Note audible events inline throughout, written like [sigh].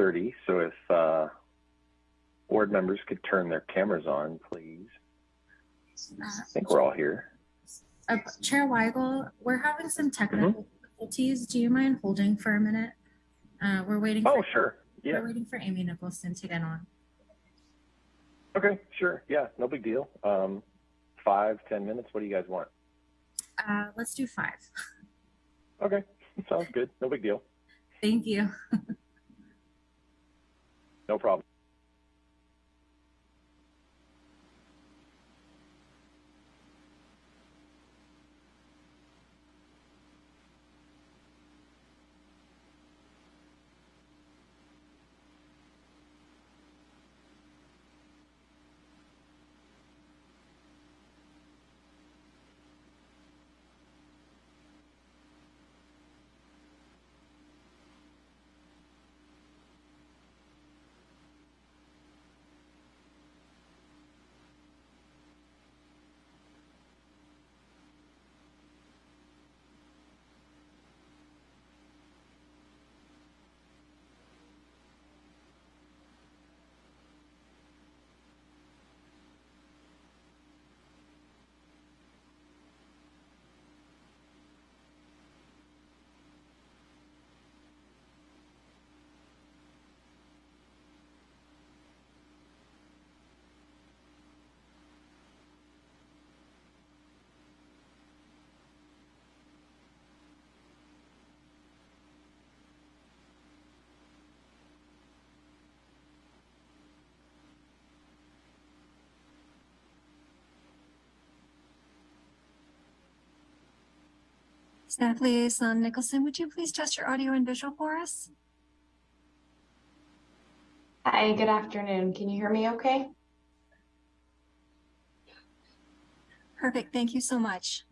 6.30, so if uh, board members could turn their cameras on, please. I think we're all here. Uh, Chair Weigel, we're having some technical difficulties. Do you mind holding for a minute? Uh, we're waiting. Oh, for, sure. Yeah. We're waiting for Amy Nicholson to get on. Okay, sure. Yeah, no big deal. Um, five, ten minutes. What do you guys want? Uh, let's do five. Okay, [laughs] sounds good. No big deal. Thank you. [laughs] No problem. Staff Liaison um, Nicholson, would you please test your audio and visual for us? Hi, good afternoon. Can you hear me okay? Perfect, thank you so much.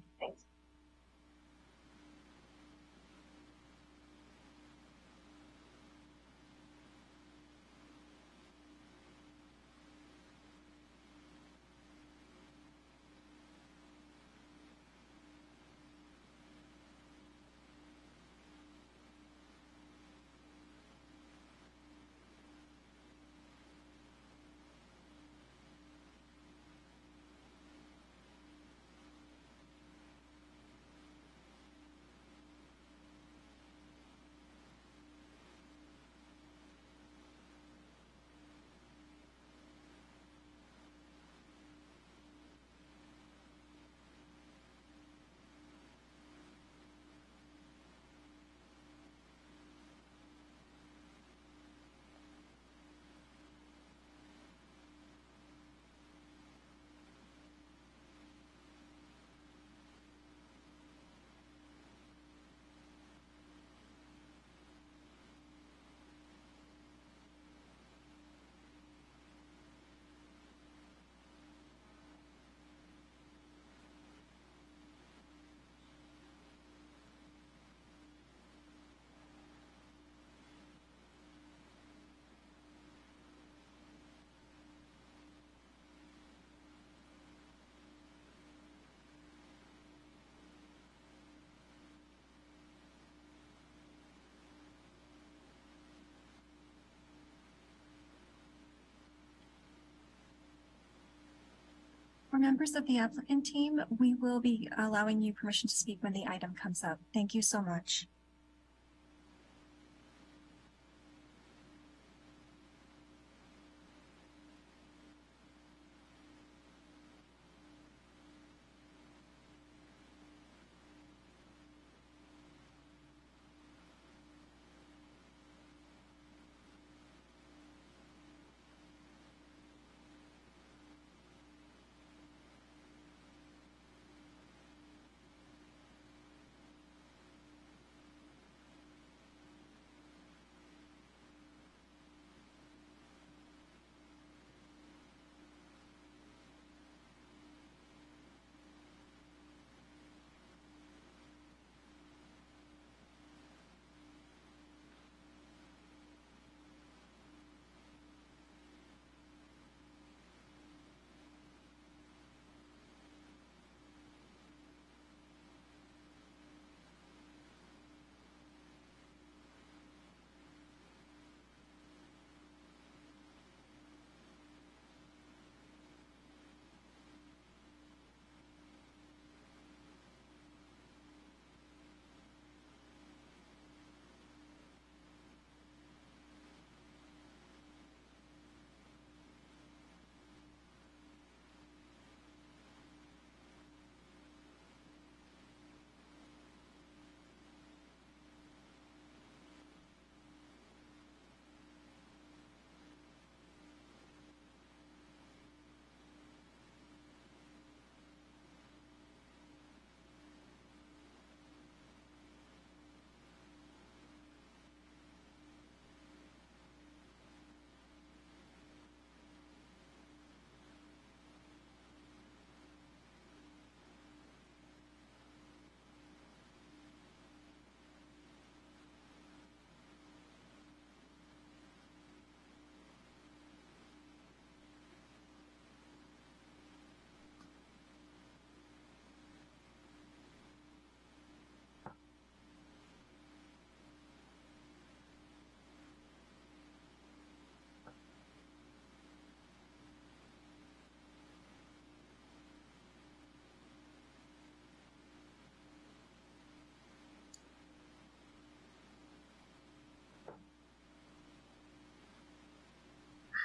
For members of the applicant team, we will be allowing you permission to speak when the item comes up. Thank you so much.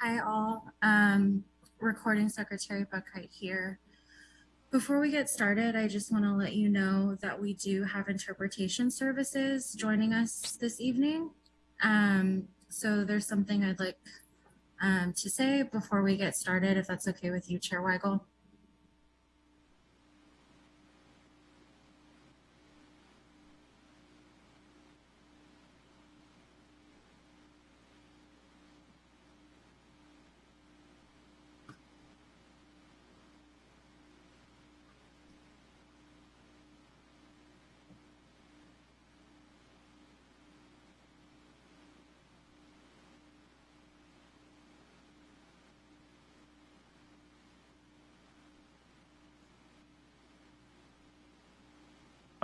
Hi, all. Um, recording Secretary Buckheit here. Before we get started, I just want to let you know that we do have interpretation services joining us this evening. Um, so there's something I'd like um, to say before we get started, if that's okay with you, Chair Weigel.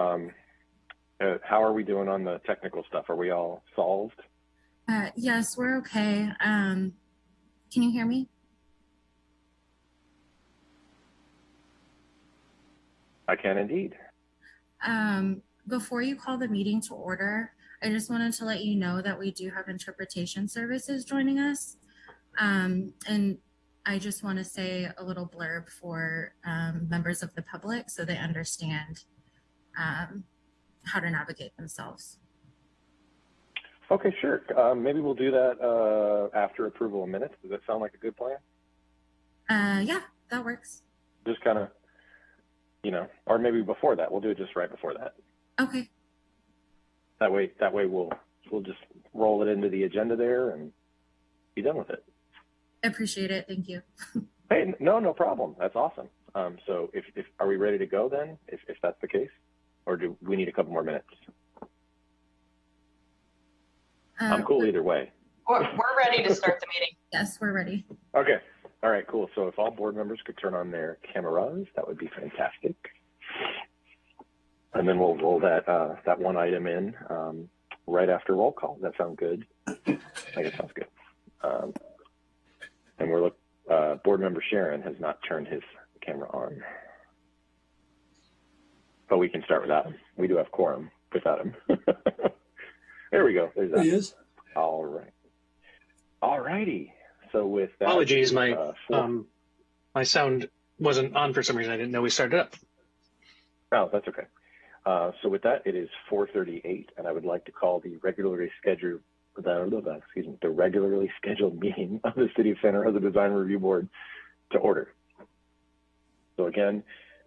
Um, uh, how are we doing on the technical stuff? Are we all solved? Uh, yes, we're okay. Um, can you hear me? I can indeed. Um, before you call the meeting to order, I just wanted to let you know that we do have interpretation services joining us. Um, and I just want to say a little blurb for um, members of the public so they understand um, how to navigate themselves. Okay, sure. Um, maybe we'll do that uh, after approval of minutes. Does that sound like a good plan? Uh, yeah, that works. Just kind of, you know, or maybe before that. We'll do it just right before that. Okay, That way, that way we'll we'll just roll it into the agenda there and be done with it. I appreciate it. Thank you. [laughs] Hey, no, no problem. That's awesome. Um, so, if, if are we ready to go then? If if that's the case, or do we need a couple more minutes? I'm Uh, cool either way. We're, we're ready to start the meeting. [laughs] Yes, we're ready. Okay. All right, cool. So if all board members could turn on their cameras, that would be fantastic. And then we'll roll that uh, that one item in um, right after roll call. That sound good? I think it sounds good. Um, and we're look. Uh, board member Sharon has not turned his camera on, but we can start without him. We do have quorum without him. [laughs] there we go. There's that. He is. All right. All righty. So with that, Apologies, my uh, four- um, my sound wasn't on for some reason. I didn't know we started up. Oh, that's okay. Uh, so with that, it is 4:38, and I would like to call the regularly scheduled the, excuse me the regularly scheduled meeting of the City of Santa Rosa Design Review Board to order. So again,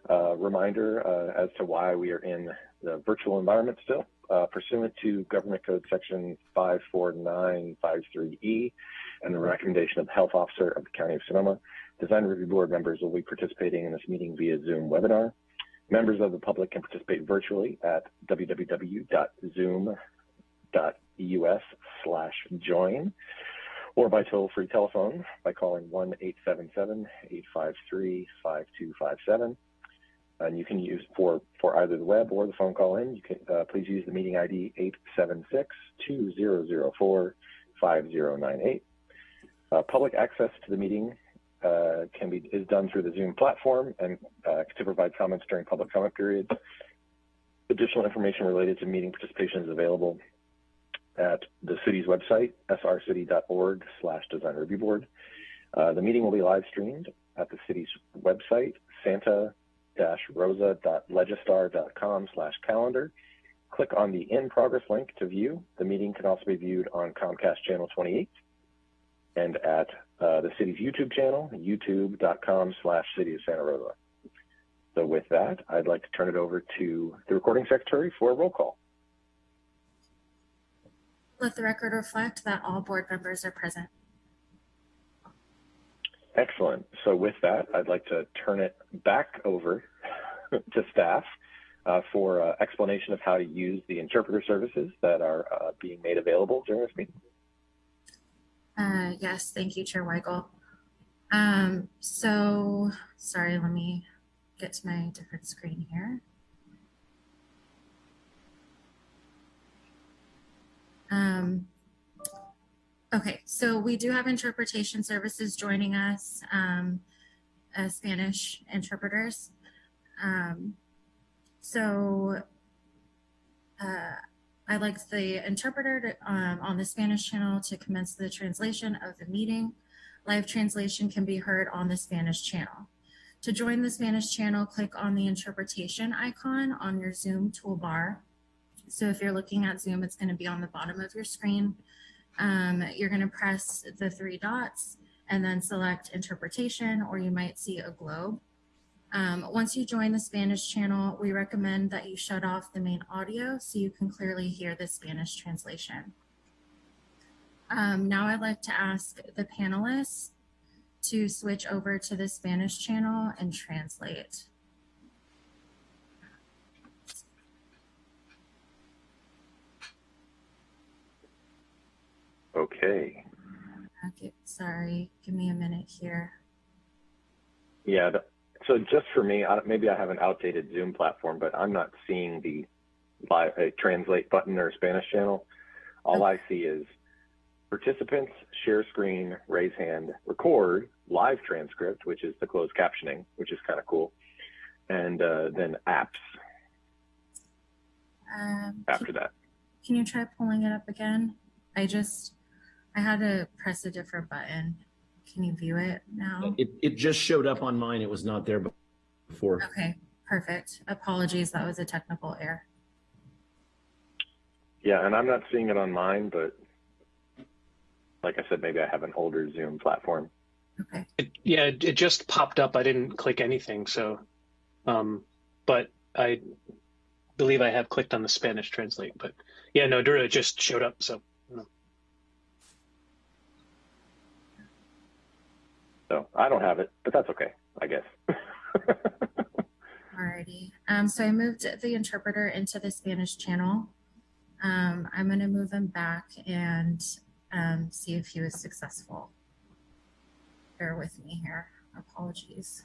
uh, reminder uh, as to why we are in the virtual environment still. Uh, pursuant to Government Code Section 54953E and the recommendation of the Health Officer of the County of Sonoma, Design Review Board members will be participating in this meeting via Zoom webinar. Members of the public can participate virtually at www.zoom.us slash join or by toll-free telephone by calling 1-877-853-5257. And you can use for, for either the web or the phone call in, you can uh, please use the meeting ID 876-2004-5098. Uh, public access to the meeting uh, can be is done through the Zoom platform and uh, to provide comments during public comment periods. Additional information related to meeting participation is available at the city's website, srcity.org slash design review board. Uh, the meeting will be live streamed at the city's website, santa-rosa.legistar.com slash calendar. Click on the in progress link to view. The meeting can also be viewed on Comcast channel 28 and at uh, the city's YouTube channel, youtube.com slash city of Santa Rosa. So with that, I'd like to turn it over to the recording secretary for a roll call. Let the record reflect that all board members are present. Excellent. So with that, I'd like to turn it back over [laughs] to staff uh, for uh, explanation of how to use the interpreter services that are uh, being made available during this meeting. Uh, yes, thank you, Chair Weigel. Um, so, sorry, let me get to my different screen here. Um, okay, so we do have interpretation services joining us, um, uh, Spanish interpreters. Um, so, uh, I'd like the interpreter to, um, on the Spanish channel to commence the translation of the meeting. Live translation can be heard on the Spanish channel. To join the Spanish channel, click on the interpretation icon on your Zoom toolbar. So if you're looking at Zoom, it's going to be on the bottom of your screen. Um, you're going to press the three dots and then select interpretation, or you might see a globe. Um, once you join the Spanish channel, we recommend that you shut off the main audio so you can clearly hear the Spanish translation. Um, now I'd like to ask the panelists to switch over to the Spanish channel and translate. Okay. Okay, sorry, give me a minute here. Yeah. So just for me, I, maybe I have an outdated Zoom platform, but I'm not seeing the live uh, translate button or Spanish channel. All I see is participants, share screen, raise hand, record, live transcript, which is the closed captioning, which is kind of cool, and uh, then apps Um, after that. Can you try pulling it up again? I just, I had to press a different button. Can you view it now? It, it just showed up on mine. It was not there before. Okay, perfect. Apologies, that was a technical error. Yeah, and I'm not seeing it on mine, but like I said, maybe I have an older Zoom platform. Okay, It, yeah, it, it just popped up. I didn't click anything. So, um, but I believe I have clicked on the Spanish translate. But yeah, no, Dura just showed up. So no. So I don't have it, but that's okay, I guess. [laughs] alrighty. Um, so I moved the interpreter into the Spanish channel. Um, I'm gonna move him back and um, see if he was successful. Bear with me here. Apologies.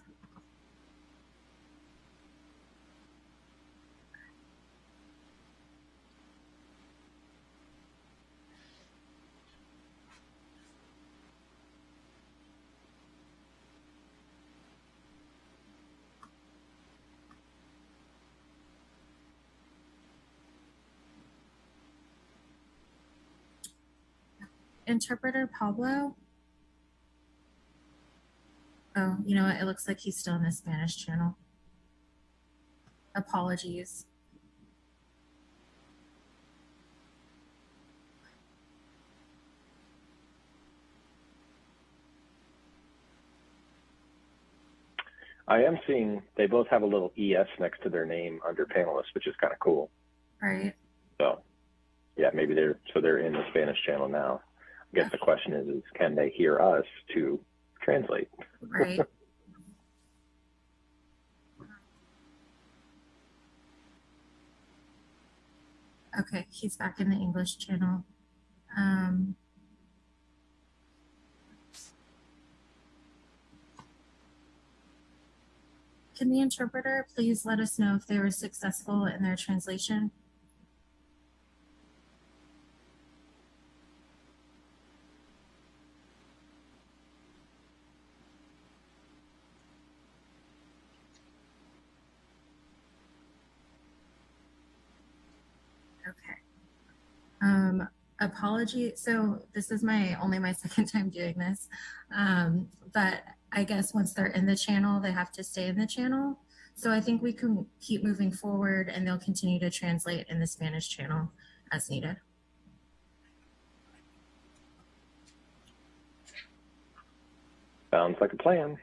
Interpreter Pablo. Oh, you know what? It looks like he's still in the Spanish channel. Apologies. I am seeing they both have a little ES next to their name under panelists, which is kind of cool. Right. So, yeah, maybe they're so they're in the Spanish channel now. I guess the question is, is can they hear us to translate? Right. [laughs] okay, he's back in the English channel. Um, can the interpreter please let us know if they were successful in their translation? Okay. Um, apology. So this is my only my [laughs] second time doing this. Um, but I guess once they're in the channel, they have to stay in the channel. So I think we can keep moving forward and they'll continue to translate in the Spanish channel as needed. Sounds like a plan.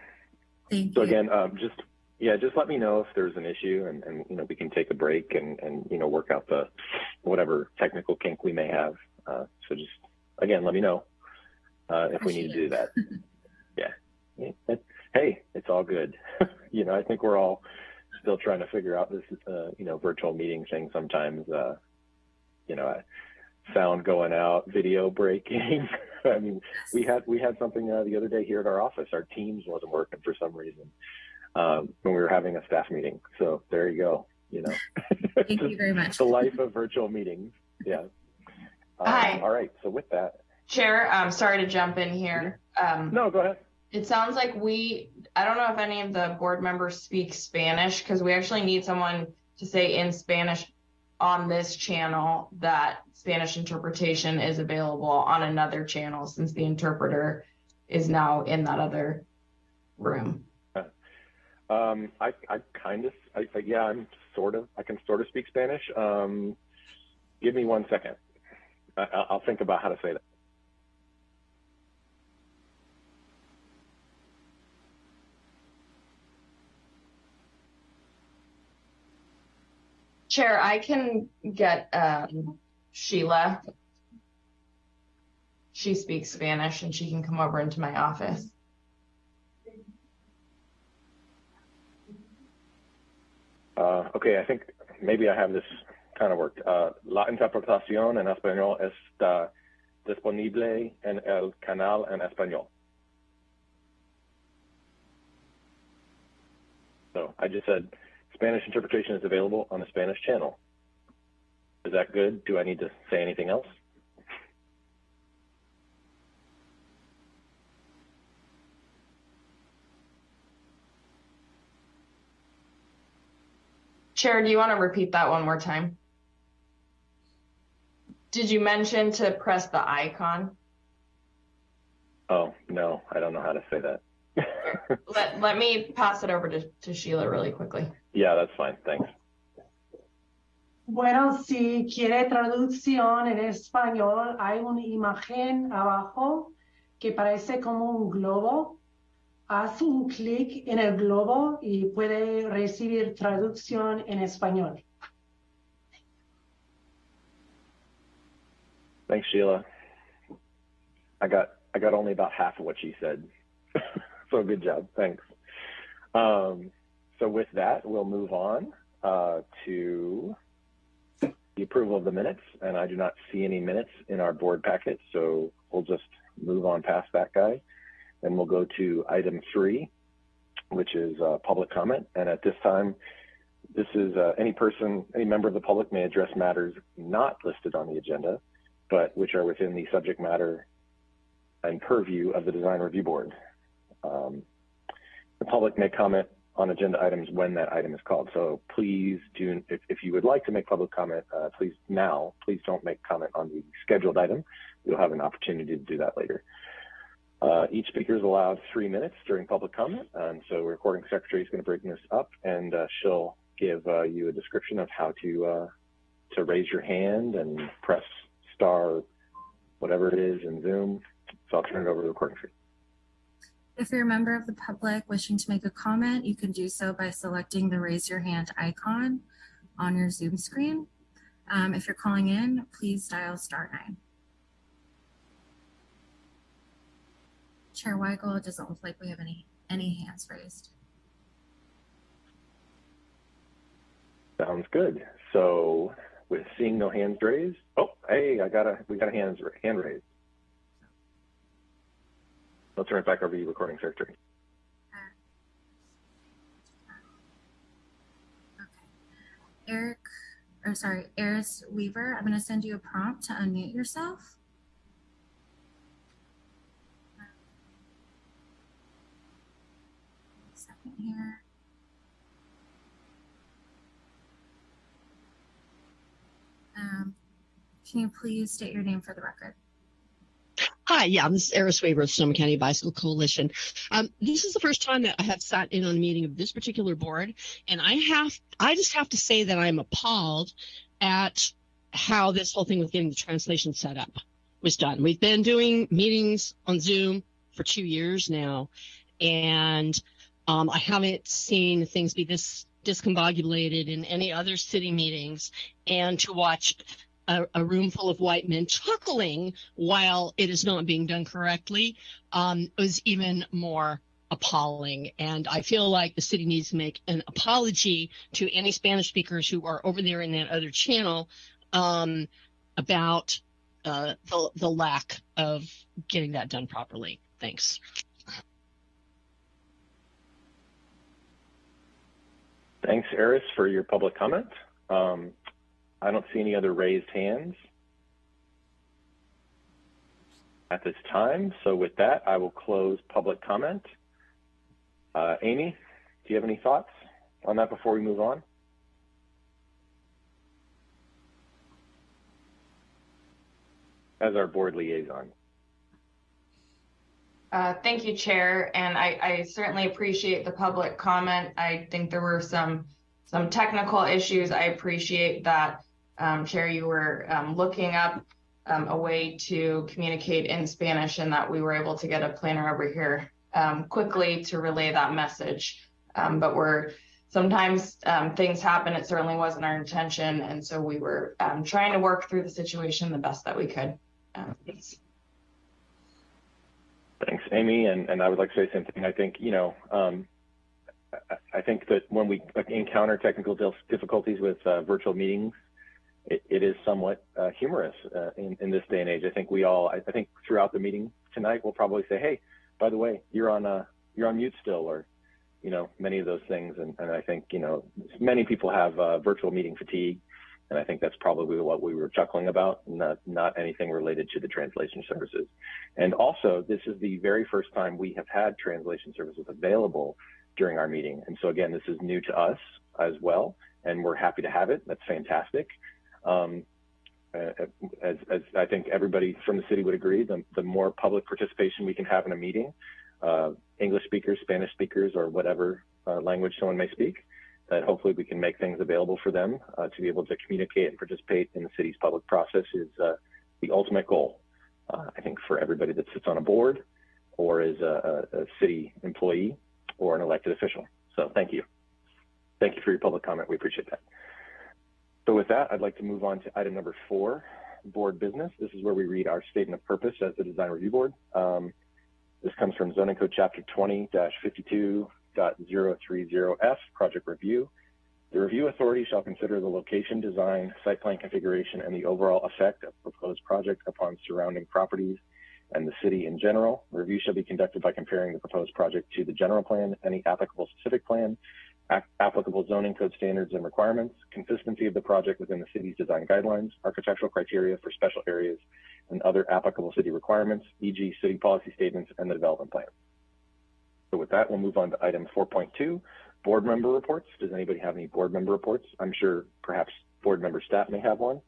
Thank So you. again, um, just yeah, just let me know if there's an issue, and, and you know we can take a break and and you know work out the whatever technical kink we may have. Uh, so just again, let me know uh, if we need to do that. [laughs] yeah. Yeah, hey, it's all good. [laughs] you know, I think we're all still trying to figure out this uh, you know virtual meeting thing. Sometimes uh, you know, sound going out, video breaking. [laughs] I mean, we had we had something uh, the other day here at our office. Our Teams wasn't working for some reason um, when we were having a staff meeting. So there you go. You know, Thank you very much. the life of virtual meetings. Yeah. Um, Hi. All right. So with that, Chair, I'm sorry to jump in here. Um, no, go ahead. it sounds like we, I don't know if any of the board members speak Spanish because we actually need someone to say in Spanish on this channel that Spanish interpretation is available on another channel since the interpreter is now in that other room. Um, I, I kind of, I, I, yeah, I'm sort of, I can sort of speak Spanish. Um, give me one second. I'll think about how to say that. Chair, I can get um, Sheila. She speaks Spanish and she can come over into my office. Uh, okay, I think maybe I have this kind of worked. Uh, la interpretación en español está disponible en el canal en español. So I just said Spanish interpretation is available on the Spanish channel. Is that good? Do I need to say anything else? Chair, do you want to repeat that one more time? Did you mention to press the icon? Oh, no, I don't know how to say that. [laughs] Let, let me pass it over to, to Sheila really quickly. yeah, that's fine. Thanks. Bueno, si quiere traducción en español, hay una imagen abajo que parece como un globo. Haz un clic en el globo y puede recibir traducción en español. Thanks, Sheila. I got I got only about half of what she said. [laughs] so good job. Thanks. Um, so with that, we'll move on uh, to the approval of the minutes, and I do not see any minutes in our board packet, so we'll just move on past that guy, and we'll go to item three, which is uh, public comment. And at this time, this is uh, any person, any member of the public may address matters not listed on the agenda, but which are within the subject matter and purview of the design review board. Um, the public may comment on agenda items when that item is called. So please do, if, if you would like to make public comment, uh, please now, please don't make comment on the scheduled item. You'll have an opportunity to do that later. Uh, each speaker is allowed three minutes during public comment. And so recording secretary is going to bring this up and uh, she'll give uh, you a description of how to, uh, to raise your hand and press star, whatever it is in Zoom. So I'll turn it over to the recording secretary. If you're a member of the public wishing to make a comment, you can do so by selecting the raise your hand icon on your Zoom screen. Um, if you're calling in, please dial star nine. Chair Weigel, it doesn't look like we have any, any hands raised. Sounds good. So with seeing no hands raised, oh, hey, I got a, we got a hands, hand raised. I'll turn it back over to you, recording secretary. Okay. Eric, or sorry, Eris Weaver, I'm going to send you a prompt to unmute yourself. Second here. Um, can you please state your name for the record? Hi, yeah, this is Eris Weaver of Sonoma County Bicycle Coalition. Um, this is the first time that I have sat in on a meeting of this particular board, and I have, I just have to say that I'm appalled at how this whole thing with getting the translation set up was done. We've been doing meetings on Zoom for two years now, and um, I haven't seen things be this discombobulated in any other city meetings, and to watch a, a, room full of white men chuckling while it is not being done correctly um, was even more appalling. And I feel like the city needs to make an apology to any Spanish speakers who are over there in that other channel um, about uh, the, the lack of getting that done properly. Thanks. Thanks, Eris, for your public comment. Um, I don't see any other raised hands at this time. So with that, I will close public comment. Uh, Amy, do you have any thoughts on that before we move on? As our board liaison. Uh, thank you, Chair, and I, I certainly appreciate the public comment. I think there were some some technical issues. I appreciate that, um, Chair, you were um, looking up um, a way to communicate in Spanish and that we were able to get a planner over here um, quickly to relay that message. Um, but we're sometimes um, things happen. It certainly wasn't our intention, and so we were trying to work through the situation the best that we could. Thanks. Amy. And, and I would like to say the same thing. I think, you know, um, I, I, think that when we encounter technical difficulties with uh, virtual meetings, it, it is somewhat uh, humorous uh, in, in this day and age. I think we all, I, I, think throughout the meeting tonight, we'll probably say, hey, by the way, you're on, uh, you're on mute still, or, you know, many of those things. And, and I think, you know, many people have uh, virtual meeting fatigue. And I think that's probably what we were chuckling about, not, not anything related to the translation services. And also, this is the very first time we have had translation services available during our meeting. And so again, this is new to us as well, and we're happy to have it. That's fantastic. Um, as, as, I think everybody from the city would agree, the, the more public participation we can have in a meeting, uh, English speakers, Spanish speakers, or whatever uh, language someone may speak, that hopefully we can make things available for them uh, to be able to communicate and participate in the city's public process is uh, the ultimate goal. Uh, I think for everybody that sits on a board or is a, a, city employee or an elected official. So thank you. Thank you for your public comment. We appreciate that. So with that, I'd like to move on to item number four, board business. This is where we read our statement of purpose as the design review board. Um, this comes from zoning code chapter 20-52 0.030F project review. The review authority shall consider the location, design, site plan configuration, and the overall effect of proposed project upon surrounding properties and the city in general. Review shall be conducted by comparing the proposed project to the general plan, any applicable specific plan, applicable zoning code standards and requirements, consistency of the project within the city's design guidelines, architectural criteria for special areas, and other applicable city requirements, e.g. city policy statements and the development plan. So with that, we'll move on to item 4.2, board member reports. Does anybody have any board member reports? I'm sure perhaps board member Stapp may have one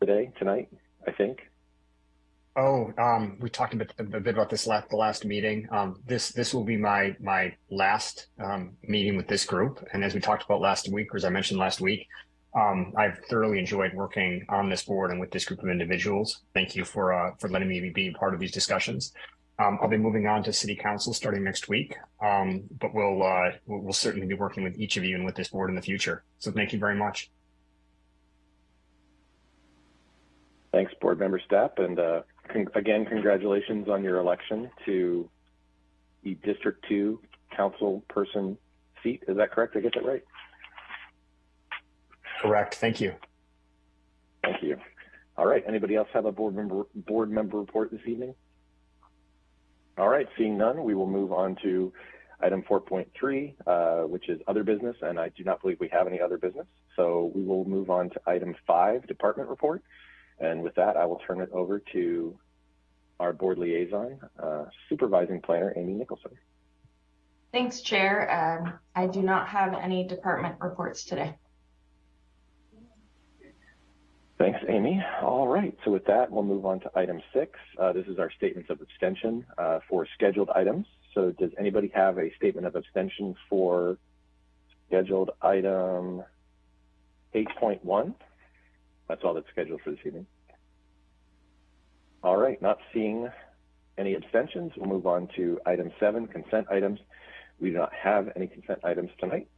today, tonight, I think. Oh, um, we talked a bit, a bit about this last the last meeting. Um, this this will be my my last um, meeting with this group, and as we talked about last week, or as I mentioned last week, um, I've thoroughly enjoyed working on this board and with this group of individuals. Thank you for uh, for letting me be part of these discussions. Um, I'll be moving on to city council starting next week, um, but we'll, uh, we'll, we'll certainly be working with each of you and with this board in the future. So thank you very much. Thanks, board member Stapp, and uh, con again, congratulations on your election to the District Two council person seat. Is that correct? I get that right? Correct. Thank you. Thank you. All right. Anybody else have a board member board member report this evening? All right, seeing none, we will move on to item 4.3, uh, which is other business, and I do not believe we have any other business. So we will move on to item five, department report. And with that, I will turn it over to our board liaison, uh, supervising planner, Amy Nicholson. Thanks, Chair. Um, I do not have any department reports today. Thanks, Amy. All right, so with that, we'll move on to item six. Uh, this is our statements of abstention uh, for scheduled items. So does anybody have a statement of abstention for scheduled item 8.1? That's all that's scheduled for this evening. All right, not seeing any abstentions, we'll move on to item seven, consent items. We do not have any consent items tonight.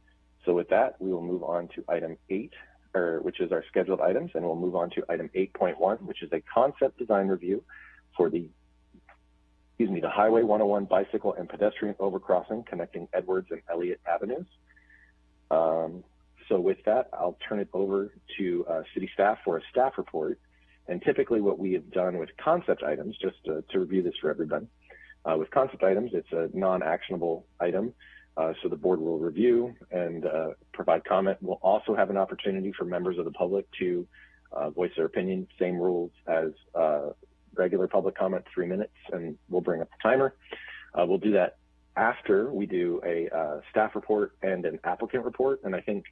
So with that, we will move on to item eight, or which is our scheduled items, and we'll move on to item 8.1, which is a concept design review for the, excuse me, the Highway 101 bicycle and pedestrian overcrossing connecting Edwards and Elliott Avenues. Um, so with that, I'll turn it over to uh, city staff for a staff report. And typically what we have done with concept items, just to, to review this for everybody, uh, with concept items, it's a non-actionable item. Uh, so the board will review and uh, provide comment. We'll also have an opportunity for members of the public to uh, voice their opinion, same rules as uh, regular public comment, three minutes, and we'll bring up the timer. Uh, we'll do that after we do a uh, staff report and an applicant report. And I think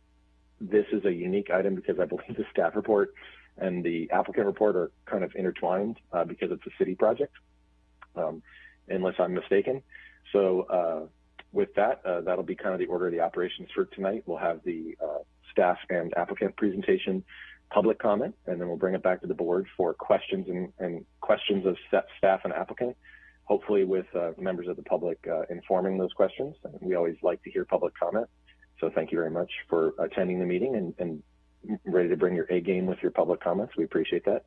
this is a unique item because I believe the staff report and the applicant report are kind of intertwined because it's a city project. Um, unless I'm mistaken. So with that, uh, that'll be kind of the order of the operations for tonight. We'll have the uh, staff and applicant presentation, public comment, and then we'll bring it back to the board for questions and, and questions of staff and applicant, hopefully with uh, members of the public uh, informing those questions. And we always like to hear public comment. So thank you very much for attending the meeting and, and ready to bring your A game with your public comments. We appreciate that.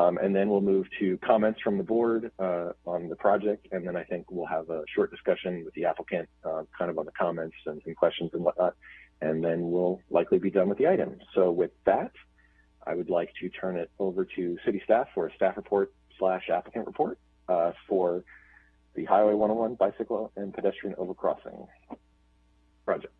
Um, and then we'll move to comments from the board uh, on the project. And then I think we'll have a short discussion with the applicant uh, kind of on the comments and, and, questions and whatnot. And then we'll likely be done with the item. So with that, I would like to turn it over to city staff for a staff report slash applicant report uh, for the Highway 101 bicycle and pedestrian overcrossing project.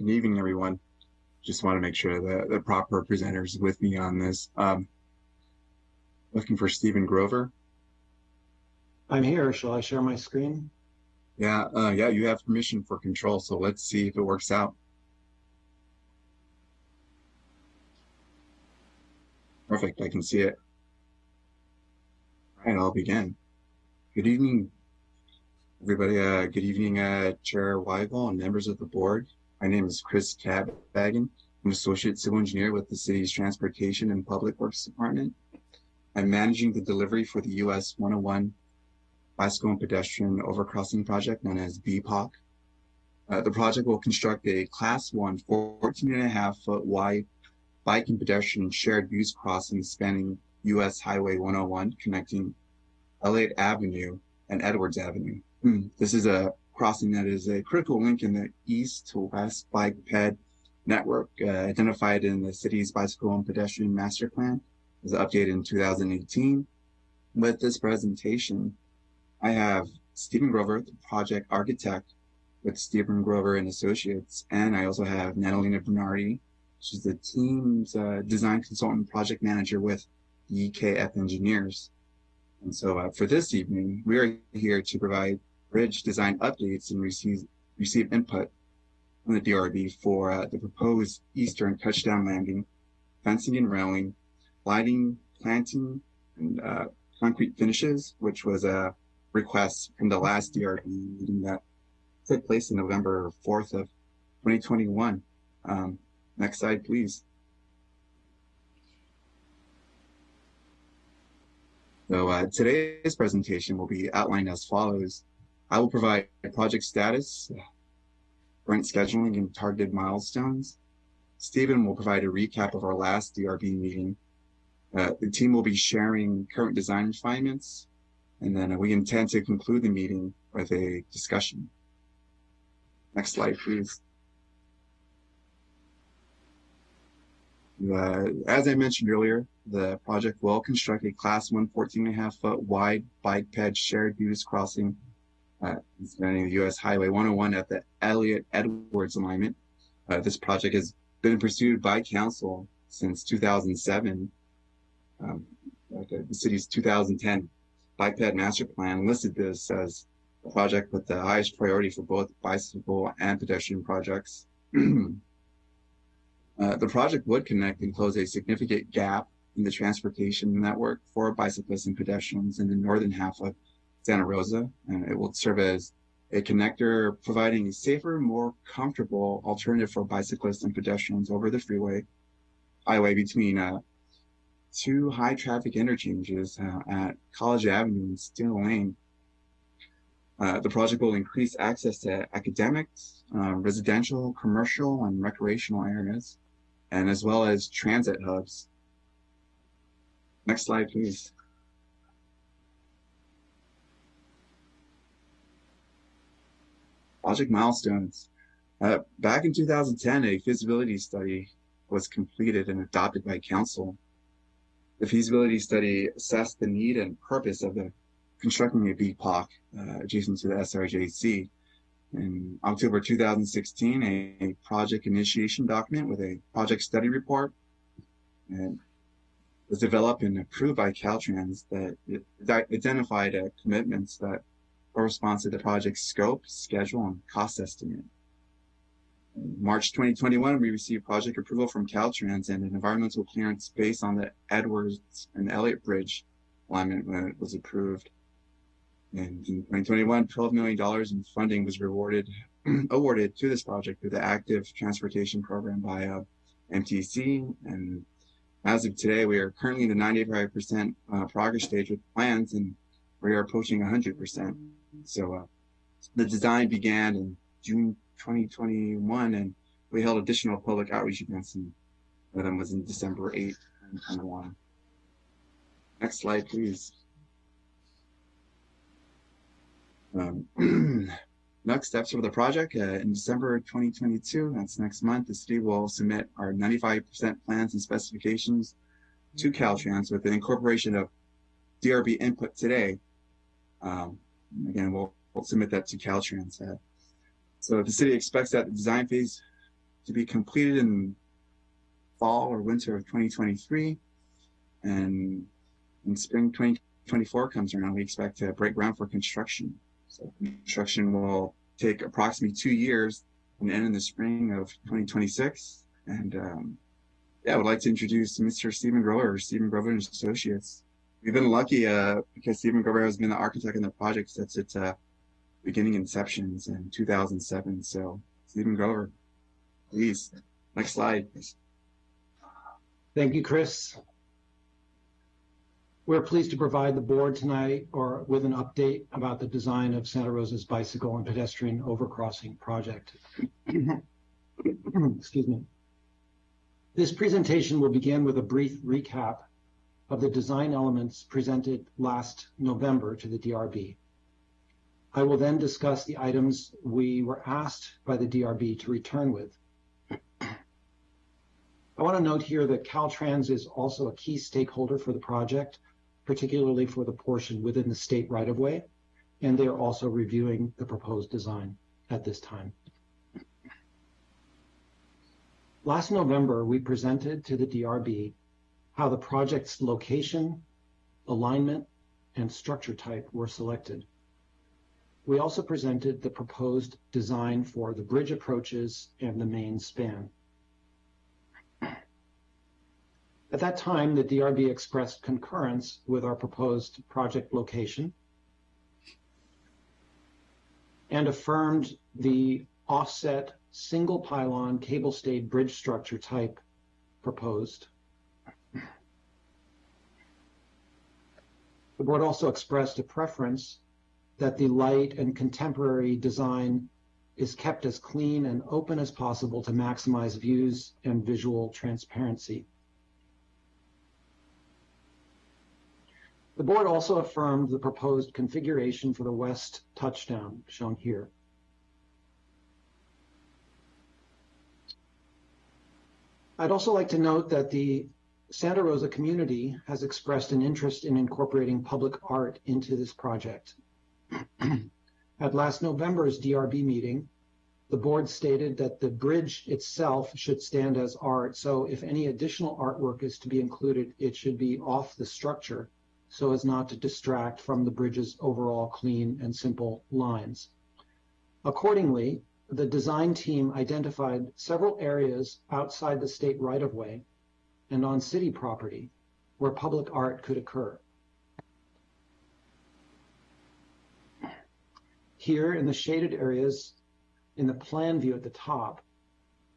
Good evening, everyone. Just want to make sure that the proper presenters with me on this. Um, looking for Stephen Grover. I'm here. Shall I share my screen? Yeah, uh, yeah, you have permission for control, so let's see if it works out. Perfect, I can see it. All right, I'll begin. Good evening, everybody. Uh, good evening, uh, Chair Weigel and members of the board. My name is Chris Cabagan. I'm Associate Civil Engineer with the City's Transportation and Public Works Department. I'm managing the delivery for the US 101 Bicycle and Pedestrian Overcrossing Project, known as BPOC. Uh, the project will construct a Class 1 14 and a half foot wide bike and pedestrian shared use crossing spanning US Highway 101, connecting Elliott Avenue and Edwards Avenue. Hmm, this is a crossing that is a critical link in the east to west bike ped network uh, identified in the city's bicycle and pedestrian master plan it was updated in 2018. With this presentation, I have Stephen Grover, the project architect with Stephen Grover and Associates, and I also have Natalina Bernardi, she's the team's uh, design consultant project manager with BKF Engineers. And so uh, for this evening, we are here to provide bridge design updates and receive, receive input from the DRB for uh, the proposed eastern touchdown landing, fencing and railing, lighting, planting, and uh, concrete finishes, which was a request from the last DRB meeting that took place in November 4th of 2021. Um, next slide, please. So uh, today's presentation will be outlined as follows. I will provide project status, current scheduling, and targeted milestones. Stephen will provide a recap of our last DRB meeting. Uh, the team will be sharing current design refinements, and then we intend to conclude the meeting with a discussion. Next slide, please. Uh, as I mentioned earlier, the project will construct a class 1 14 and a half foot wide bike ped shared use crossing uh, spanning the U.S. Highway 101 at the Elliott Edwards alignment. Uh, this project has been pursued by council since 2007. Um, the city's 2010 bike ped master plan listed this as a project with the highest priority for both bicycle and pedestrian projects. [clears throat] uh, the project would connect and close a significant gap in the transportation network for bicyclists and pedestrians in the northern half of Santa Rosa, and it will serve as a connector providing a safer, more comfortable alternative for bicyclists and pedestrians over the freeway highway between uh, two high traffic interchanges uh, at College Avenue and Steel Lane. Uh, the project will increase access to academics, uh, residential, commercial, and recreational areas, and as well as transit hubs. Next slide, please. Project milestones. Uh, back in 2010, a feasibility study was completed and adopted by council. The feasibility study assessed the need and purpose of the constructing a BPOC uh, adjacent to the SRJC. in October 2016 a project initiation document with a project study report was developed and approved by Caltrans that identified uh, commitments that correspond to the project's scope, schedule, and cost estimate. In March 2021, we received project approval from Caltrans and an environmental clearance based on the Edwards and Elliott Bridge alignment when it was approved. And in 2021, $12 million in funding was rewarded, [clears throat] awarded to this project through the Active Transportation Program by uh, MTC. And as of today, we are currently in the 95% uh, progress stage with plans and we are approaching 100%. So uh, the design began in June 2021 and we held additional public outreach events and one of them was in December 8, 2021. Next slide, please. Um, [clears throat] next steps for the project uh, in December 2022, that's next month, the city will submit our 95% plans and specifications to Caltrans with the incorporation of DRB input today. Um, again, we'll, we'll, submit that to Caltrans. Uh, so the city expects that the design phase to be completed in fall or winter of 2023 and in spring 2024 comes around, we expect to break ground for construction. So construction will take approximately two years and end in the spring of 2026. And um, yeah, I would like to introduce Mr. Stephen Grover, Stephen Grover and Associates. We've been lucky uh, because Stephen Grover has been the architect in the project since its uh, beginning inceptions in 2007. So Stephen Grover, please, next slide. Thank you, Chris. We're pleased to provide the board tonight or with an update about the design of Santa Rosa's bicycle and pedestrian overcrossing project. [coughs] Excuse me. This presentation will begin with a brief recap of the design elements presented last November to the DRB. I will then discuss the items we were asked by the DRB to return with. I want to note here that Caltrans is also a key stakeholder for the project particularly for the portion within the state right-of-way, and they are also reviewing the proposed design at this time. Last November, we presented to the DRB how the project's location, alignment, and structure type were selected. We also presented the proposed design for the bridge approaches and the main span. At that time, the DRB expressed concurrence with our proposed project location and affirmed the offset single pylon cable stayed bridge structure type proposed. The board also expressed a preference that the light and contemporary design is kept as clean and open as possible to maximize views and visual transparency. The board also affirmed the proposed configuration for the west touchdown shown here. I'd also like to note that the Santa Rosa community has expressed an interest in incorporating public art into this project. [clears throat] At last November's DRB meeting, the board stated that the bridge itself should stand as art, so if any additional artwork is to be included, it should be off the structure so as not to distract from the bridge's overall clean and simple lines. Accordingly, the design team identified several areas outside the state right-of-way and on city property where public art could occur. Here in the shaded areas in the plan view at the top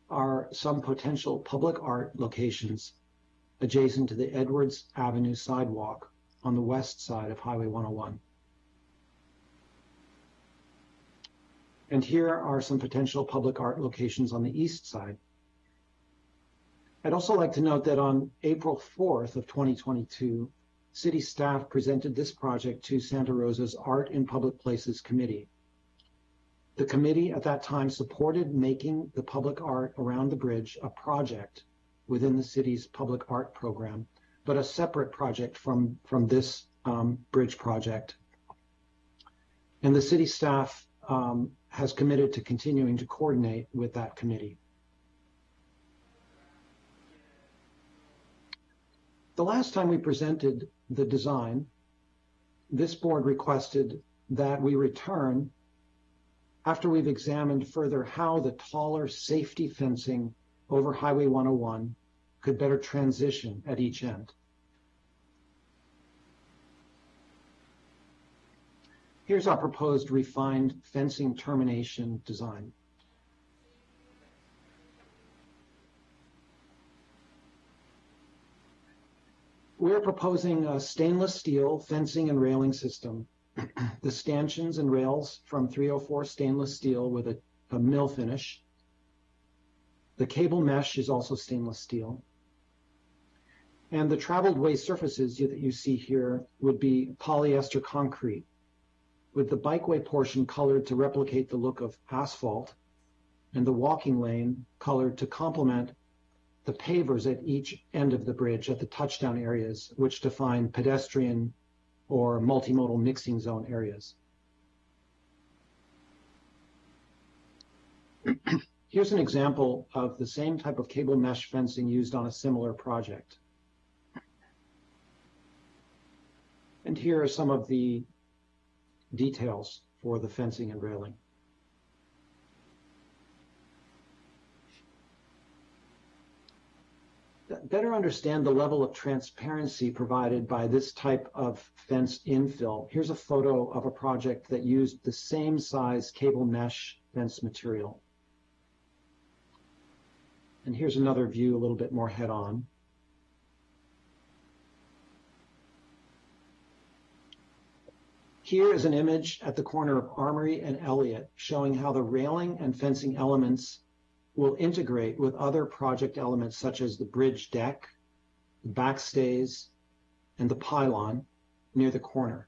are some potential public art locations adjacent to the Edwards Avenue sidewalk on the west side of Highway 101. And here are some potential public art locations on the east side. I'd also like to note that on April 4th of 2022, city staff presented this project to Santa Rosa's Art in Public Places Committee. The committee at that time supported making the public art around the bridge a project within the city's public art program but a separate project from, from this um, bridge project. And the city staff um, has committed to continuing to coordinate with that committee. The last time we presented the design, this board requested that we return after we've examined further how the taller safety fencing over Highway 101 could better transition at each end. Here's our proposed refined fencing termination design. We're proposing a stainless steel fencing and railing system. the stanchions and rails from 304 stainless steel with a, a mill finish. The cable mesh is also stainless steel. And the traveled way surfaces that you see here would be polyester concrete with the bikeway portion colored to replicate the look of asphalt and the walking lane colored to complement the pavers at each end of the bridge at the touchdown areas, which define pedestrian or multimodal mixing zone areas. [clears throat] Here's an example of the same type of cable mesh fencing used on a similar project. And here are some of the details for the fencing and railing. Better understand the level of transparency provided by this type of fence infill, here's a photo of a project that used the same size cable mesh fence material. And here's another view a little bit more head on. Here is an image at the corner of Armory and Elliott showing how the railing and fencing elements will integrate with other project elements such as the bridge deck, the backstays, and the pylon near the corner.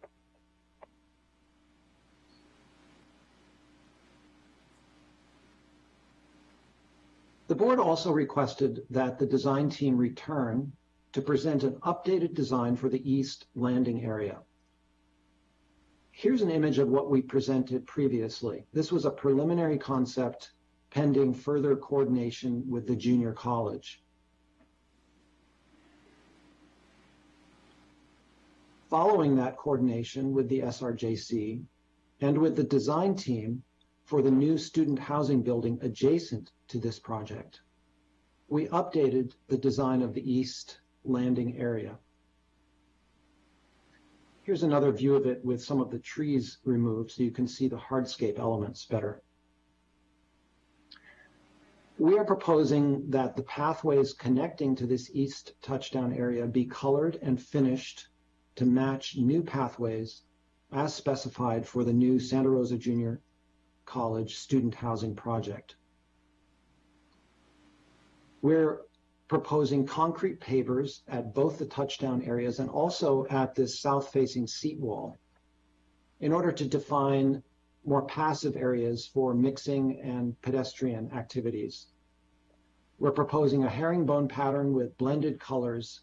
The board also requested that the design team return to present an updated design for the east landing area. Here's an image of what we presented previously. This was a preliminary concept pending further coordination with the junior college. Following that coordination with the SRJC and with the design team for the new student housing building adjacent to this project, we updated the design of the east landing area. Here's another view of it with some of the trees removed so you can see the hardscape elements better. We are proposing that the pathways connecting to this east touchdown area be colored and finished to match new pathways as specified for the new Santa Rosa Junior College student housing project. We're proposing concrete pavers at both the touchdown areas and also at this south-facing seat wall in order to define more passive areas for mixing and pedestrian activities. We're proposing a herringbone pattern with blended colors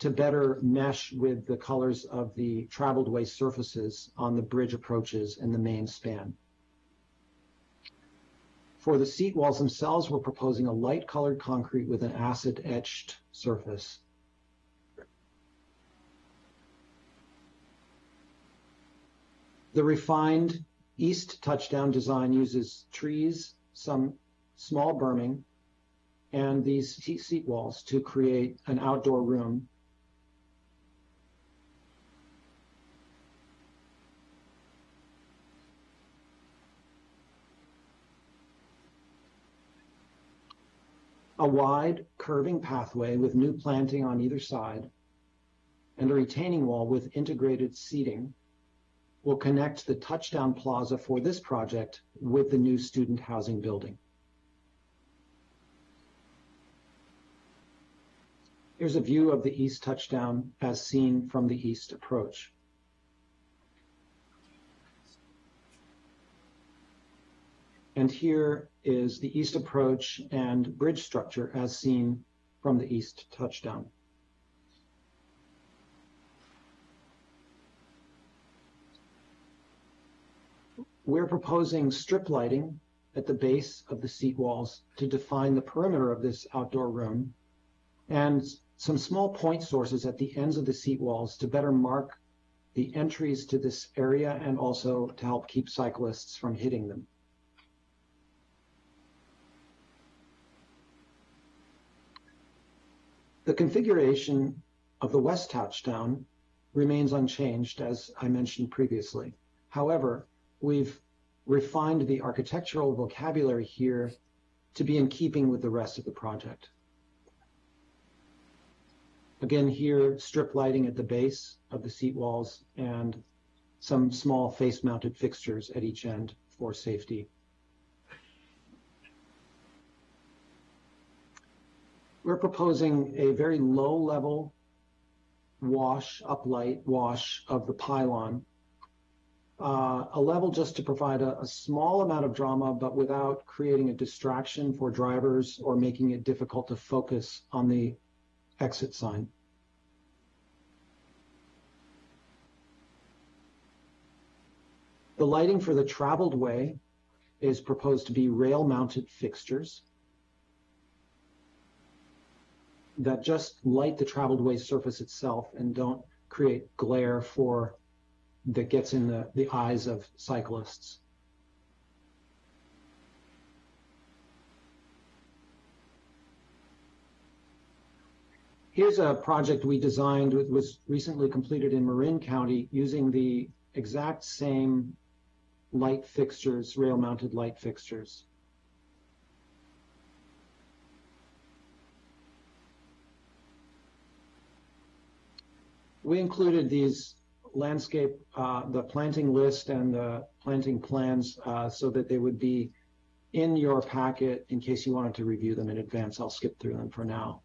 to better mesh with the colors of the traveled way surfaces on the bridge approaches and the main span. For the seat walls themselves, we're proposing a light colored concrete with an acid etched surface. The refined east touchdown design uses trees, some small berming, and these seat walls to create an outdoor room. A wide curving pathway with new planting on either side and a retaining wall with integrated seating will connect the touchdown plaza for this project with the new student housing building. Here's a view of the east touchdown as seen from the east approach. And here is the east approach and bridge structure as seen from the east touchdown. We're proposing strip lighting at the base of the seat walls to define the perimeter of this outdoor room and some small point sources at the ends of the seat walls to better mark the entries to this area and also to help keep cyclists from hitting them. The configuration of the west touchdown remains unchanged, as I mentioned previously. However, we've refined the architectural vocabulary here to be in keeping with the rest of the project. Again, here, strip lighting at the base of the seat walls and some small face-mounted fixtures at each end for safety. We're proposing a very low level wash, uplight wash of the pylon. Uh, a level just to provide a, a small amount of drama, but without creating a distraction for drivers or making it difficult to focus on the exit sign. The lighting for the traveled way is proposed to be rail mounted fixtures that just light the traveled way surface itself and don't create glare for that gets in the, the eyes of cyclists. Here's a project we designed, it was recently completed in Marin County using the exact same light fixtures, rail mounted light fixtures. We included these landscape, uh, the planting list and the planting plans uh, so that they would be in your packet in case you wanted to review them in advance. I'll skip through them for now.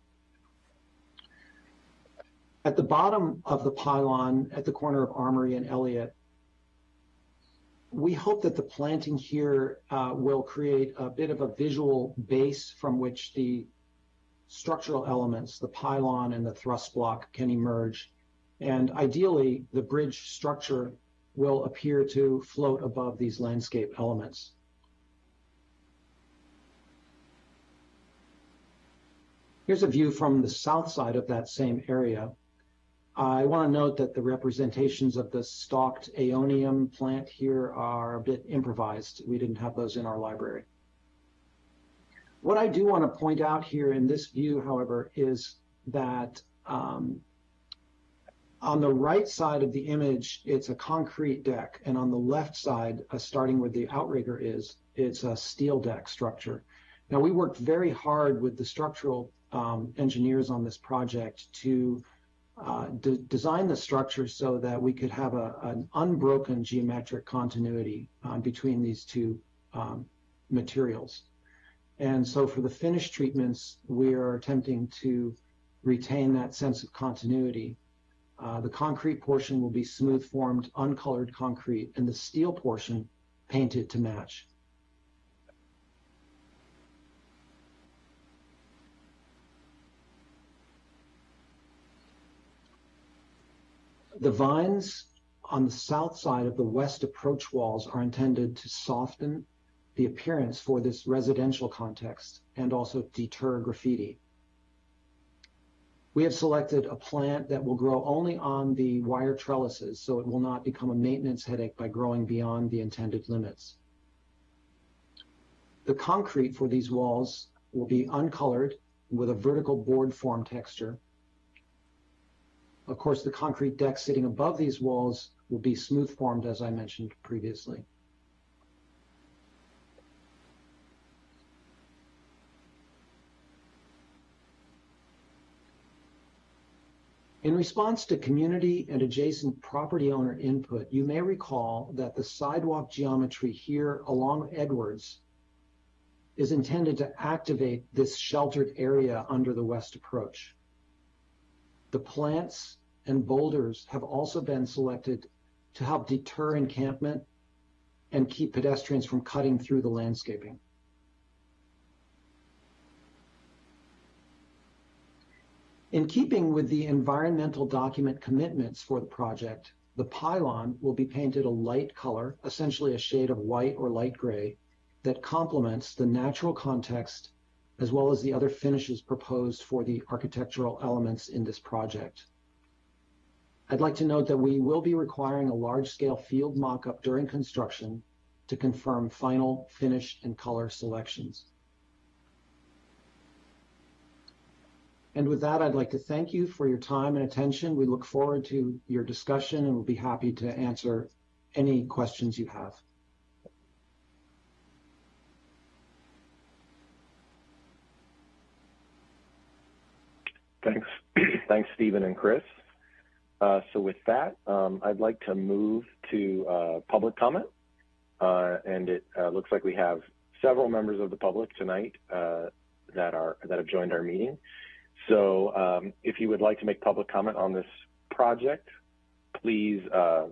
At the bottom of the pylon at the corner of Armory and Elliott, we hope that the planting here uh, will create a bit of a visual base from which the structural elements, the pylon and the thrust block can emerge and ideally, the bridge structure will appear to float above these landscape elements. Here's a view from the south side of that same area. I want to note that the representations of the stalked aeonium plant here are a bit improvised. We didn't have those in our library. What I do want to point out here in this view, however, is that um, on the right side of the image, it's a concrete deck, and on the left side, uh, starting where the outrigger is, it's a steel deck structure. Now, we worked very hard with the structural um, engineers on this project to uh, de design the structure so that we could have a, an unbroken geometric continuity uh, between these two um, materials. And so for the finish treatments, we are attempting to retain that sense of continuity uh, the concrete portion will be smooth formed, uncolored concrete, and the steel portion painted to match. The vines on the south side of the west approach walls are intended to soften the appearance for this residential context and also deter graffiti. We have selected a plant that will grow only on the wire trellises, so it will not become a maintenance headache by growing beyond the intended limits. The concrete for these walls will be uncolored with a vertical board form texture. Of course, the concrete deck sitting above these walls will be smooth formed, as I mentioned previously. In response to community and adjacent property owner input, you may recall that the sidewalk geometry here along Edwards is intended to activate this sheltered area under the west approach. The plants and boulders have also been selected to help deter encampment and keep pedestrians from cutting through the landscaping. In keeping with the environmental document commitments for the project, The pylon will be painted a light color, essentially a shade of white or light gray, that complements the natural context as well as the other finishes proposed for the architectural elements in this project. I'd like to note that we will be requiring a large-scale field mock-up during construction to confirm final finish and color selections. And with that, I'd like to thank you for your time and attention. We look forward to your discussion and we'll be happy to answer any questions you have. Thanks. [clears throat] Thanks, Stephen and Chris. Uh, so with that, um, I'd like to move to uh, public comment. Uh, and it uh, looks like we have several members of the public tonight uh, that are that have joined our meeting. So um, if you would like to make public comment on this project, please uh,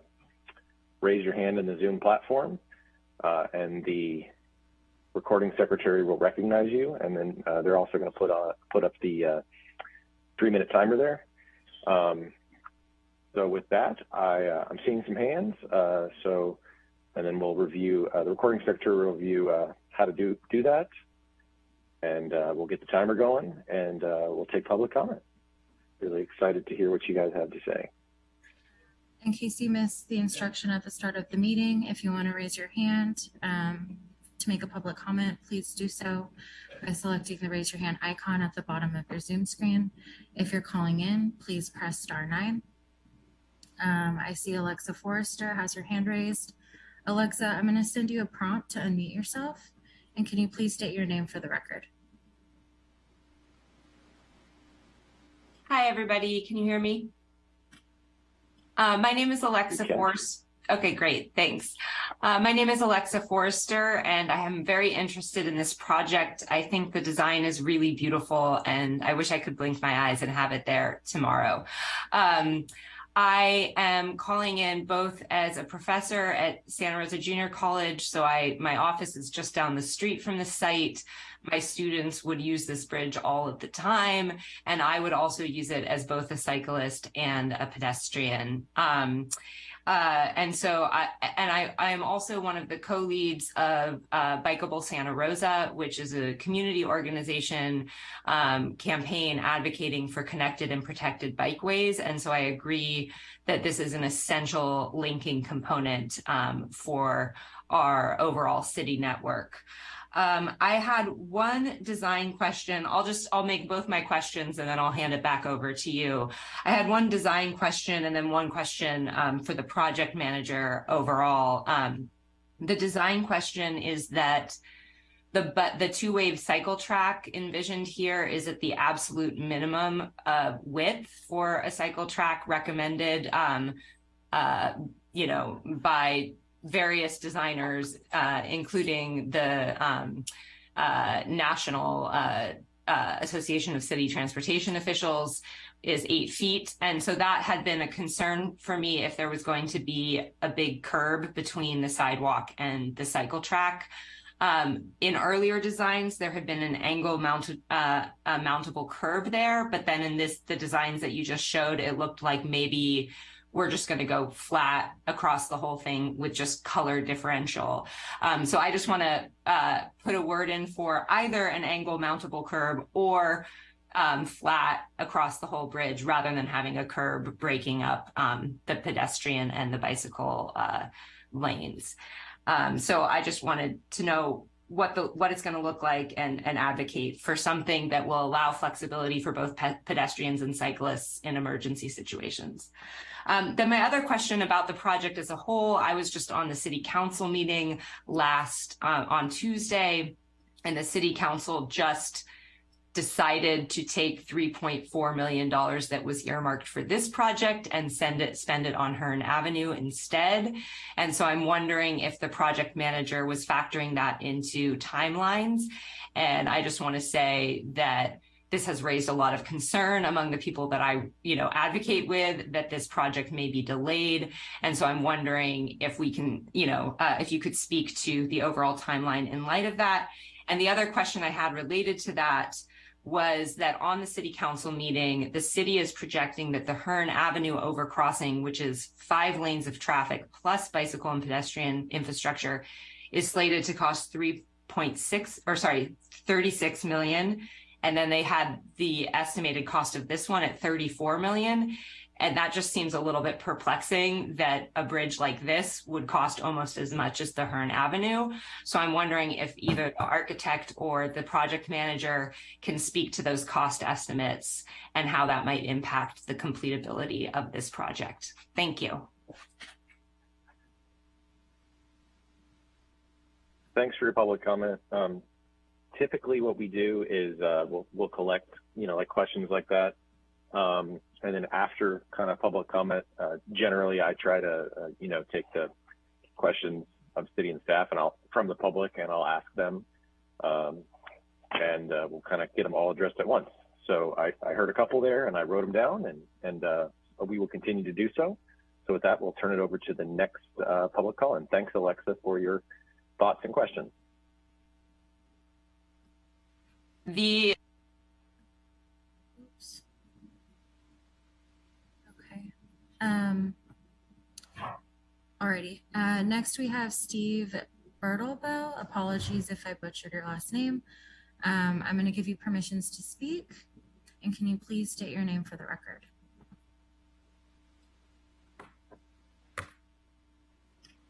raise your hand in the Zoom platform and the recording secretary will recognize you. And then they're also going to put, on, put up the three minute timer there. Um, so with that, I, uh, I'm seeing some hands. Uh, so, and then we'll review, uh, the recording secretary will review uh, how to do, do that. And uh, we'll get the timer going and uh, we'll take public comment. Really excited to hear what you guys have to say. In case you missed the instruction at the start of the meeting, if you want to raise your hand um, to make a public comment, please do so by selecting the raise your hand icon at the bottom of your Zoom screen. If you're calling in, please press star nine. Um, I see Alexa Forrester has her hand raised. Alexa, I'm going to send you a prompt to unmute yourself. And can you please state your name for the record? Hi, everybody. Can you hear me? Uh, my name is Alexa Forrester. Okay, great. Thanks. Uh, my name is Alexa Forrester, and I am very interested in this project. I think the design is really beautiful, and I wish I could blink my eyes and have it there tomorrow. Um, I am calling in both as a professor at Santa Rosa Junior College. So I, my office is just down the street from the site. My students would use this bridge all of the time. And I would also use it as both a cyclist and a pedestrian. Um, uh, and so I, and I, I am also one of the co-leads of uh, Bikeable Santa Rosa, which is a community organization um, campaign advocating for connected and protected bikeways. And so I agree that this is an essential linking component um, for our overall city network. Um, I had one design question. I'll just, I'll make both my questions and then I'll hand it back over to you. I had one design question and then one question um, for the project manager overall. Um, the design question is that the but the two wave cycle track envisioned here is at the absolute minimum uh, width for a cycle track recommended, um, uh, you know, by various designers, uh, including the um, uh, National uh, uh, Association of City Transportation Officials, is eight feet. And so that had been a concern for me if there was going to be a big curb between the sidewalk and the cycle track. Um, in earlier designs, there had been an angle mounted, uh, mountable curb there, but then in this, the designs that you just showed, it looked like maybe we're just going to go flat across the whole thing with just color differential. Um, so I just want to uh, put a word in for either an angle mountable curb or um, flat across the whole bridge rather than having a curb breaking up um, the pedestrian and the bicycle uh, lanes. Um, so I just wanted to know what the what it's going to look like and and advocate for something that will allow flexibility for both pe pedestrians and cyclists in emergency situations. Um, then my other question about the project as a whole, I was just on the city council meeting last uh, on Tuesday, and the city council just decided to take $3.4 million that was earmarked for this project and send it, spend it on Hearn Avenue instead. And so I'm wondering if the project manager was factoring that into timelines. And I just want to say that this has raised a lot of concern among the people that I, you know, advocate with that this project may be delayed. And so I'm wondering if we can, you know, uh, if you could speak to the overall timeline in light of that. And the other question I had related to that was that on the city council meeting, the city is projecting that the Hearn Avenue overcrossing, which is five lanes of traffic plus bicycle and pedestrian infrastructure, is slated to cost 3.6 or sorry, 36 million. And then they had the estimated cost of this one at 34 million. And that just seems a little bit perplexing that a bridge like this would cost almost as much as the Hearn Avenue. So I'm wondering if either the architect or the project manager can speak to those cost estimates and how that might impact the completability of this project. Thank you. Thanks for your public comment. Um, typically what we do is uh, we'll, we'll collect, you know, like questions like that. Um, and then after kind of public comment, uh, generally I try to, uh, you know, take the questions of city and staff and I'll from the public and I'll ask them. Um, and uh, we'll kind of get them all addressed at once. So I, I heard a couple there and I wrote them down and, and uh, we will continue to do so. So with that, we'll turn it over to the next uh, public call. And thanks, Alexa, for your thoughts and questions. The Oops. Okay. Um, alrighty. Uh, next we have Steve Bertelbell. Apologies if I butchered your last name. Um, I'm going to give you permissions to speak. And can you please state your name for the record?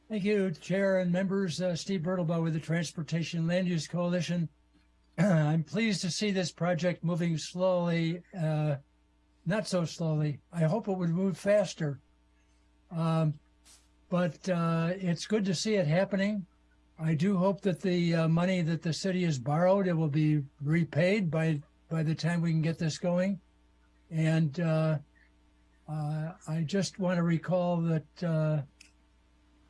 Thank you, Chair and members. Uh, Steve Birdlebough with the Transportation Land Use Coalition. I'm pleased to see this project moving slowly, uh, not so slowly. I hope it would move faster. Um, but uh, it's good to see it happening. I do hope that the uh, money that the city has borrowed, it will be repaid by by the time we can get this going. And uh, uh, I just want to recall that uh,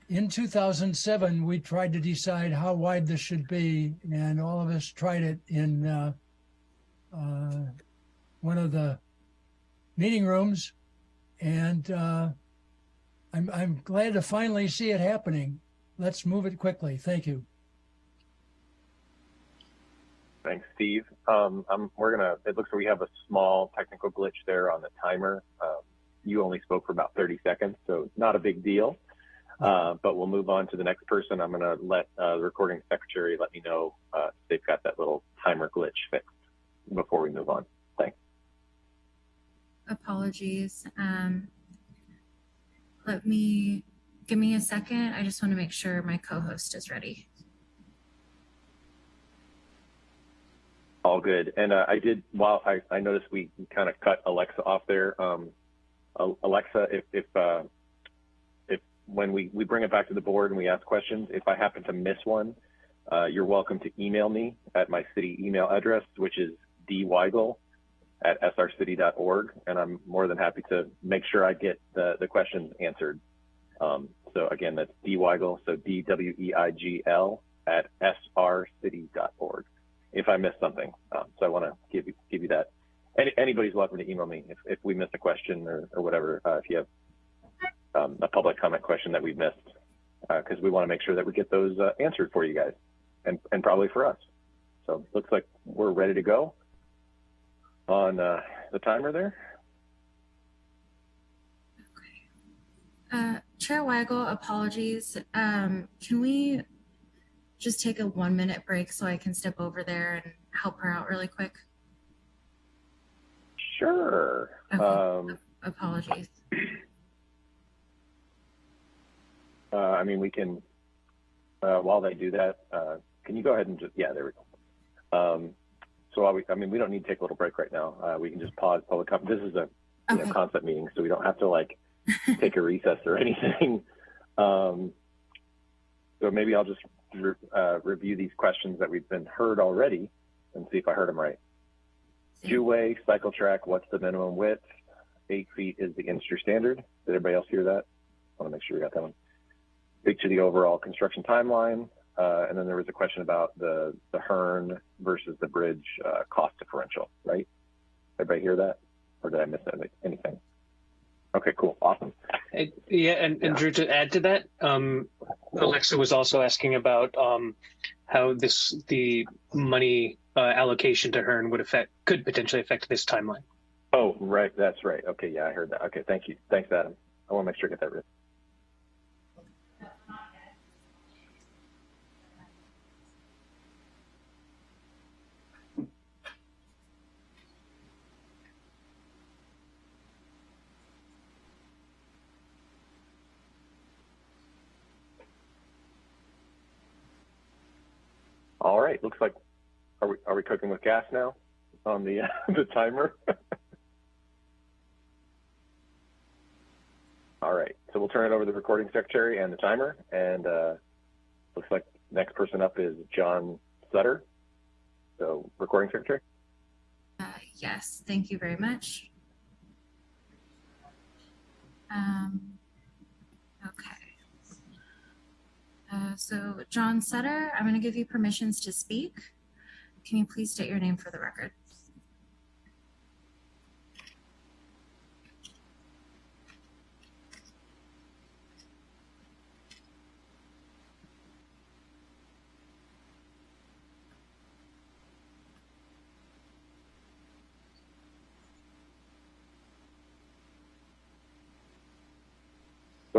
in 2007, we tried to decide how wide this should be, and all of us tried it in uh, uh, one of the meeting rooms. And uh, I'm, I'm glad to finally see it happening. Let's move it quickly. Thank you. Thanks, Steve. Um, we're gonna. It looks like we have a small technical glitch there on the timer. Um, you only spoke for about 30 seconds, so not a big deal. Uh, but we'll move on to the next person. I'm going to let uh, the recording secretary let me know uh, they've got that little timer glitch fixed before we move on. Thanks. Apologies. Um, let me give me a second. I just want to make sure my co-host is ready. All good. And uh, I did, while I, I noticed we kind of cut Alexa off there. Um, Alexa, if, if uh, when we, we bring it back to the board and we ask questions, if I happen to miss one, uh, you're welcome to email me at my city email address, which is dweigl at srcity.org. And I'm more than happy to make sure I get the, the questions answered. Um, so again, that's dweigl, so D-W-E-I-G-L at srcity.org if I missed something. Um, so I want to give you, give you that. Any, anybody's welcome to email me if, if we miss a question or, or whatever, uh, if you have um, a public comment question that we've missed because uh, we want to make sure that we get those uh, answered for you guys and, and probably for us. So looks like we're ready to go on uh, the timer there. Uh, Chair Weigl, apologies. Um, can we just take a one minute break so I can step over there and help her out really quick? Sure. Okay. Um, apologies. Uh, I mean, we can, uh, while they do that, uh, can you go ahead and just, yeah, there we go. Um, so while we, I mean, we don't need to take a little break right now. Uh, we can just pause public comment. This is a you Okay. know, concept meeting, so we don't have to like take a recess or [laughs] anything. Um, so maybe I'll just re uh, review these questions that we've been heard already and see if I heard them right. Two-way cycle track, what's the minimum width? Eight feet is the industry standard. Did everybody else hear that? I want to make sure we got that one speak to the overall construction timeline. Uh, and then there was a question about the, the Hearn versus the bridge uh, cost differential, right? Everybody hear that? Or did I miss anything? Okay, cool. Awesome. Yeah, and, Drew, to add to that, um, Alexa was also asking about um, how this the money uh, allocation to Hearn would affect could potentially affect this timeline. Oh, right. That's right. Okay. Yeah, I heard that. Okay. Thank you. Thanks, Adam. I want to make sure I get that right. All right. Looks like are we are we cooking with gas now on the uh, [laughs] the timer? [laughs] All right. So we'll turn it over to the recording secretary and the timer. And uh, looks like next person up is John Sutter. So recording secretary. Uh, yes, thank you very much. Um, okay. Uh, so John Sutter, I'm going to give you permissions to speak. Can you please state your name for the record?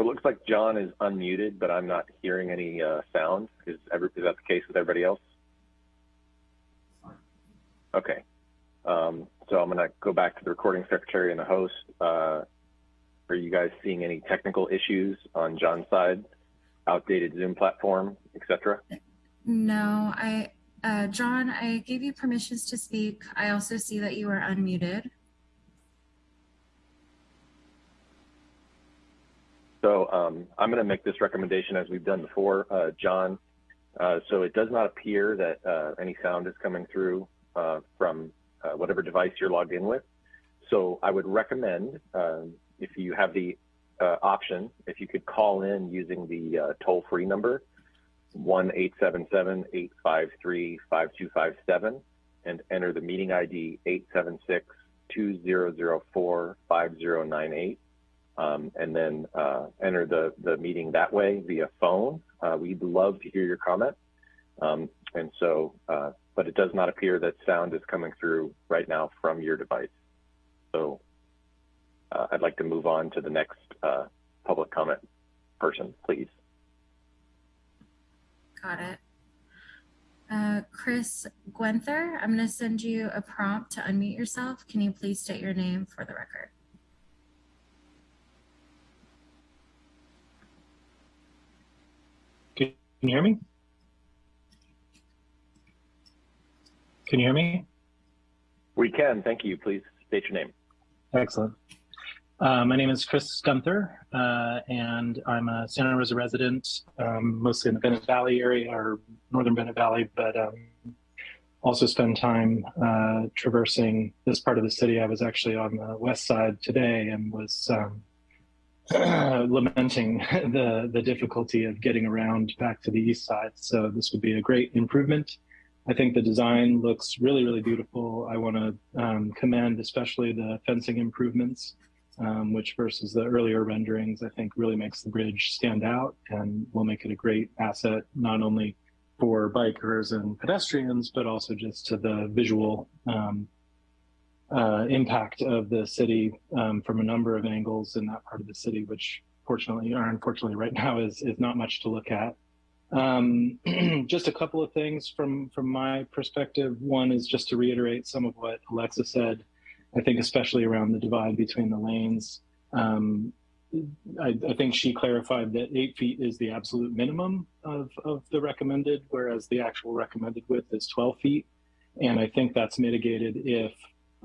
Looks like John is unmuted, but I'm not hearing any uh, sound. Is, every, is that the case with everybody else? Okay. Um, so I'm going to go back to the recording secretary and the host. Uh, are you guys seeing any technical issues on John's side? Outdated Zoom platform, etc. No, I, uh, John, I gave you permissions to speak. I also see that you are unmuted. So um, I'm going to make this recommendation as we've done before, uh, John. Uh, so it does not appear that uh, any sound is coming through uh, from uh, whatever device you're logged in with. So I would recommend, um, if you have the uh, option, if you could call in using the toll-free number, 1-877-853-5257 and enter the meeting ID 876-2004-5098 um, and then uh, enter the, the meeting that way via phone. Uh, we'd love to hear your comment. Um, and so, uh, but it does not appear that sound is coming through right now from your device. So uh, I'd like to move on to the next uh, public comment person, please. Got it. Uh, Chris Gwenther, I'm going to send you a prompt to unmute yourself. Can you please state your name for the record? Can you hear me? Can you hear me? We can. Thank you. Please state your name. Excellent. Uh, my name is Chris Gunther, uh, and I'm a Santa Rosa resident, um, mostly in the Bennett Valley area or northern Bennett Valley, but um, also spend time uh, traversing this part of the city. I was actually on the west side today and was um, [clears throat] lamenting [laughs] the the difficulty of getting around back to the east side. So this would be a great improvement. I think the design looks really, really beautiful. I want to um, commend especially the fencing improvements, um, which versus the earlier renderings, I think really makes the bridge stand out and will make it a great asset, not only for bikers and pedestrians, but also just to the visual um, uh, impact of the city um, from a number of angles in that part of the city, which fortunately or unfortunately right now is is not much to look at. Um, [clears throat] just a couple of things from from my perspective. One is just to reiterate some of what Alexa said. I think especially around the divide between the lanes. Um, I, I, think she clarified that eight feet is the absolute minimum of, of the recommended, whereas the actual recommended width is 12 feet. And I think that's mitigated if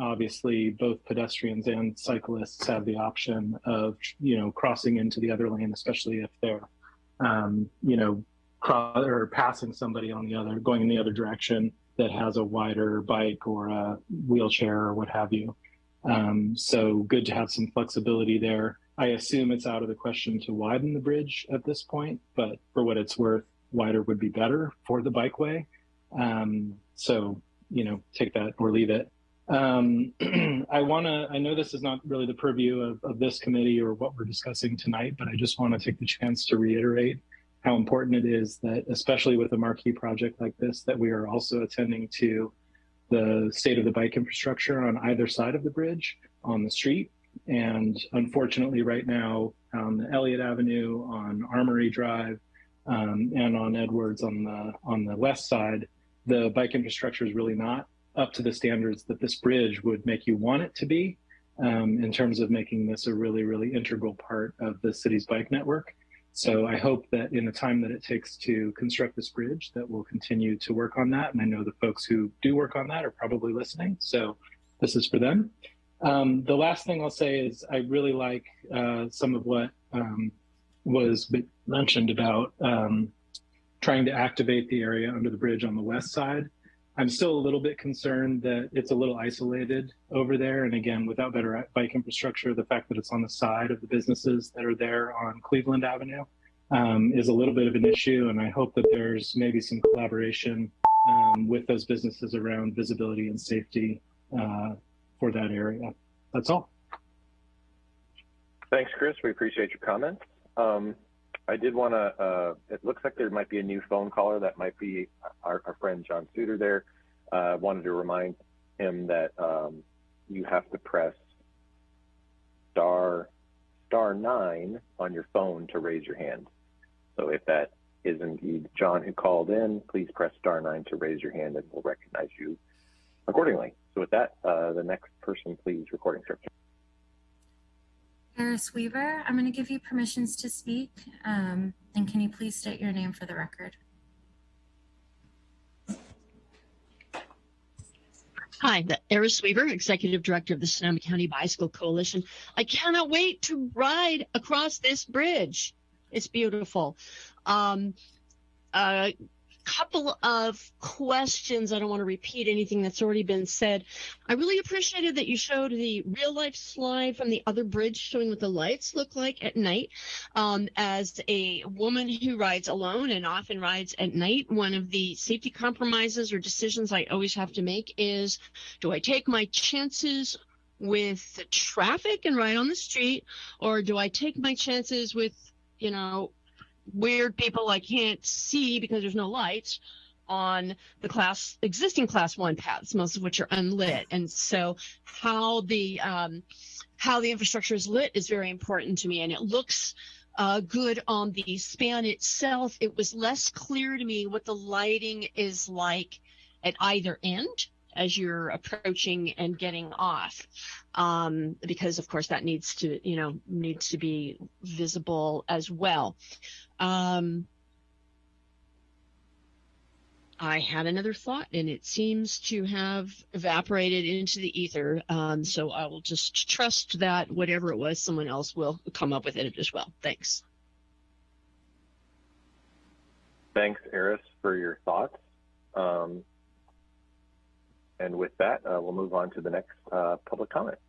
obviously both pedestrians and cyclists have the option of you know crossing into the other lane especially if they're um, you know or passing somebody on the other going in the other direction that has a wider bike or a wheelchair or what have you. Um, so good to have some flexibility there. I assume it's out of the question to widen the bridge at this point but for what it's worth wider would be better for the bikeway um, so you know take that or leave it um, [clears throat] I want to, I know this is not really the purview of, of this committee or what we're discussing tonight, but I just want to take the chance to reiterate how important it is that, especially with a marquee project like this, that we are also attending to the state of the bike infrastructure on either side of the bridge on the street. And unfortunately, right now on Elliott Avenue, on Armory Drive, um, and on Edwards on the on the west side, the bike infrastructure is really not up to the standards that this bridge would make you want it to be um, in terms of making this a really, really integral part of the city's bike network. So I hope that in the time that it takes to construct this bridge, that we'll continue to work on that. And I know the folks who do work on that are probably listening. So this is for them. Um, the last thing I'll say is I really like uh, some of what um, was mentioned about um, trying to activate the area under the bridge on the west side. I'm still a little bit concerned that it's a little isolated over there. And again, without better bike infrastructure, the fact that it's on the side of the businesses that are there on Cleveland Avenue um, is a little bit of an issue. And I hope that there's maybe some collaboration um, with those businesses around visibility and safety uh, for that area. That's all. Thanks, Chris. We appreciate your comments. Um, I did want to, uh, it looks like there might be a new phone caller. That might be our, our friend John Suter there. Uh, wanted to remind him that um, you have to press star star nine on your phone to raise your hand. So if that is indeed John who called in, please press star nine to raise your hand and we'll recognize you accordingly. So with that, uh, the next person, please, recording script. Eris Weaver, I'm going to give you permissions to speak. Um, and can you please state your name for the record? Hi, the Eris Weaver, Executive Director of the Sonoma County Bicycle Coalition. I cannot wait to ride across this bridge. It's beautiful. Um, uh, couple of questions. I don't want to repeat anything that's already been said. I really appreciated that you showed the real life slide from the other bridge showing what the lights look like at night. Um, as a woman who rides alone and often rides at night, one of the safety compromises or decisions I always have to make is do I take my chances with the traffic and ride on the street, or do I take my chances with, you know, weird people I can't see because there's no lights on the class existing class one paths, most of which are unlit. And so how the um, how the infrastructure is lit is very important to me. And it looks uh, good on the span itself. It was less clear to me what the lighting is like at either end as you're approaching and getting off um, because of course that needs to you know needs to be visible as well um, I had another thought and it seems to have evaporated into the ether. Um, so I will just trust that whatever it was, someone else will come up with it as well. Thanks. Thanks, Eris, for your thoughts. Um, and with that, uh, we'll move on to the next uh, public comment.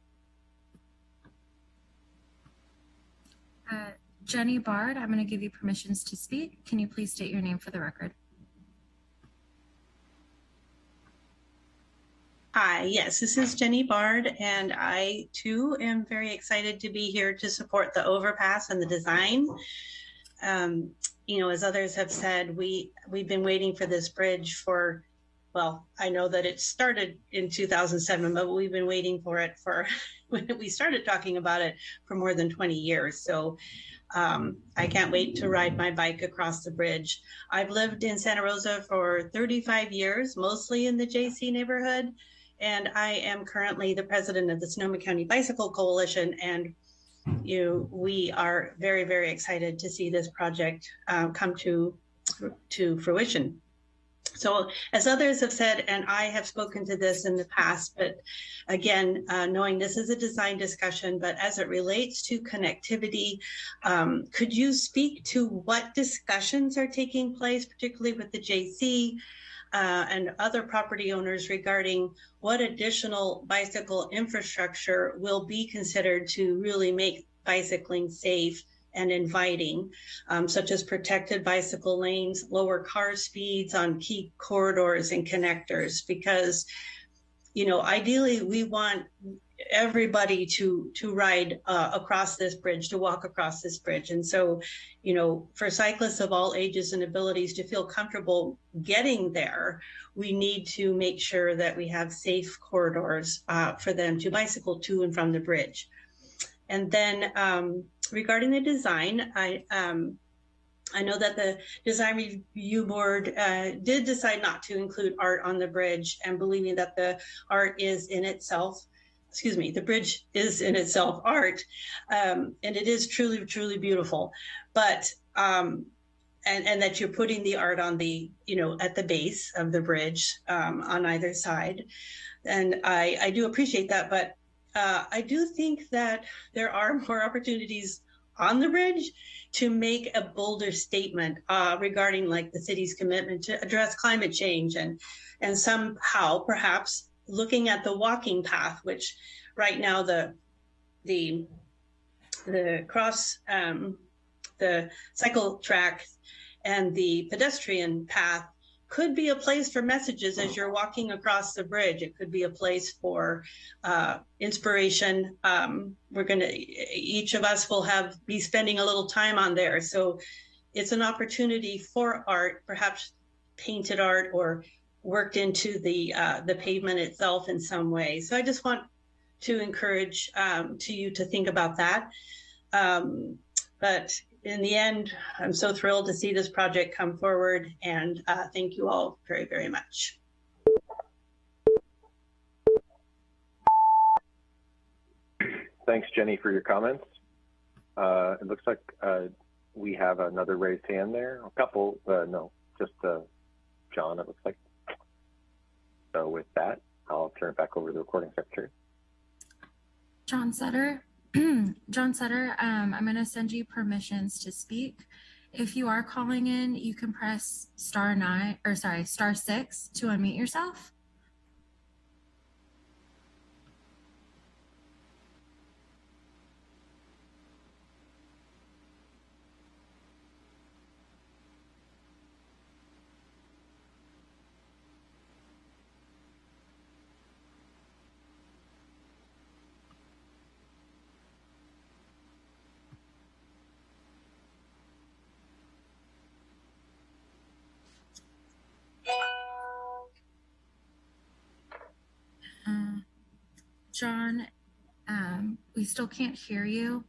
Uh, Jenny Bard, I'm going to give you permissions to speak. Can you please state your name for the record? Hi, yes, this is Jenny Bard, and I too am very excited to be here to support the overpass and the design. Um, you know, as others have said, we we've been waiting for this bridge for, well, I know that it started in 2007, but we've been waiting for it for when [laughs] we started talking about it for more than 20 years. So um, I can't wait to ride my bike across the bridge. I've lived in Santa Rosa for 35 years, mostly in the JC neighborhood, and I am currently the president of the Sonoma County Bicycle Coalition. And you, we are very, very excited to see this project uh, come to to fruition. So as others have said, and I have spoken to this in the past, but again, uh, knowing this is a design discussion, but as it relates to connectivity, um, could you speak to what discussions are taking place, particularly with the JC uh, and other property owners regarding what additional bicycle infrastructure will be considered to really make bicycling safe and inviting, um, such as protected bicycle lanes, lower car speeds on key corridors and connectors, because you know, ideally we want everybody to to ride uh, across this bridge, to walk across this bridge. And so, you know, for cyclists of all ages and abilities to feel comfortable getting there, we need to make sure that we have safe corridors uh, for them to bicycle to and from the bridge. And then um, regarding the design, I um, I know that the design review board uh, did decide not to include art on the bridge and believing that the art is in itself, excuse me, the bridge is in itself art. Um, and it is truly, truly beautiful. But, um, and, and that you're putting the art on the, you know, at the base of the bridge um, on either side. And I, I do appreciate that. But uh, I do think that there are [laughs] more opportunities on the bridge to make a bolder statement uh, regarding like the city's commitment to address climate change and and somehow perhaps looking at the walking path, which right now the the the cross um, the cycle track and the pedestrian path could be a place for messages as you're walking across the bridge. It could be a place for uh, inspiration. Um, we're going to, each of us will have, be spending a little time on there. So it's an opportunity for art, perhaps painted art or worked into the, uh, the pavement itself in some way. So I just want to encourage um, to you to think about that. Um, but in the end, I'm so thrilled to see this project come forward and uh, thank you all very, very much. Thanks, Jenny, for your comments. Uh, it looks like uh, we have another raised hand there. A couple, uh, no, just uh, John, it looks like. So with that, I'll turn it back over to the recording secretary. John Sutter. [clears throat] John Sutter, um, I'm going to send you permissions to speak. If you are calling in, you can press star nine or sorry, star six to unmute yourself. John, um, we still can't hear you.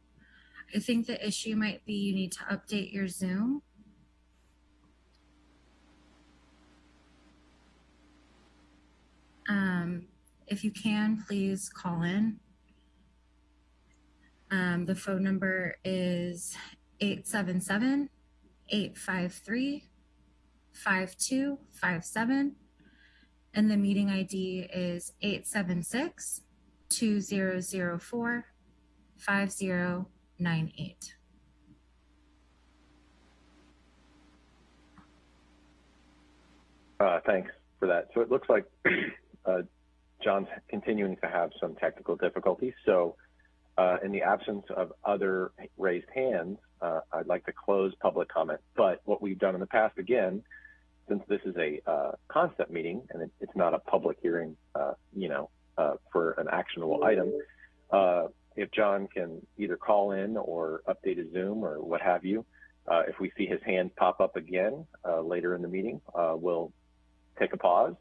I think the issue might be you need to update your Zoom. Um, if you can, please call in. Um, the phone number is 877 853 5257 and the meeting ID is 876 2004 5098. Uh, thanks for that. So it looks like [clears throat] uh, John's continuing to have some technical difficulties. So uh, in the absence of other raised hands, uh, I'd like to close public comment. But what we've done in the past, again, since this is a uh, concept meeting and it, it's not a public hearing, uh, you know, uh, for an actionable item, uh, if John can either call in or update his Zoom or what have you, uh, if we see his hand pop up again uh, later in the meeting, we'll take a pause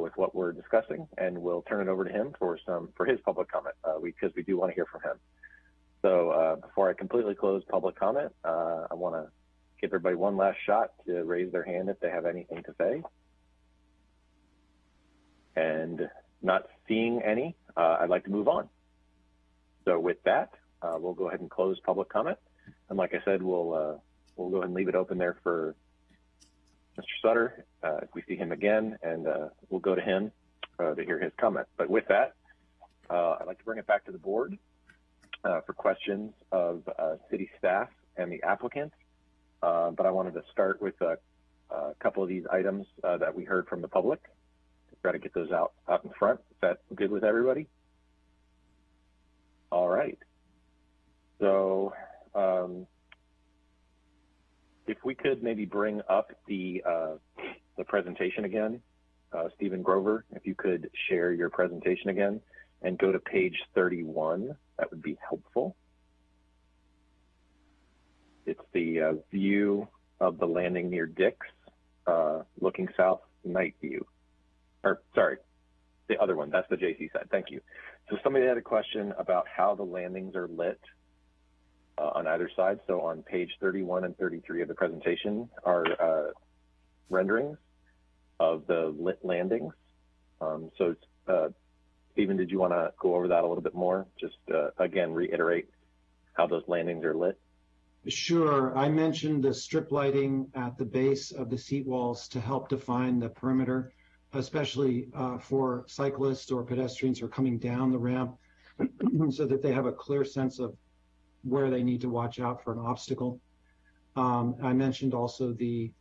with what we're discussing and we'll turn it over to him for some for his public comment because we, we do want to hear from him. So before I completely close public comment, I want to give everybody one last shot to raise their hand if they have anything to say. And not seeing any, uh, I'd like to move on. So with that, uh, we'll go ahead and close public comment. And like I said, we'll uh, we'll go ahead and leave it open there for Mr. Sutter uh, if we see him again, and uh, we'll go to him uh, to hear his comment. But with that, I'd like to bring it back to the board for questions of city staff and the applicants. But I wanted to start with a, a couple of these items that we heard from the public try to get those out, out in front. Is that good with everybody? All right. So um, if we could maybe bring up the, uh, the presentation again uh, Stephen Grover, if you could share your presentation again and go to page 31, that would be helpful. It's the uh, view of the landing near Dix, uh, looking south, night view. Or sorry, the other one, that's the JC side, thank you. So somebody had a question about how the landings are lit uh, on either side. So on page 31 and 33 of the presentation are uh, renderings of the lit landings. Um, so uh, Stephen, did you want to go over that a little bit more? Just uh, again, reiterate how those landings are lit. Sure. I mentioned the strip lighting at the base of the seat walls to help define the perimeter, especially uh, for cyclists or pedestrians who are coming down the ramp [clears throat] so that they have a clear sense of where they need to watch out for an obstacle. Um, I mentioned also the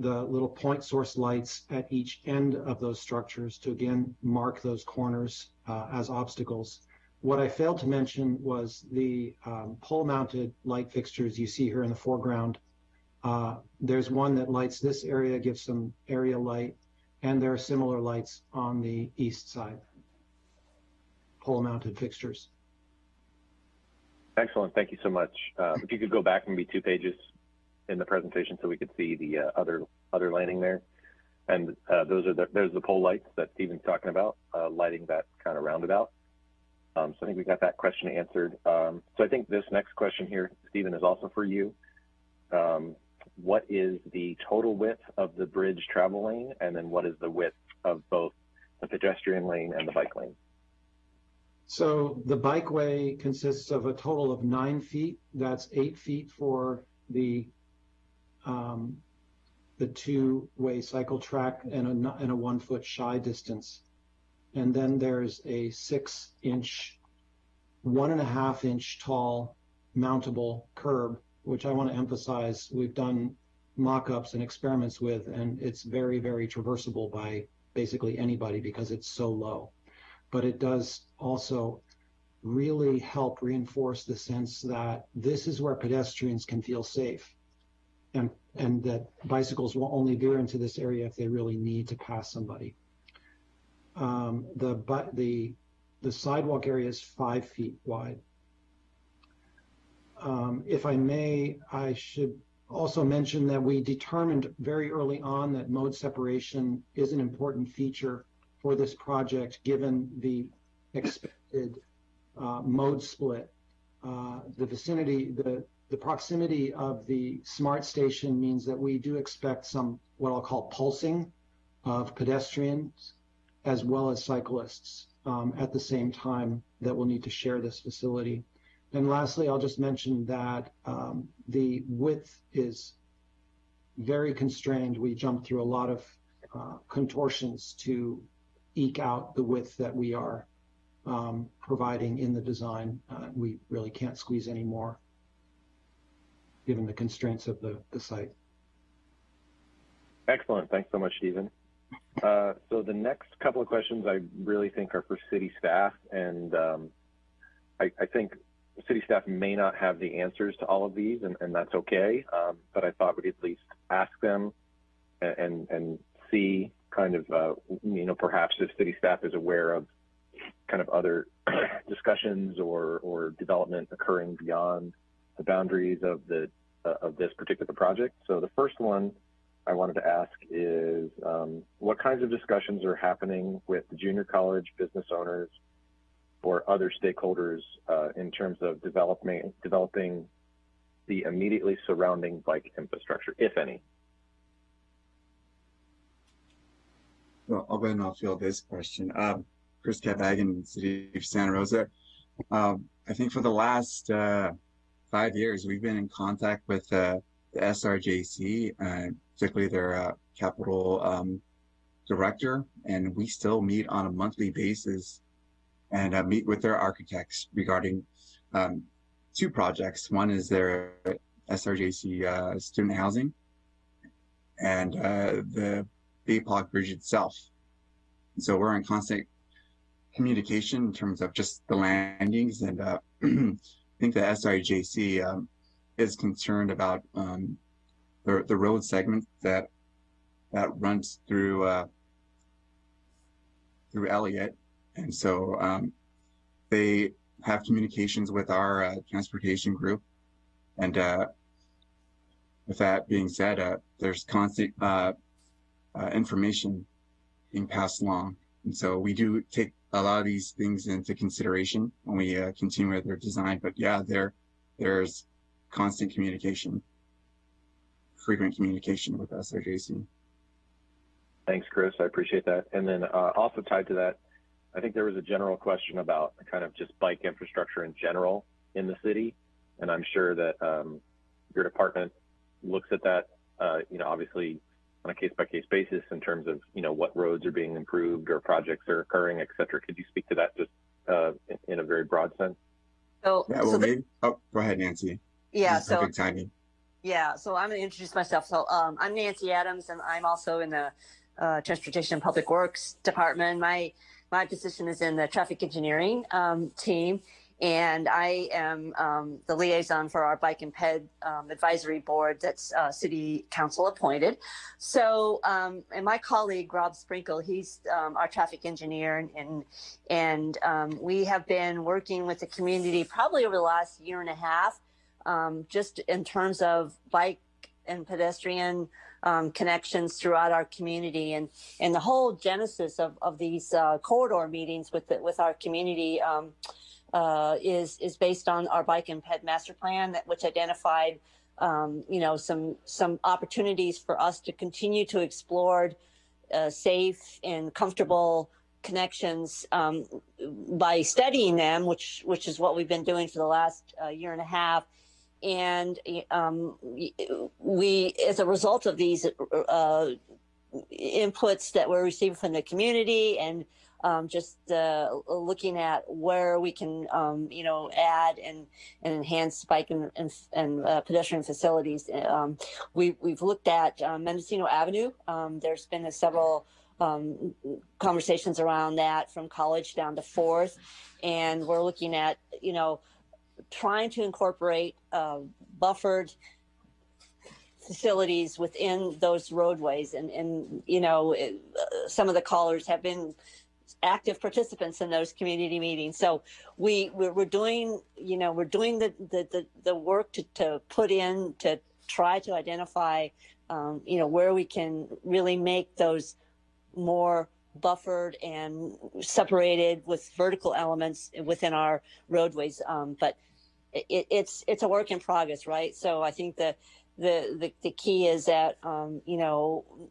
the little point source lights at each end of those structures to again mark those corners uh, as obstacles. What I failed to mention was the um, pole mounted light fixtures you see here in the foreground. Uh, there's one that lights this area, gives some area light, and there are similar lights on the east side, pole mounted fixtures. Excellent. Thank you so much. Uh, if you could go back maybe two pages in the presentation so we could see the uh, other other landing there. And uh, those are the, there's the pole lights that Stephen's talking about, uh, lighting that kind of roundabout. Um, so I think we got that question answered. Um, so I think this next question here, Stephen, is also for you. Um, what is the total width of the bridge travel lane? And then what is the width of both the pedestrian lane and the bike lane? So the bikeway consists of a total of nine feet. That's eight feet for the um, the two-way cycle track and a, and a one-foot shy distance. And then there's a six-inch, one and a half inch tall mountable curb, which I want to emphasize we've done mock-ups and experiments with, and it's very, very traversable by basically anybody because it's so low but it does also really help reinforce the sense that this is where pedestrians can feel safe and and that bicycles will only veer into this area if they really need to pass somebody. Um, the but the the sidewalk area is five feet wide. Um, if I may, I should also mention that we determined very early on that mode separation is an important feature for this project, given the expected uh, mode split. Uh, the vicinity, the, the proximity of the SMART station means that we do expect some what I'll call pulsing of pedestrians as well as cyclists um, at the same time that will need to share this facility. And lastly, I'll just mention that um, the width is very constrained. We jumped through a lot of uh, contortions to eke out the width that we are um, providing in the design. Uh, we really can't squeeze any more given the constraints of the, site. Excellent. Thanks so much, Stephen. Uh, so the next couple of questions I really think are for city staff, and um, I, think city staff may not have the answers to all of these, and, and that's okay. Um, but I thought we'd at least ask them and, and, see kind of, uh, you know, perhaps if city staff is aware of kind of other [clears throat] discussions or, or development occurring beyond the boundaries of the uh, of this particular project. So the first one I wanted to ask is um, what kinds of discussions are happening with the junior college business owners or other stakeholders uh, in terms of developing developing the immediately surrounding bike infrastructure, if any? Well, I'll go ahead and I'll field this question. Um, Chris Cabagan, City of Santa Rosa. Um, I think for the last uh, five years, we've been in contact with uh, the SRJC, uh, particularly their uh, capital um, director, and we still meet on a monthly basis and uh, meet with their architects regarding um, two projects. One is their SRJC uh, student housing, and the BPOC bridge itself. So we're in constant communication in terms of just the landings. And uh, [clears throat] I think the SRJC um, is concerned about um, the, the road segment that that runs through uh, through Elliott, and so um, they have communications with our uh, transportation group. And uh, with that being said, uh, there's constant uh, uh, information being passed along. And so we do take a lot of these things into consideration when we uh, continue with their design. But yeah, there there's constant communication, frequent communication with SRJC. Thanks, Chris. I appreciate that. And then also tied to that, I think there was a general question about kind of just bike infrastructure in general in the city. And I'm sure that um, your department looks at that, uh, you know, obviously on a case by case basis in terms of, you know, what roads are being improved or projects are occurring, et cetera. Could you speak to that just uh, in, in, a very broad sense? So, yeah, well, so maybe, oh, go ahead, Nancy. Yeah, so timing. Yeah, so I'm going to introduce myself. So um, I'm Nancy Adams, and I'm also in the uh, Transportation and Public Works Department. My my position is in the traffic engineering um, team, and I am um, the liaison for our bike and ped um, advisory board that's uh, city council appointed. So, um, and my colleague Rob Sprinkle, he's um, our traffic engineer, and and, um, we have been working with the community probably over the last year and a half, just in terms of bike and pedestrian um, connections throughout our community and and the whole genesis of, of these uh, corridor meetings with the, with our community um, uh, is is based on our bike and ped master plan that which identified um, you know some some opportunities for us to continue to explore uh, safe and comfortable connections um, by studying them which which is what we've been doing for the last uh, year and a half and um, we, as a result of these uh, inputs that we're receiving from the community and um, just uh, looking at where we can, um, you know, add and, and enhance bike and, and, and uh, pedestrian facilities. Um, we, we've looked at uh, Mendocino Avenue. Um, there's been several um, conversations around that from college down to fourth. And we're looking at, you know, trying to incorporate uh, buffered facilities within those roadways. And and you know it, uh, some of the callers have been active participants in those community meetings. So we we're, we're doing you know we're doing the the the, the work to, to put in to try to identify um, you know where we can really make those more buffered and separated with vertical elements within our roadways. Um, but it, it's it's a work in progress, right? So I think the the the, the key is that um, you know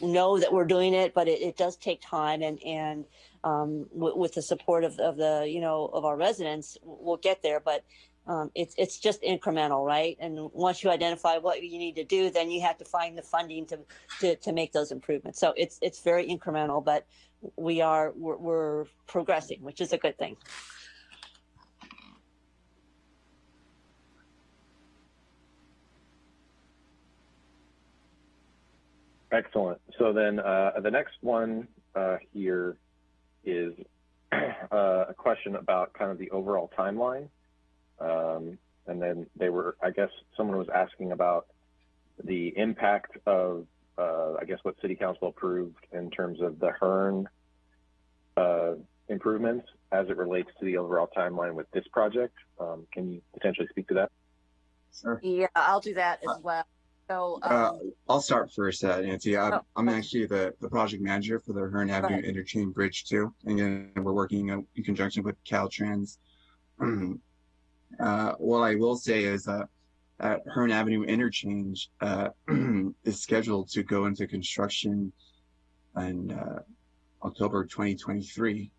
know that we're doing it, but it, it does take time, and and um, with the support of, of the you know of our residents, we'll get there. But um, it's it's just incremental, right? And once you identify what you need to do, then you have to find the funding to to, to make those improvements. So it's it's very incremental, but we are we're, we're progressing, which is a good thing. Excellent. So then uh, the next one uh, here is uh, a question about kind of the overall timeline. Um, and then they were, I guess someone was asking about the impact of, uh, I guess what city council approved in terms of the Hearn uh, improvements as it relates to the overall timeline with this project. Um, can you potentially speak to that? Sure. Yeah, I'll do that as well. So um, uh, I'll start first, uh, Nancy. I'm, oh, I'm actually the, the project manager for the Hearn Avenue Interchange Bridge too. And again, we're working in conjunction with Caltrans. [clears throat] uh, what I will say is uh, that Hearn Avenue Interchange uh, [clears throat] is scheduled to go into construction in uh, October 2023.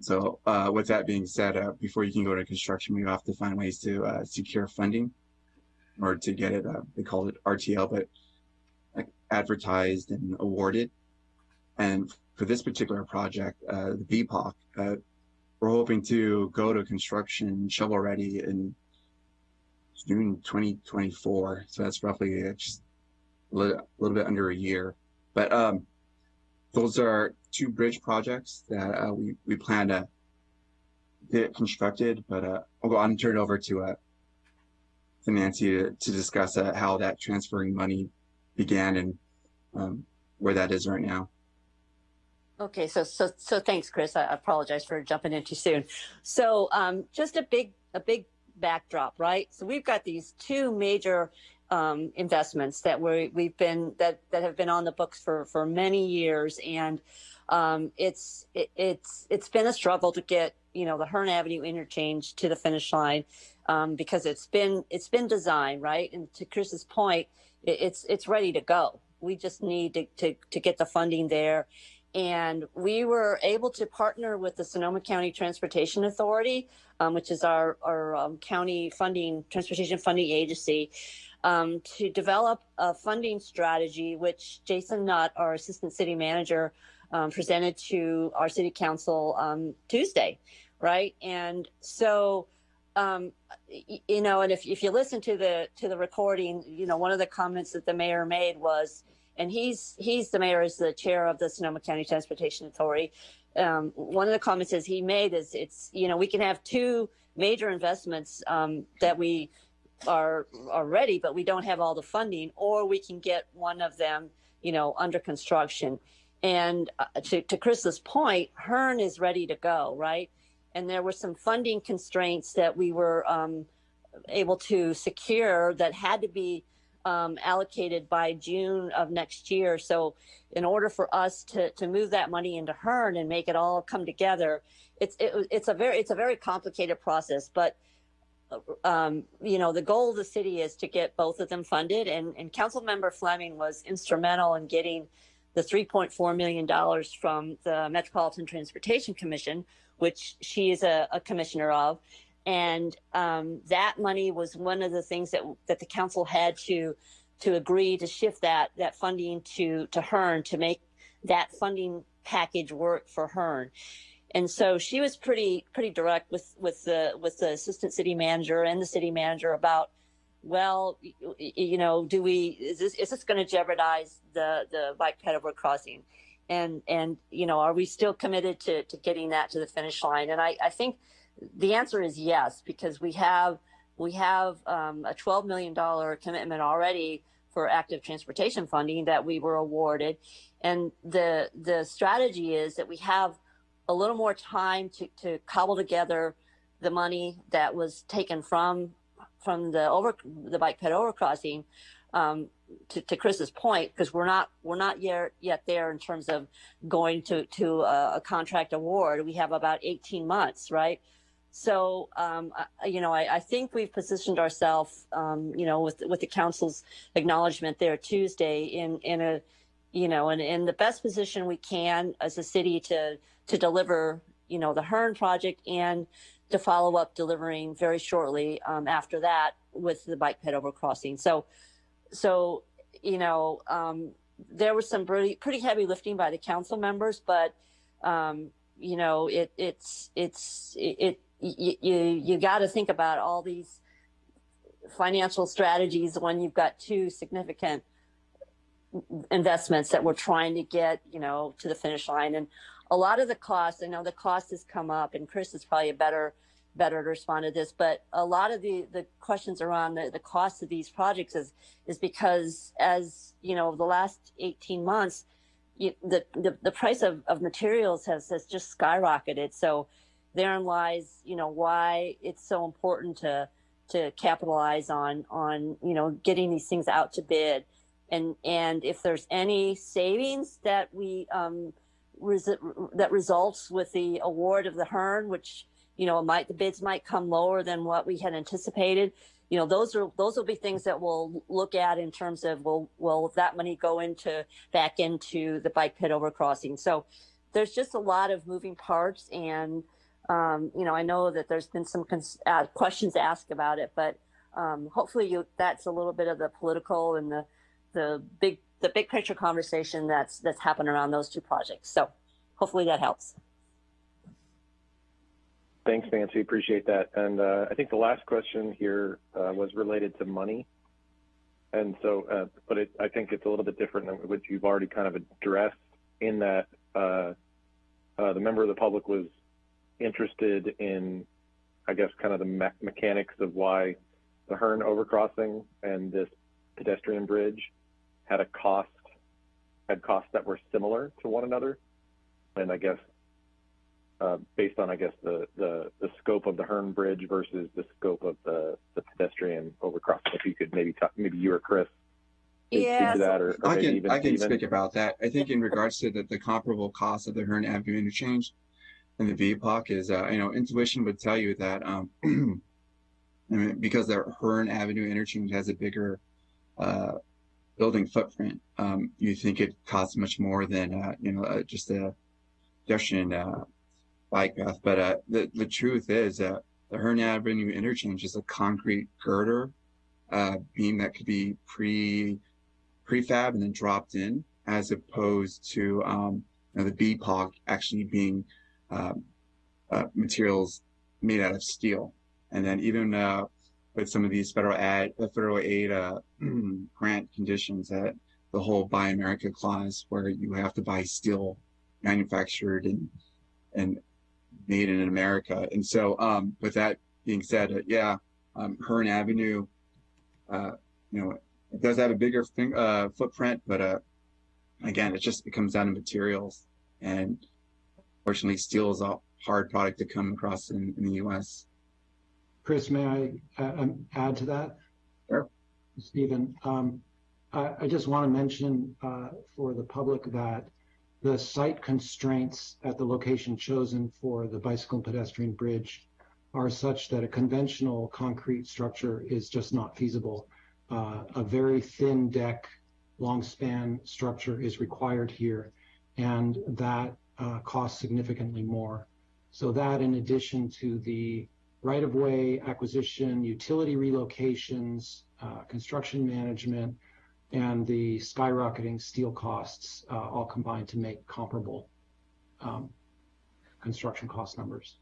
So uh, with that being said, uh, before you can go to construction, we have to find ways to uh, secure funding or to get it, uh, they called it RTL, but like advertised and awarded. And for this particular project, uh, the BPOC, uh, we're hoping to go to construction shovel ready in June 2024. So that's roughly uh, just a little, a little, bit under a year. But um, those are two bridge projects that uh, we, we plan to get constructed. But uh, I'll go on and turn it over to Nancy to, to discuss uh, how that transferring money began and um, where that is right now. Okay, so so so thanks, Chris. I apologize for jumping in too soon. So um, just a big a big backdrop, right? So we've got these two major um, investments that we we've been that that have been on the books for for many years, and um, it's it, it's it's been a struggle to get you know the Hearn Avenue interchange to the finish line um, because it's been it's been designed right, and to Chris's point, it, it's it's ready to go. We just need to, to to get the funding there. And we were able to partner with the Sonoma County Transportation Authority, um, which is our, our um, county funding, transportation funding agency, um, to develop a funding strategy, which Jason Nutt, our assistant city manager, um, presented to our city council um, Tuesday, right? And so, um, you know, and if, if you listen to the to the recording, you know, one of the comments that the mayor made was, and he's he's the mayor is the chair of the Sonoma County Transportation Authority. Um, one of the comments is he made is it's you know we can have two major investments um, that we are are ready, but we don't have all the funding, or we can get one of them you know under construction. And uh, to to Chris's point, Hearn is ready to go, right? And there were some funding constraints that we were um, able to secure that had to be um, allocated by June of next year. So in order for us to, to move that money into Hearn and make it all come together, it's, it, it's a very, it's a very complicated process, but um, you know, the goal of the city is to get both of them funded and, and council member Fleming was instrumental in getting the $3.4 million from the Metropolitan Transportation Commission, which she is a, a commissioner of and um, that money was one of the things that that the council had to to agree to shift that that funding to to Hearn to make that funding package work for Hearn. And so she was pretty pretty direct with with the with the assistant city manager and the city manager about well you know do we is this is this going to jeopardize the the bike ped over crossing and and you know are we still committed to to getting that to the finish line and I I think the answer is yes, because we have we have um, a $12 million commitment already for active transportation funding that we were awarded. And the the strategy is that we have a little more time to, to cobble together the money that was taken from from the over the bike ped overcrossing um, to, to Chris's point, because we're not we're not yet yet there in terms of going to to a, a contract award. We have about 18 months, right? So, um, I, you know, I, I, think we've positioned ourselves, um, you know, with with the council's acknowledgement there Tuesday in in a, you know, in, in the best position we can as a city to to deliver, you know, the Hearn project and to follow up delivering very shortly um, after that with the bike ped over crossing. So, so you know, um, there was some pretty pretty heavy lifting by the council members, but um, you know, it it's it's it you you, you got to think about all these financial strategies when you've got two significant investments that we're trying to get you know to the finish line. And a lot of the costs i know the cost has come up and chris is probably a better better to respond to this but a lot of the the questions around the, the cost of these projects is is because as you know the last 18 months you, the, the the price of, of materials has has just skyrocketed. So therein lies, you know, why it's so important to to capitalize on on you know getting these things out to bid, and and if there's any savings that we um, res- that results with the award of the Hearn, which you know might the bids might come lower than what we had anticipated. You know, those are those will be things that we'll look at in terms of will will that money go into back into the bike ped overcrossing. So there's just a lot of moving parts and um, you know, I know that there's been some uh, questions asked about it, but um, hopefully you, that's a little bit of the political and the the big the big picture conversation that's that's happened around those two projects. So hopefully that helps. Thanks, Nancy. Appreciate that. And uh, I think the last question here uh, was related to money. And so, uh, but it, I think it's a little bit different than what you've already kind of addressed in that uh, uh, the member of the public was interested in, I guess, kind of the me mechanics of why the Hearn overcrossing and this pedestrian bridge had a cost, had costs that were similar to one another. and I guess based on I guess the, the the scope of the Hearn Bridge versus the scope of the, the pedestrian overcrossing. If you could maybe talk, maybe you or Chris speak Yeah, to that, or, or I maybe can even I can Steven. speak about that. I think in regards to the, the comparable cost of the Hearn Avenue interchange and the BPOC is uh, you know intuition would tell you that um, [clears throat] I mean, because the Hearn Avenue interchange has a bigger uh, building footprint, um, you think it costs much more than uh, you know uh, just a pedestrian uh, bike path. But uh, the the truth is that the Hearn Avenue interchange is a concrete girder uh, beam that could be pre prefab and then dropped in, as opposed to um, you know, the BPOC actually being um, uh, materials made out of steel. And then even uh, with some of these federal federal aid uh, [clears throat] grant conditions, that the whole Buy America clause, where you have to buy steel manufactured and and made in America. And so, um, with that being said, uh, yeah, um, Hearn Avenue, uh, you know, it does have a bigger uh, footprint, but uh, again, it just it comes down to materials, and fortunately, steel is a hard product to come across in, in the U.S. Chris, may I uh, um, add to that? Sure. Stephen, um, I, I just want to mention uh, for the public that the site constraints at the location chosen for the bicycle and pedestrian bridge are such that a conventional concrete structure is just not feasible. Uh, a very thin deck, long span structure is required here, and that uh, costs significantly more. So that in addition to the right-of-way acquisition, utility relocations, uh, construction management, and the skyrocketing steel costs uh, all combined to make comparable um, construction cost numbers.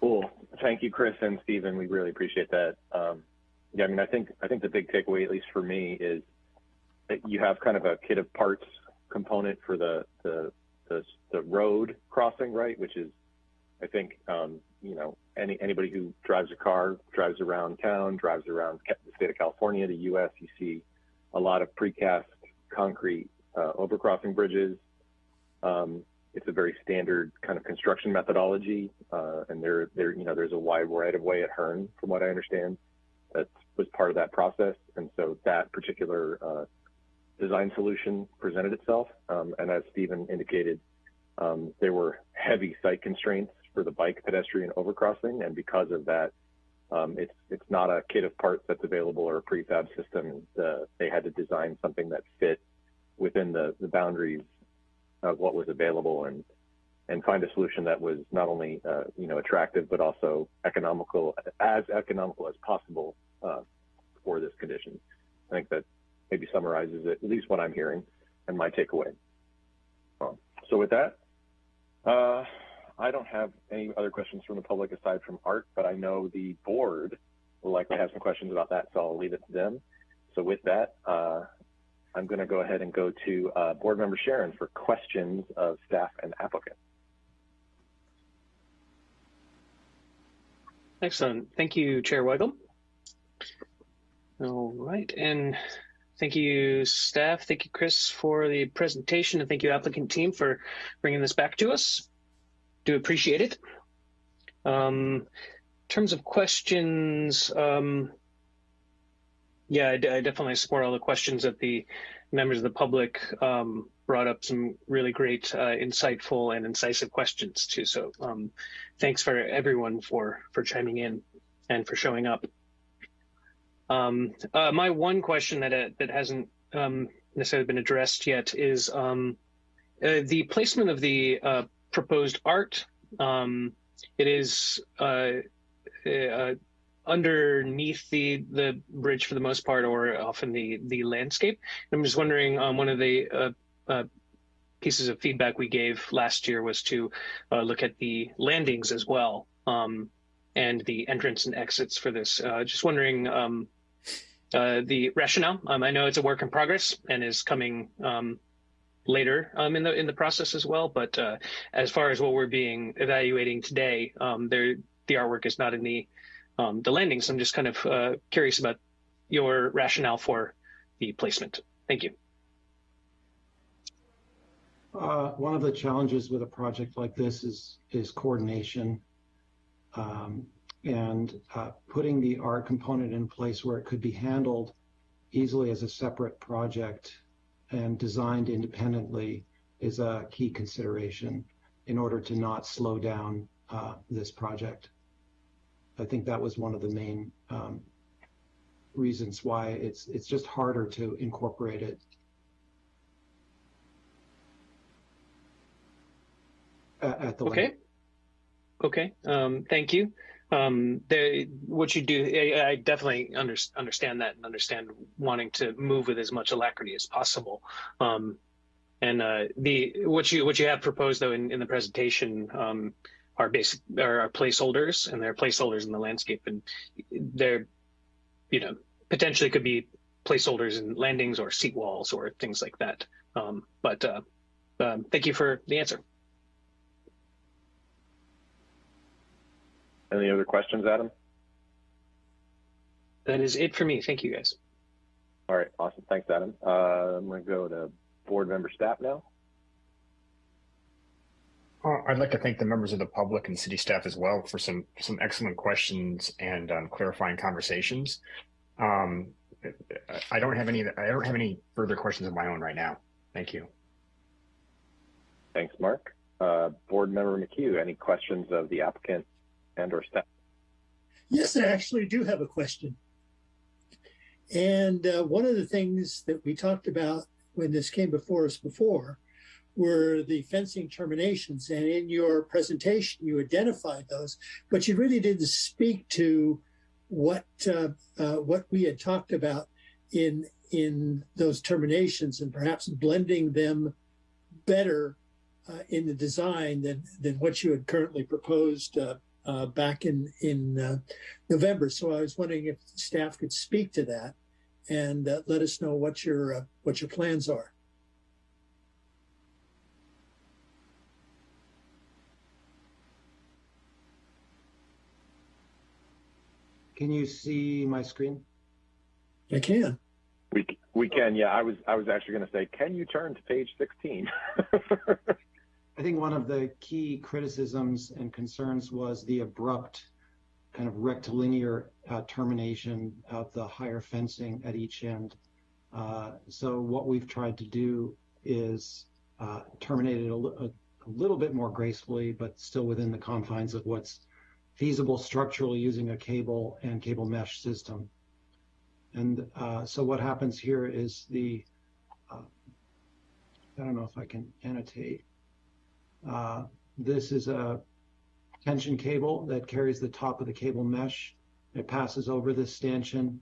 Cool. Thank you, Chris and Stephen. We really appreciate that. Um, yeah, I mean, I think I think the big takeaway, at least for me, is that you have kind of a kit of parts component for the the the, the road crossing, right? Which is, I think, um, you know, any anybody who drives a car, drives around town, drives around the state of California, the U.S., you see a lot of precast concrete uh, overcrossing bridges. Um, it's a very standard kind of construction methodology, uh, and there, there, you know, there's a wide right of way at Hearn, from what I understand, that was part of that process, and so that particular uh, design solution presented itself. Um, and as Stephen indicated, um, there were heavy site constraints for the bike pedestrian overcrossing, and because of that, um, it's it's not a kit of parts that's available or a prefab system. The, they had to design something that fit within the, the boundaries of what was available and and find a solution that was not only uh, you know attractive but also economical as economical as possible uh, for this condition. I think that maybe summarizes it, at least what I'm hearing and my takeaway. Um, so with that, uh, I don't have any other questions from the public aside from Art, but I know the board will likely have some questions about that, so I'll leave it to them. So with that, uh, I'm going to go ahead and go to uh, board member Sharon for questions of staff and applicants. Excellent. Thank you, Chair Weigl. All right, and thank you, staff. Thank you, Chris, for the presentation, and thank you, applicant team, for bringing this back to us. Do appreciate it. Um, in terms of questions, um, yeah, I, definitely support all the questions that the members of the public um, brought up. Some really great, uh, insightful, and incisive questions too. So, um, thanks for everyone for for chiming in and for showing up. Um, uh, my one question that uh, that hasn't um, necessarily been addressed yet is um, uh, the placement of the uh, proposed art. Um, it is uh, uh, underneath the the bridge for the most part, or often the the landscape. I'm just wondering. Um, one of the uh, uh, pieces of feedback we gave last year was to uh, look at the landings as well, um, and the entrance and exits for this. Uh, just wondering um, the rationale. Um, I know it's a work in progress and is coming um, later um, in the in the process as well. But uh, as far as what we're being evaluating today, um, there the artwork is not in the um, the So I'm just kind of uh, curious about your rationale for the placement. Thank you. Uh, one of the challenges with a project like this is is coordination um, and uh, putting the art component in place where it could be handled easily as a separate project and designed independently is a key consideration in order to not slow down uh, this project. I think that was one of the main um, reasons why it's it's just harder to incorporate it at the okay. Okay. Um, thank you. Um, the, what you do, I, I definitely under, understand that and understand wanting to move with as much alacrity as possible. Um, and uh, the what you what you have proposed though in, in the presentation um, are basic are, are placeholders and they're placeholders in the landscape and they're you know potentially could be placeholders in landings or seat walls or things like that. Um, but uh, um, thank you for the answer. Any other questions, Adam? That is it for me. Thank you, guys. All right, awesome. Thanks, Adam. Uh, I'm going to go to board member Stapp now. Uh, I'd like to thank the members of the public and city staff as well for some some excellent questions and um, clarifying conversations. Um, I don't have any I don't have any further questions of my own right now. Thank you. Thanks, Mark. Uh, board member McHugh, any questions of the applicant and or staff? Yes, I actually do have a question. And uh, one of the things that we talked about when this came before us before were the fencing terminations. And in your presentation, you identified those, but you really didn't speak to what uh, uh, what we had talked about in in those terminations and perhaps blending them better uh, in the design than than what you had currently proposed uh, back in in uh, November. So I was wondering if staff could speak to that and uh, let us know what your uh, what your plans are. Can you see my screen? I can. We we can. Yeah, I was I was actually going to say, can you turn to page 16? [laughs] I think one of the key criticisms and concerns was the abrupt kind of rectilinear uh, termination of the higher fencing at each end. Uh, so what we've tried to do is uh, terminate it a, a, a, little bit more gracefully, but still within the confines of what's feasible structurally using a cable and cable mesh system. And uh, so what happens here is the, uh, I don't know if I can annotate, Uh, this is a tension cable that carries the top of the cable mesh. It passes over this stanchion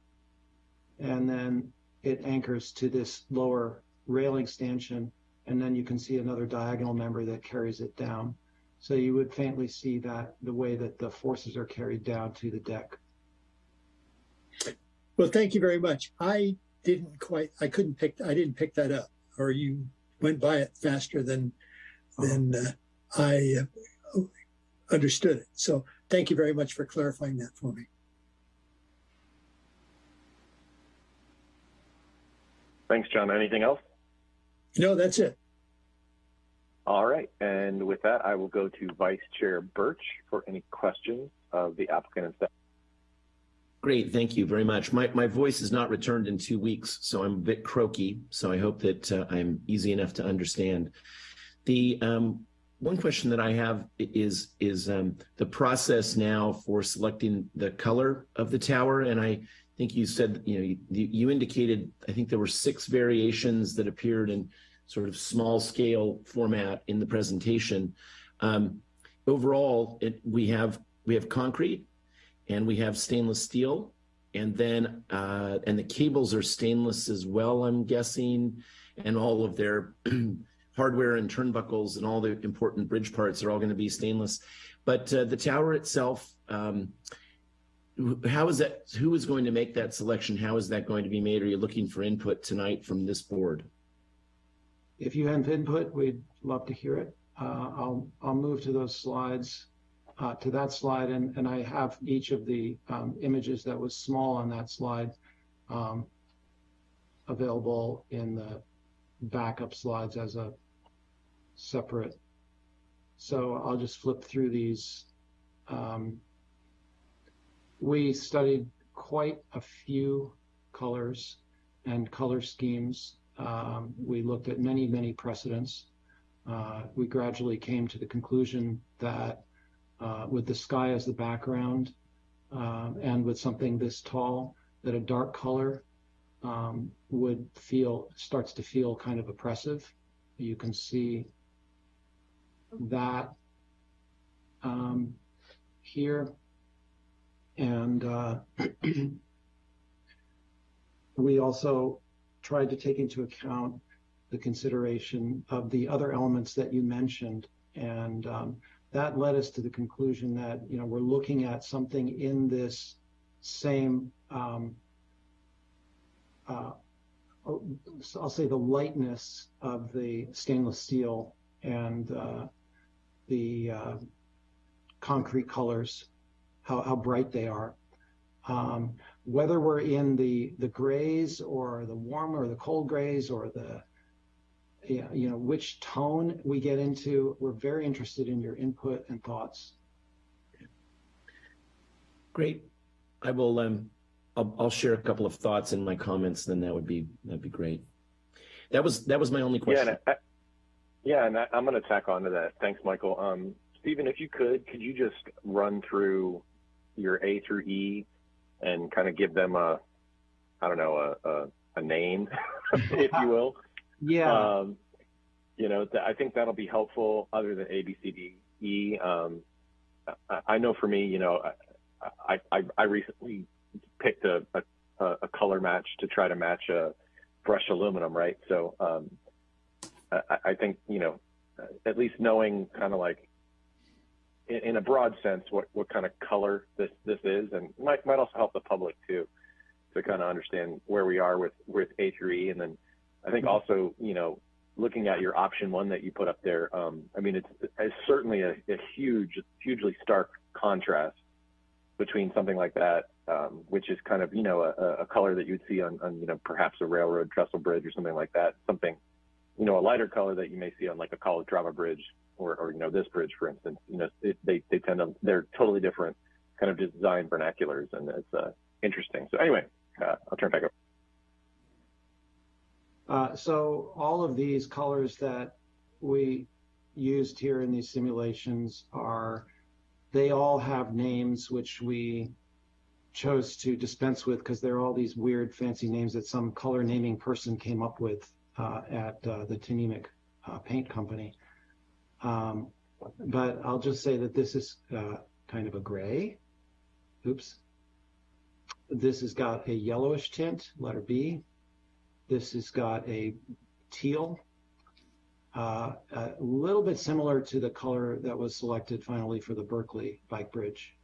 and then it anchors to this lower railing stanchion. And then you can see another diagonal member that carries it down. So you would faintly see that the way that the forces are carried down to the deck. Well, thank you very much. I didn't quite, I couldn't pick, I didn't pick that up or you went by it faster than then uh, I uh, understood it. So thank you very much for clarifying that for me. Thanks, John. Anything else? No, that's it. All right. And with that, I will go to Vice Chair Birch for any questions of the applicant and staff. Great, thank you very much. My, my voice is not returned in two weeks, so I'm a bit croaky, so I hope that uh, I'm easy enough to understand. The um, one question that I have is is um, the process now for selecting the color of the tower, and I think you said you know you, you indicated I think there were six variations that appeared in sort of small scale format in the presentation. Um, overall, it, we have we have concrete, and we have stainless steel, and then uh, and the cables are stainless as well. I'm guessing, and all of their [clears throat] hardware and turnbuckles and all the important bridge parts are all going to be stainless. But uh, the tower itself, um, how is that? Who is going to make that selection? How is that going to be made? Are you looking for input tonight from this board? If you have input, we'd love to hear it. Uh, I'll I'll move to those slides, uh, to that slide, and and I have each of the um, images that was small on that slide um, available in the backup slides as a separate. So I'll just flip through these. Um, we studied quite a few colors and color schemes. Um, we looked at many, many precedents. Uh, we gradually came to the conclusion that uh, with the sky as the background um, and with something this tall, that a dark color um, would feel starts to feel kind of oppressive. You can see that um, here. And uh, [clears throat] we also tried to take into account the consideration of the other elements that you mentioned. And um, that led us to the conclusion that, you know, we're looking at something in this same, um, uh, I'll say the lightness of the stainless steel and uh, the uh, concrete colors, how, how bright they are. Um, whether we're in the the grays or the warm or the cold grays or the you know which tone we get into, we're very interested in your input and thoughts. Great. I will um I'll, I'll share a couple of thoughts in my comments, then that would be that'd be great. That was that was my only question. Yeah, and I, yeah, and I, am going to tack on to that. Thanks, Michael. Um, Stephen, if you could, could you just run through your A through E and kind of give them a, I don't know, a, a, a name, [laughs] if you will? Yeah. Um, you know, th- I think that'll be helpful other than A, B, C, D, E. Um, I, I know for me, you know, I, I, I recently picked a, a, a color match to try to match a brushed aluminum, right? So um, I, I think, you know, at least knowing kind of like in, in, a broad sense what, what kind of color this, this is and might, might also help the public too to kind of understand where we are with, with A3E, And then I think also, you know, looking at your option one that you put up there, um, I mean, it's, it's certainly a, a, huge, hugely stark contrast between something like that, um, which is kind of, you know, a, a color that you'd see on, on, you know, perhaps a railroad trestle bridge or something like that, something you know, a lighter color that you may see on like a Calatrava bridge or, or you know, this bridge, for instance, you know, it, they, they tend to, they're totally different kind of design vernaculars and it's uh, interesting. So anyway, uh, I'll turn back over. Uh, so all of these colors that we used here in these simulations are, they all have names which we chose to dispense with because they're all these weird fancy names that some color naming person came up with at uh, the Tnemec uh, Paint Company. Um, but I'll just say that this is kind of a gray. Oops. This has got a yellowish tint, letter B. This has got a teal, uh, a little bit similar to the color that was selected finally for the Berkeley bike bridge.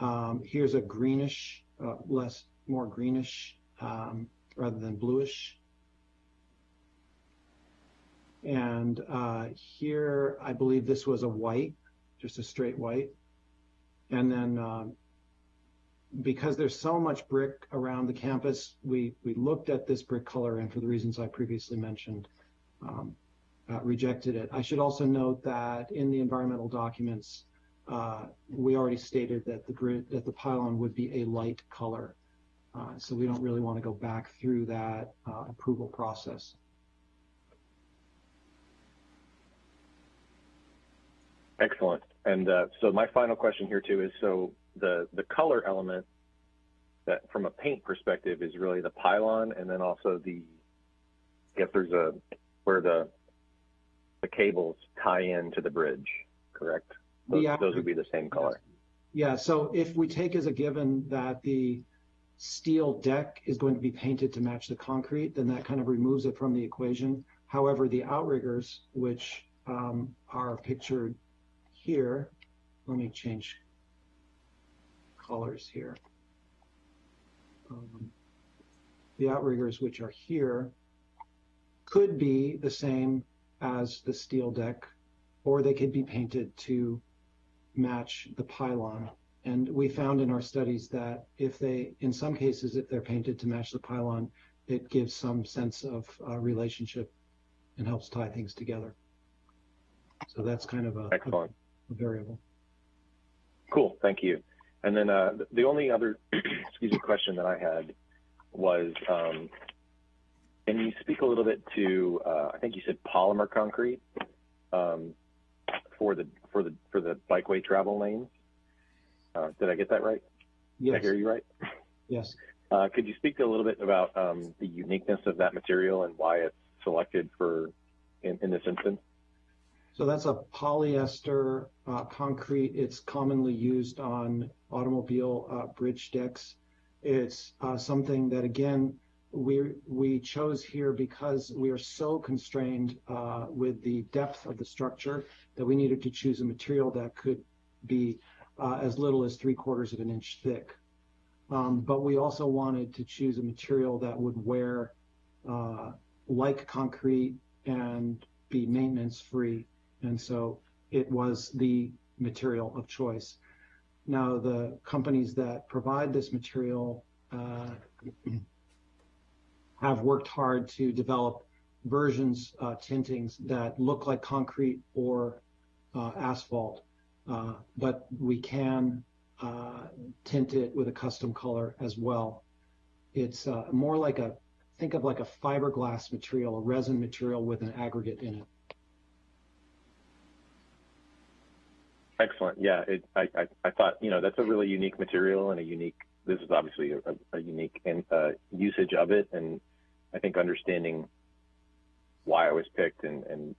Um, here's a greenish, uh, less, more greenish um, rather than bluish. And uh, here, I believe this was a white, just a straight white. And then um, because there's so much brick around the campus, we, we looked at this brick color and for the reasons I previously mentioned, um, uh, rejected it. I should also note that in the environmental documents, uh, we already stated that the grid, that the pylon would be a light color. Uh, so we don't really want to go back through that uh, approval process. Excellent. And uh, so my final question here too is, so the, the color element that from a paint perspective is really the pylon and then also the, I guess there's a, where the, the cables tie into the bridge, correct? Those, yeah. those would be the same color. Yeah, so if we take as a given that the steel deck is going to be painted to match the concrete, then that kind of removes it from the equation. However, the outriggers, which um, are pictured here, let me change colors here. Um, the outriggers, which are here, could be the same as the steel deck, or they could be painted to match the pylon and we found in our studies that if they, in some cases, if they're painted to match the pylon, it gives some sense of uh, relationship and helps tie things together. So that's kind of a, a, a variable. Cool, thank you. And then uh, the only other, [clears throat] excuse me, question that I had was, um, can you speak a little bit to, uh, I think you said polymer concrete um, for the for the for the bikeway travel lanes? Uh, did I get that right? Yes. Did I hear you right? Yes. Uh, could you speak a little bit about um, the uniqueness of that material and why it's selected for in, in this instance? So that's a polyester uh, concrete. It's commonly used on automobile uh, bridge decks. It's uh, something that, again, we we chose here because we are so constrained uh, with the depth of the structure that we needed to choose a material that could be uh, as little as three quarters of an inch thick. Um, but we also wanted to choose a material that would wear uh, like concrete and be maintenance free. And so it was the material of choice. Now, the companies that provide this material uh, [clears throat] have worked hard to develop versions, uh, tintings that look like concrete or uh, asphalt, uh, but we can uh, tint it with a custom color as well. It's uh, more like a, think of like a fiberglass material, a resin material with an aggregate in it. Excellent. Yeah, it, I, I, I thought, you know, that's a really unique material and a unique, this is obviously a, a unique in, uh, usage of it. And I think understanding why it was picked and, and,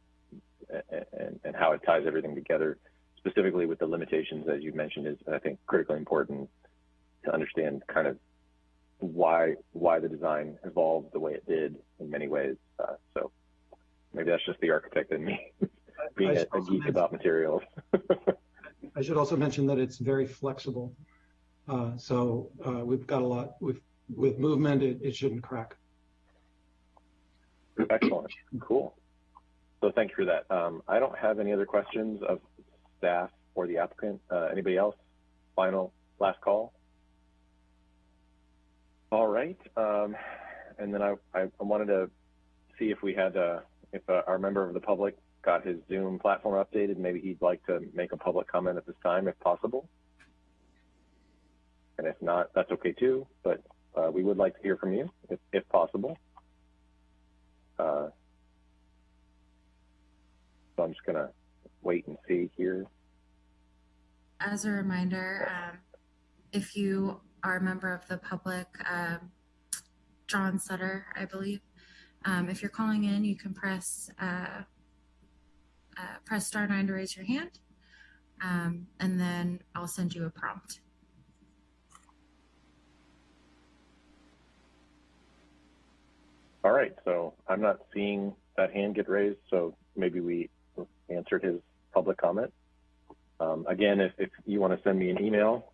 and, and how it ties everything together, specifically with the limitations, as you mentioned, is, I think, critically important to understand kind of why, why the design evolved the way it did in many ways. Uh, so maybe that's just the architect in me being a, a geek about materials. [laughs] I should also mention that it's very flexible. Uh, so uh, we've got a lot with with movement. It, it shouldn't crack. Excellent. Cool. So thank you for that. Um, I don't have any other questions of staff or the applicant. Uh, anybody else? Final last call. All right. Um, and then I, I, wanted to see if we had uh, if uh, our member of the public got his Zoom platform updated. Maybe he'd like to make a public comment at this time, if possible. And if not, that's okay too. But uh, we would like to hear from you, if, if possible. Uh, so I'm just gonna wait and see here. As a reminder, um, if you are a member of the public, um, John Sutter, I believe, um, if you're calling in, you can press uh, uh, press star nine to raise your hand, um, and then I'll send you a prompt. All right, so I'm not seeing that hand get raised, so maybe we answered his public comment. Um, again, if, if you want to send me an email,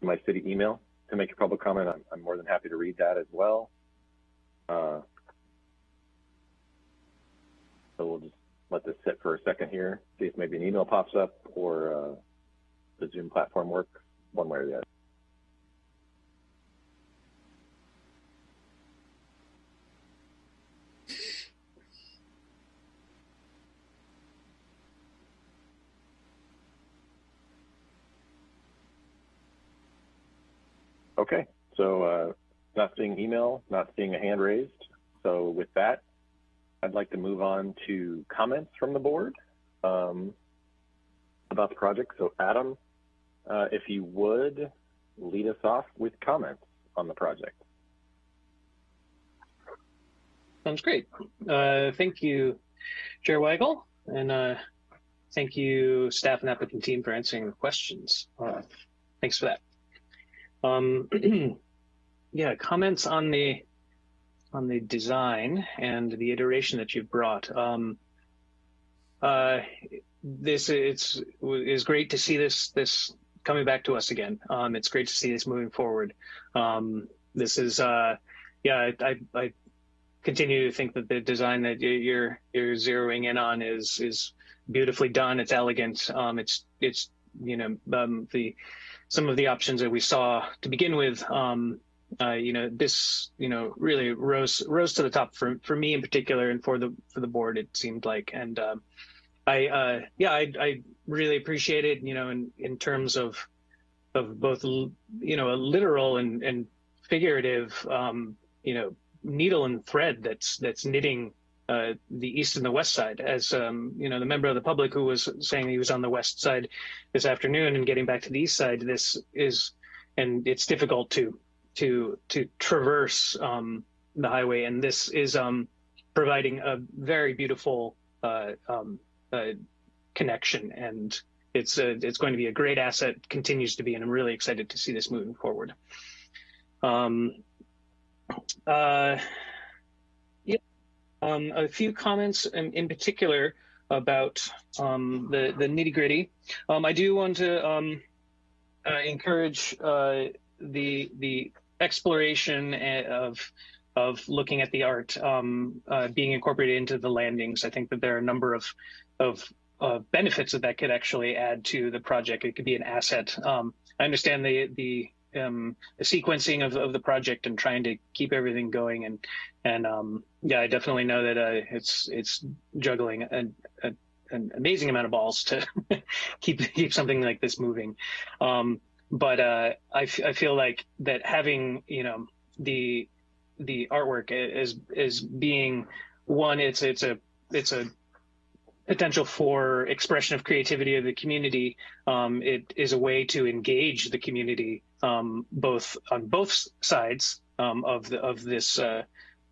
my city email to make your public comment, I'm, I'm more than happy to read that as well. Uh, so we'll just let this sit for a second here, see if maybe an email pops up or uh, the Zoom platform works one way or the other. Okay, so uh, not seeing email, not seeing a hand raised. So with that, I'd like to move on to comments from the board um, about the project. So Adam, uh, if you would lead us off with comments on the project. Sounds great. Uh, thank you, Chair Weigl, and uh, thank you, staff and applicant team, for answering the questions. Uh, thanks for that. Um, [clears throat] yeah, comments on the on the design and the iteration that you've brought. Um, uh, this it's is great to see this this coming back to us again. Um, it's great to see this moving forward. Um, this is uh, yeah, I, I continue to think that the design that you're you're zeroing in on is is beautifully done. It's elegant. Um, it's it's you know um, the some of the options that we saw to begin with um, uh, you know, this, you know, really rose rose to the top for for me in particular, and for the for the board. It seemed like, and um, I, uh, yeah, I, I really appreciate it. You know, in in terms of of both, you know, a literal and and figurative, um, you know, needle and thread that's that's knitting uh, the east and the west side. As um, you know, the member of the public who was saying he was on the west side this afternoon and getting back to the east side, this is, and it's difficult to to to traverse um, the highway, and this is um, providing a very beautiful uh, um, uh, connection, and it's a, it's going to be a great asset, continues to be, and I'm really excited to see this moving forward. Um, uh, yeah, um, a few comments in, in particular about um, the the nitty gritty. Um, I do want to um, uh, encourage uh, the the exploration of of looking at the art um, uh, being incorporated into the landings. I think that there are a number of of uh, benefits that that could actually add to the project. It could be an asset. Um, I understand the the um, the sequencing of, of the project and trying to keep everything going and and um, yeah, I definitely know that uh, it's it's juggling a, a, an amazing amount of balls to [laughs] keep keep something like this moving. Um, but uh, I, I feel like that having you know the the artwork is is being one it's it's a it's a potential for expression of creativity of the community. Um, it is a way to engage the community um, both on both sides um, of the of this uh,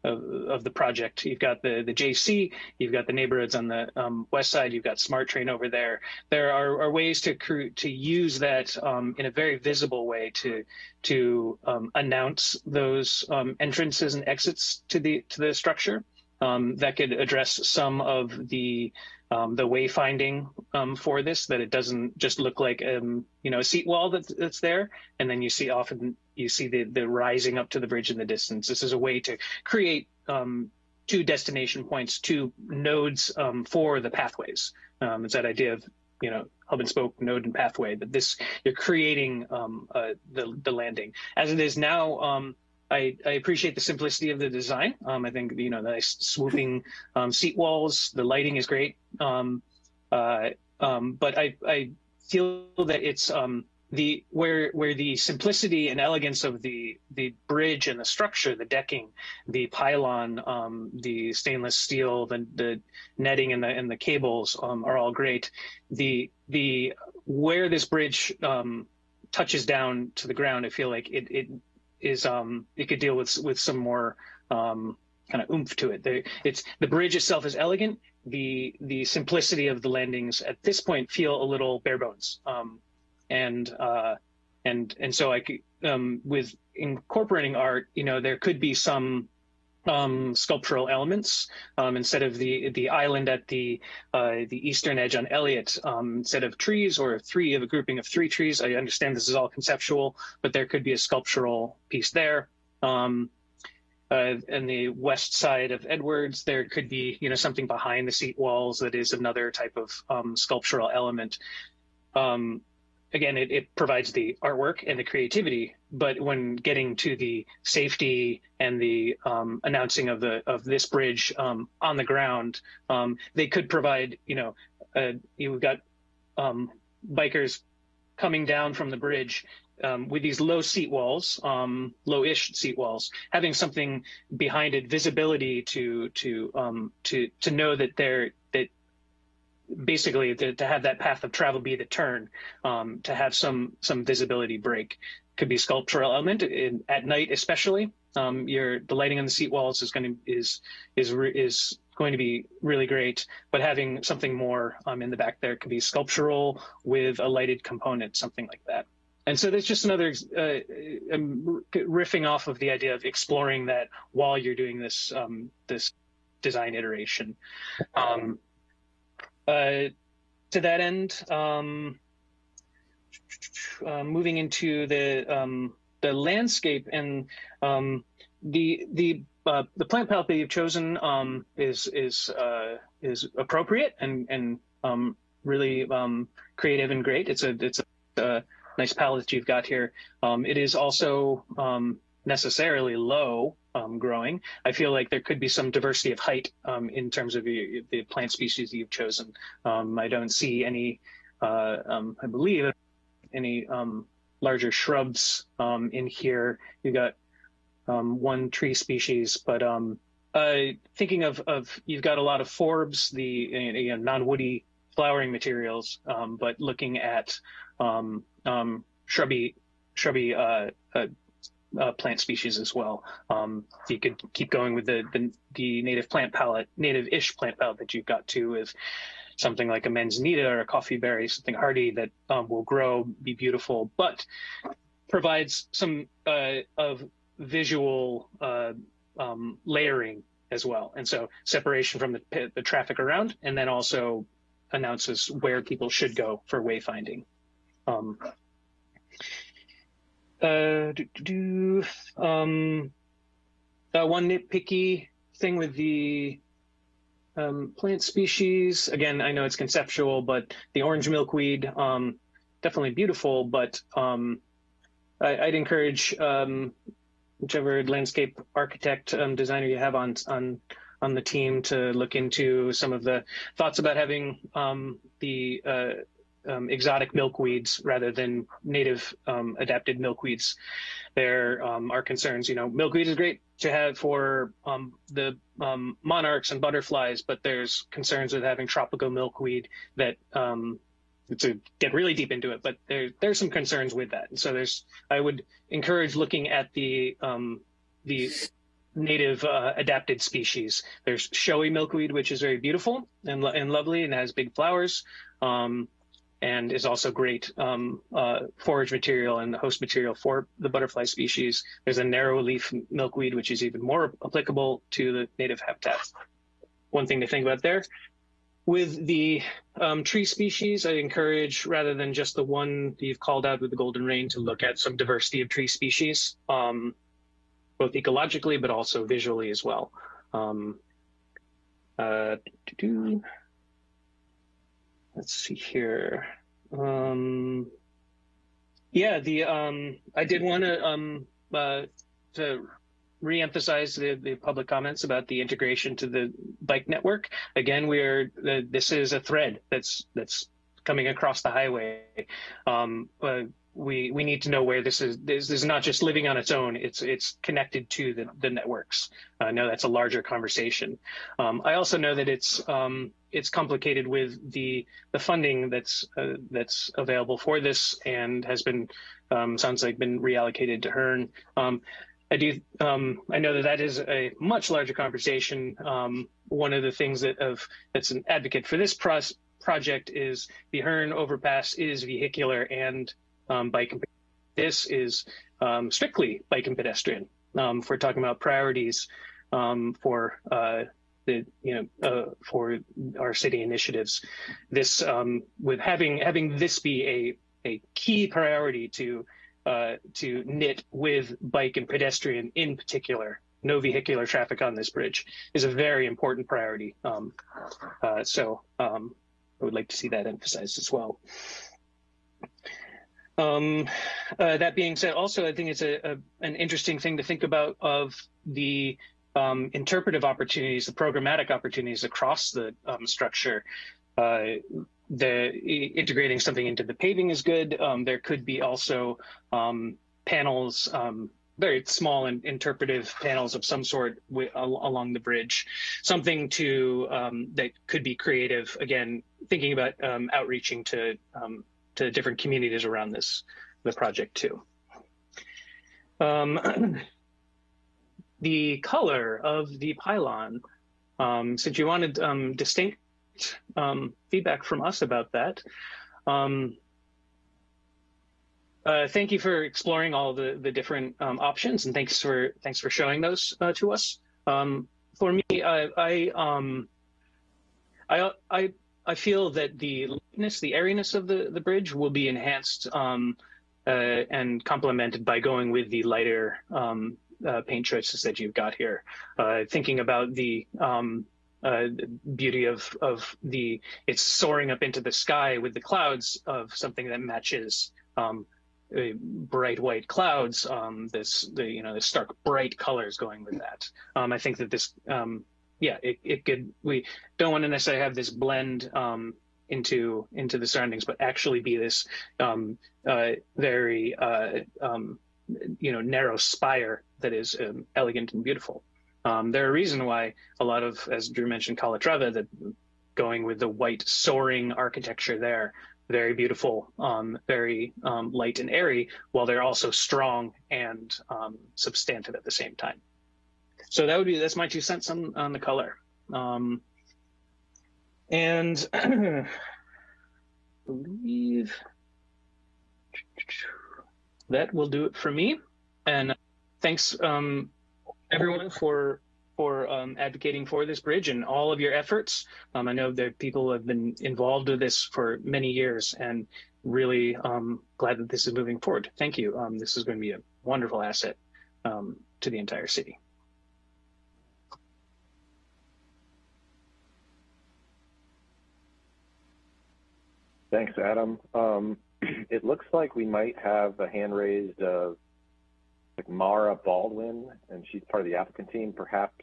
of, of the project. You've got the the JC, you've got the neighborhoods on the um, west side, you've got SMART Train over there. There are, are ways to to use that um, in a very visible way to to um, announce those um, entrances and exits to the to the structure. Um, that could address some of the um, the wayfinding um, for this, that it doesn't just look like um, you know a seat wall that's, that's there, and then you see often you see the the rising up to the bridge in the distance. This is a way to create um, two destination points, two nodes um, for the pathways. Um, it's that idea of you know hub and spoke node and pathway. That this you're creating uh, the the landing as it is now. I, I, appreciate the simplicity of the design. Um, I think you know the nice swooping um, seat walls. The lighting is great, um, uh, um, but I, I, feel that it's um, the where where the simplicity and elegance of the the bridge and the structure, the decking, the pylon, um, the stainless steel, the, the netting and the and the cables are all great. The the where this bridge touches down to the ground, I feel like it, it is um, it could deal with with some more um, kind of oomph to it. The, it's the bridge itself is elegant. The the simplicity of the landings at this point feel a little bare bones. Um, and uh, and and so I um, with incorporating art, you know, there could be some um, sculptural elements um, instead of the the island at the uh, the eastern edge on Elliott. Um, instead of trees or three of a grouping of three trees. I understand this is all conceptual, but there could be a sculptural piece there. Um, uh, and the west side of Edwards, there could be you know something behind the seat walls that is another type of um, sculptural element. Um, again, it, it provides the artwork and the creativity, but when getting to the safety and the um, announcing of the of this bridge um, on the ground, um, they could provide, you know, uh, you've got um, bikers coming down from the bridge um, with these low seat walls, um, low-ish seat walls, having something behind it, visibility to to to to know that they're that basically to, to, have that path of travel be the turn, um, to have some some visibility break. Could be sculptural element in, at night, especially. Um, your the lighting on the seat walls is going to is is is going to be really great. But having something more um, in the back there could be sculptural with a lighted component, something like that. And so there's just another uh, riffing off of the idea of exploring that while you're doing this um, this design iteration. Um, uh, to that end, um, uh, moving into the um, the landscape and um, the the uh, the plant palette that you've chosen um, is is uh, is appropriate and and um, really um, creative and great. It's a it's a, a, nice palette you've got here. Um, it is also necessarily low um, growing. I feel like there could be some diversity of height um, in terms of the, the, plant species you've chosen. Um, I don't see any, uh, um, I believe, any um, larger shrubs um, in here. You got one tree species, but uh, thinking of, of, you've got a lot of forbs, the you know, non-woody flowering materials, but looking at shrubby, shrubby uh, uh, uh, plant species as well. Um, you could keep going with the, the, the native plant palette, native-ish plant palette that you've got too, with something like a manzanita or a coffee berry, something hardy that um, will grow, be beautiful, but provides some uh, of visual uh, um, layering as well. And so separation from the, the traffic around, and then also announces where people should go for wayfinding. Um, uh, do, do, um, uh, one nitpicky thing with the um, plant species. Again, I know it's conceptual, but the orange milkweed, um, definitely beautiful, but um, I, would encourage um, whichever landscape architect um, designer you have on on on the team to look into some of the thoughts about having um, the uh, um, exotic milkweeds rather than native um, adapted milkweeds. There um, are concerns, you know, milkweed is great to have for um, the um, monarchs and butterflies, but there's concerns with having tropical milkweed that um, to get really deep into it, but there, there's some concerns with that. And so there's, I would encourage looking at the, the native uh, adapted species. There's showy milkweed, which is very beautiful and, and lovely and has big flowers. Um, and is also great um, uh, forage material and the host material for the butterfly species. There's a narrow leaf milkweed, which is even more applicable to the native habitat. One thing to think about there. With the um, tree species, I encourage, rather than just the one you've called out with the golden rain, to look at some diversity of tree species, um, both ecologically, but also visually as well. Um, uh, let's see here. Um, yeah, the um, I did want to um, uh, to reemphasize the, the public comments about the integration to the bike network. Again, we are uh, this is a thread that's that's coming across the highway. Um, uh, we we need to know where this is. This, is not just living on its own. It's it's connected to the, the networks. I know that's a larger conversation. Um, I also know that it's um, it's complicated with the the funding that's uh, that's available for this and has been um, sounds like been reallocated to Hearn. Um, I do um, I know that that is a much larger conversation. Um, one of the things that of that's an advocate for this project is the Hearn overpass is vehicular and um, bike and this is um, strictly bike and pedestrian. Um, if we're talking about priorities um, for uh, the you know uh, for our city initiatives, this um, with having having this be a a key priority to uh, to knit with bike and pedestrian in particular. No vehicular traffic on this bridge is a very important priority. Um, uh, so I would like to see that emphasized as well. Um, uh, that being said, also, I think it's a, a, an interesting thing to think about of the um, interpretive opportunities, the programmatic opportunities across the um, structure. Uh, the integrating something into the paving is good. Um, there could be also um, panels, um, very small and interpretive panels of some sort along the bridge, something to that could be creative. Again, thinking about outreaching to to different communities around this the project too. Um, [clears throat] the color of the pylon, um, since you wanted um, distinct um, feedback from us about that, um, uh, thank you for exploring all the the different um, options, and thanks for thanks for showing those uh, to us. for me, I I, I I I feel that the lightness, the airiness of the, the bridge will be enhanced um, uh, and complemented by going with the lighter um, uh, paint choices that you've got here. Uh, thinking about the um, uh, beauty of of the it's soaring up into the sky with the clouds of something that matches um, bright white clouds, um, this the you know the stark bright colors going with that. Um, I think that this yeah it, it could we don't want to necessarily have this blend um, into into the surroundings, but actually be this um, uh, very uh, um, you know narrow spire that is um, elegant and beautiful. Um, there are a reason why a lot of, as Drew mentioned, Calatrava, that going with the white soaring architecture there, very beautiful, um, very um, light and airy, while they're also strong and um, substantive at the same time. So that would be that's my two cents on on the color. Um, and [clears throat] believe that will do it for me. And thanks um, everyone for for um, advocating for this bridge and all of your efforts. Um, I know that people have been involved with this for many years and really um, glad that this is moving forward. Thank you. Um, this is going to be a wonderful asset um, to the entire city. Thanks, Adam. Um, [clears throat] it looks like we might have a hand raised of like Mara Baldwin, and she's part of the applicant team. Perhaps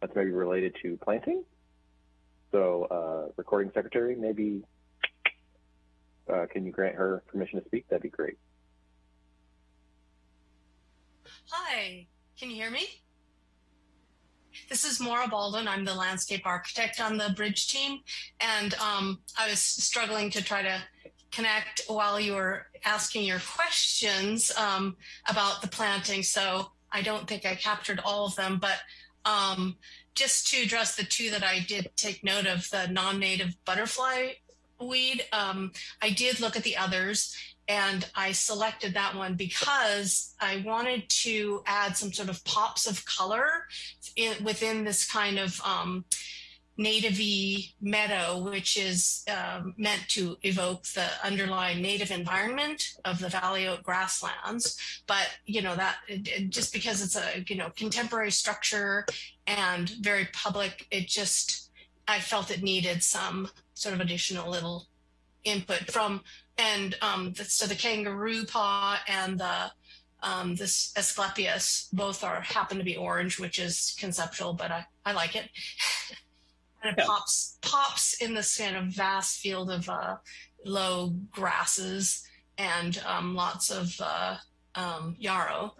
that's maybe related to planting. So, uh, recording secretary, maybe uh, can you grant her permission to speak? That'd be great. Hi, can you hear me? This is Maura Baldwin. I'm the landscape architect on the bridge team. And um, I was struggling to try to connect while you were asking your questions um, about the planting. So I don't think I captured all of them, but um, just to address the two that I did take note of, the non-native butterfly weed, um, I did look at the others and I selected that one because I wanted to add some sort of pops of color in, within this kind of um, native meadow, which is um, meant to evoke the underlying native environment of the Valley Oak grasslands. But, you know, that it, just because it's a, you know, contemporary structure and very public, it just, I felt it needed some sort of additional little input from and um, the, so the kangaroo paw and the um, this Asclepias both are happen to be orange, which is conceptual, but I, I like it. [laughs] and it yeah. pops pops in this kind of vast field of uh, low grasses and um, lots of uh, um, yarrow.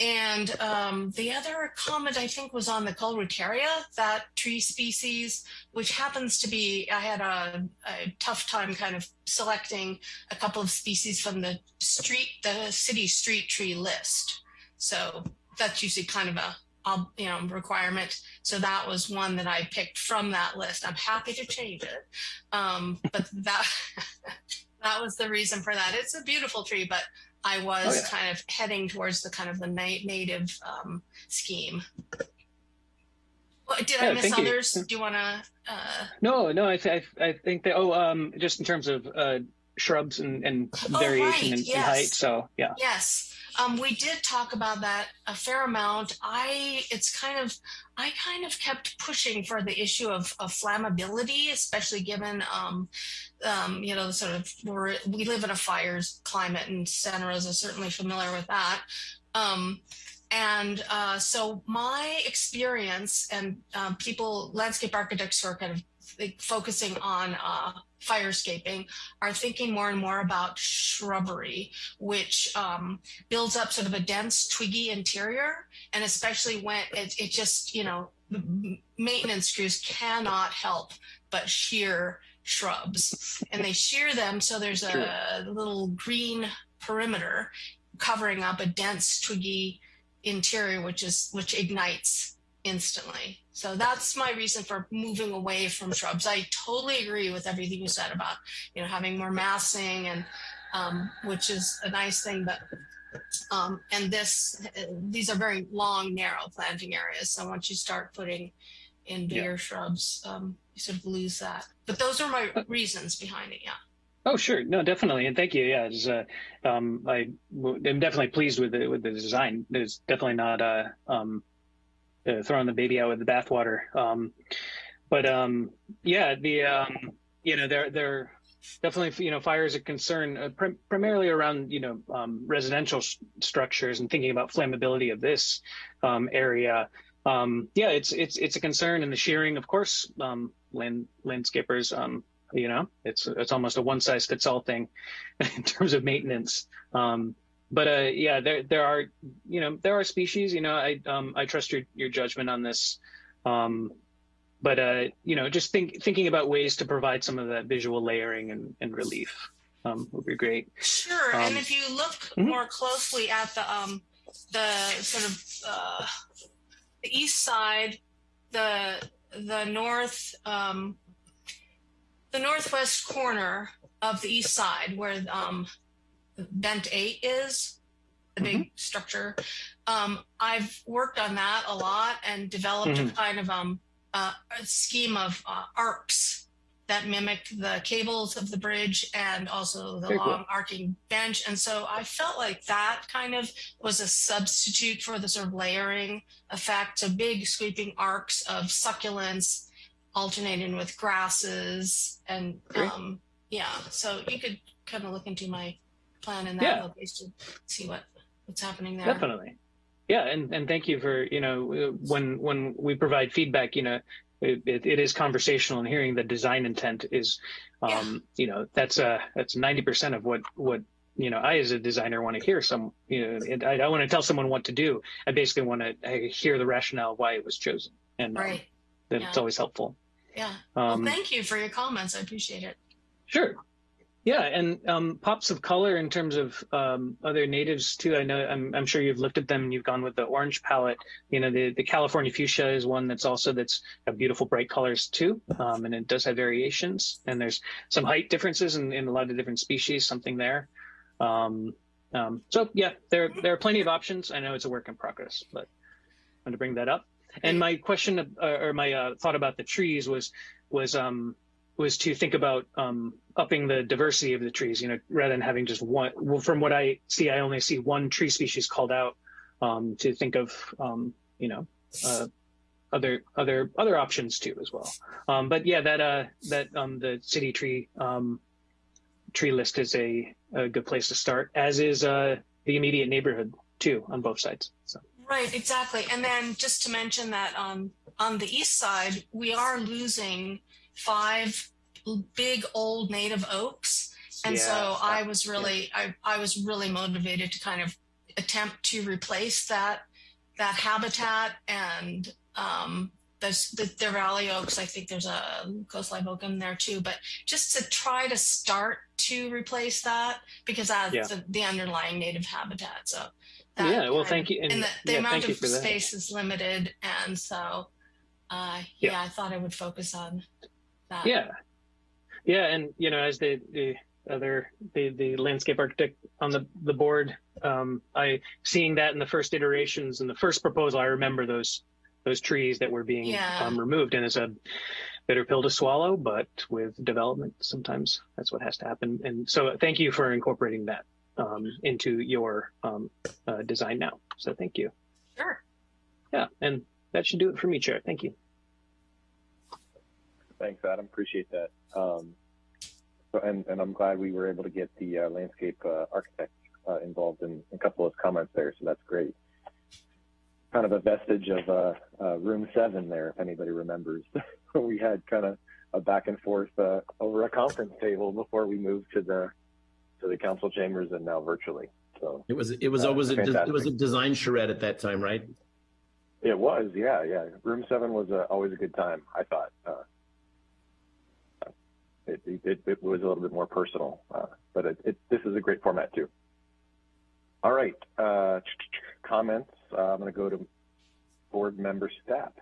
And um, the other comment I think was on the Koelreuteria, that tree species, which happens to be, I had a, a, tough time kind of selecting a couple of species from the street, the city street tree list. So that's usually kind of a, a you know, requirement. So that was one that I picked from that list. I'm happy to change it. Um, but that, [laughs] that was the reason for that. It's a beautiful tree, but I was oh, yeah. kind of heading towards the kind of the na- native um, scheme. Well, did yeah, I miss others? You. Do you want to? Uh... No, no. I, th- I, think that. Oh, um, just in terms of uh, shrubs and, and oh, variation right. in, yes. in height. So yeah. Yes. Um, we did talk about that a fair amount. I, it's kind of, I kind of kept pushing for the issue of, of flammability, especially given, um, um, you know, the sort of, we're, we live in a fires climate and Santa Rosa is certainly familiar with that. Um, and uh, so my experience and um, people, landscape architects who are kind of focusing on uh, firescaping are thinking more and more about shrubbery, which um, builds up sort of a dense twiggy interior. And especially when it, it just, you know, the maintenance crews cannot help but shear shrubs and they shear them so there's a sure. little green perimeter covering up a dense twiggy interior which is which ignites instantly. So that's my reason for moving away from shrubs. I totally agree with everything you said about, you know, having more massing and um, which is a nice thing, but um, and this, these are very long, narrow planting areas. So once you start putting in bigger yeah. shrubs, um, you sort of lose that. But those are my reasons behind it. Yeah. Oh, sure. No, definitely. And thank you. Yeah. It's, uh, um, I, am definitely pleased with the, with the design. It's definitely not, uh, um, uh, throwing the baby out with the bathwater. Um, but um, yeah, the um, you know they're they're definitely, you know, fire is a concern uh, prim primarily around, you know, um, residential structures and thinking about flammability of this um, area. Um, yeah, it's it's it's a concern, and the shearing, of course, um, land landscapers, um, you know, it's it's almost a one size fits all thing [laughs] in terms of maintenance. Um, but uh, yeah, there there are, you know, there are species. You know, I I trust your your judgment on this. Um, but uh, you know, just think thinking about ways to provide some of that visual layering and, and relief um, would be great. Sure, Um, and if you look Mhm. more closely at the um, the sort of uh, the east side, the the north um, the northwest corner of the east side, where um, Bent Eight is, the big structure. Um, I've worked on that a lot and developed a Mhm. kind of um, uh, a scheme of uh, arcs that mimic the cables of the bridge and also the Very cool. long arcing bench. And so I felt like that kind of was a substitute for the sort of layering effect. So big sweeping arcs of succulents alternating with grasses and um, yeah. So you could kind of look into my plan in that Yeah. location, see what what's happening there. Definitely. Yeah, and, and thank you for you know when when we provide feedback, you know, it, it, it is conversational and hearing the design intent is, um, you know, that's uh that's ninety percent of what what you know I as a designer want to hear. Some you know, I, I want to tell someone what to do. I basically want to hear the rationale why it was chosen, and um, Right. that's Yeah. always helpful. Yeah. Um, well, thank you for your comments. I appreciate it. Sure. Yeah, and um, pops of color in terms of um, other natives too. I know I'm, I'm sure you've looked at them. and You've gone with the orange palette. You know, the, the California fuchsia is one that's also that's got beautiful bright colors too, um, and it does have variations. And there's some height differences in, in a lot of different species. Something there. Um, um, so yeah, there there are plenty of options. I know it's a work in progress, but I wanted to bring that up. And my question uh, or my uh, thought about the trees was was um, was to think about um, upping the diversity of the trees. You know, rather than having just one. Well, from what I see, I only see one tree species called out. Um, to think of, um, you know, uh, other other other options too as well. Um, but yeah, that uh, that um, the city tree tree list is a, a good place to start, as is uh, the immediate neighborhood too on both sides. So. Right, exactly. And then just to mention that um, on the east side, we are losing five big old native oaks. And so Yeah. I was really, I, I was really motivated to kind of attempt to replace that that habitat and um, there's the, the valley oaks. I think there's a coast live oak in there too, but just to try to start to replace that because that's Yeah. the, the underlying native habitat. So Yeah, well, thank you, And, and the, the yeah, amount of space is limited, and so uh, yeah. I thought I would focus on that. Yeah, yeah, and you know, as the the other the the landscape architect on the the board, um, I seeing that in the first iterations in the first proposal, I remember those those trees that were being Yeah. um, removed, and it's a bitter pill to swallow, but with development, sometimes that's what has to happen. And so, thank you for incorporating that um, into your um, uh, design now. So, thank you. Sure. Yeah, and that should do it for me, Chair. Thank you. Thanks, Adam. Appreciate that. Um, so, and, and I'm glad we were able to get the uh, landscape uh, architect uh, involved in a couple of comments there. So that's great. Kind of a vestige of uh, uh, room seven there, if anybody remembers. [laughs] we had kind of a back and forth uh, over a conference table before we moved to the to the council chambers and now virtually. So It was it was always a it was a design charrette at that time, right? It was, yeah, yeah. Room seven was uh, always a good time. I thought uh, it, it it was a little bit more personal, uh, but it, it this is a great format too. All right, uh, comments. Uh, I'm going to go to board member Stapp.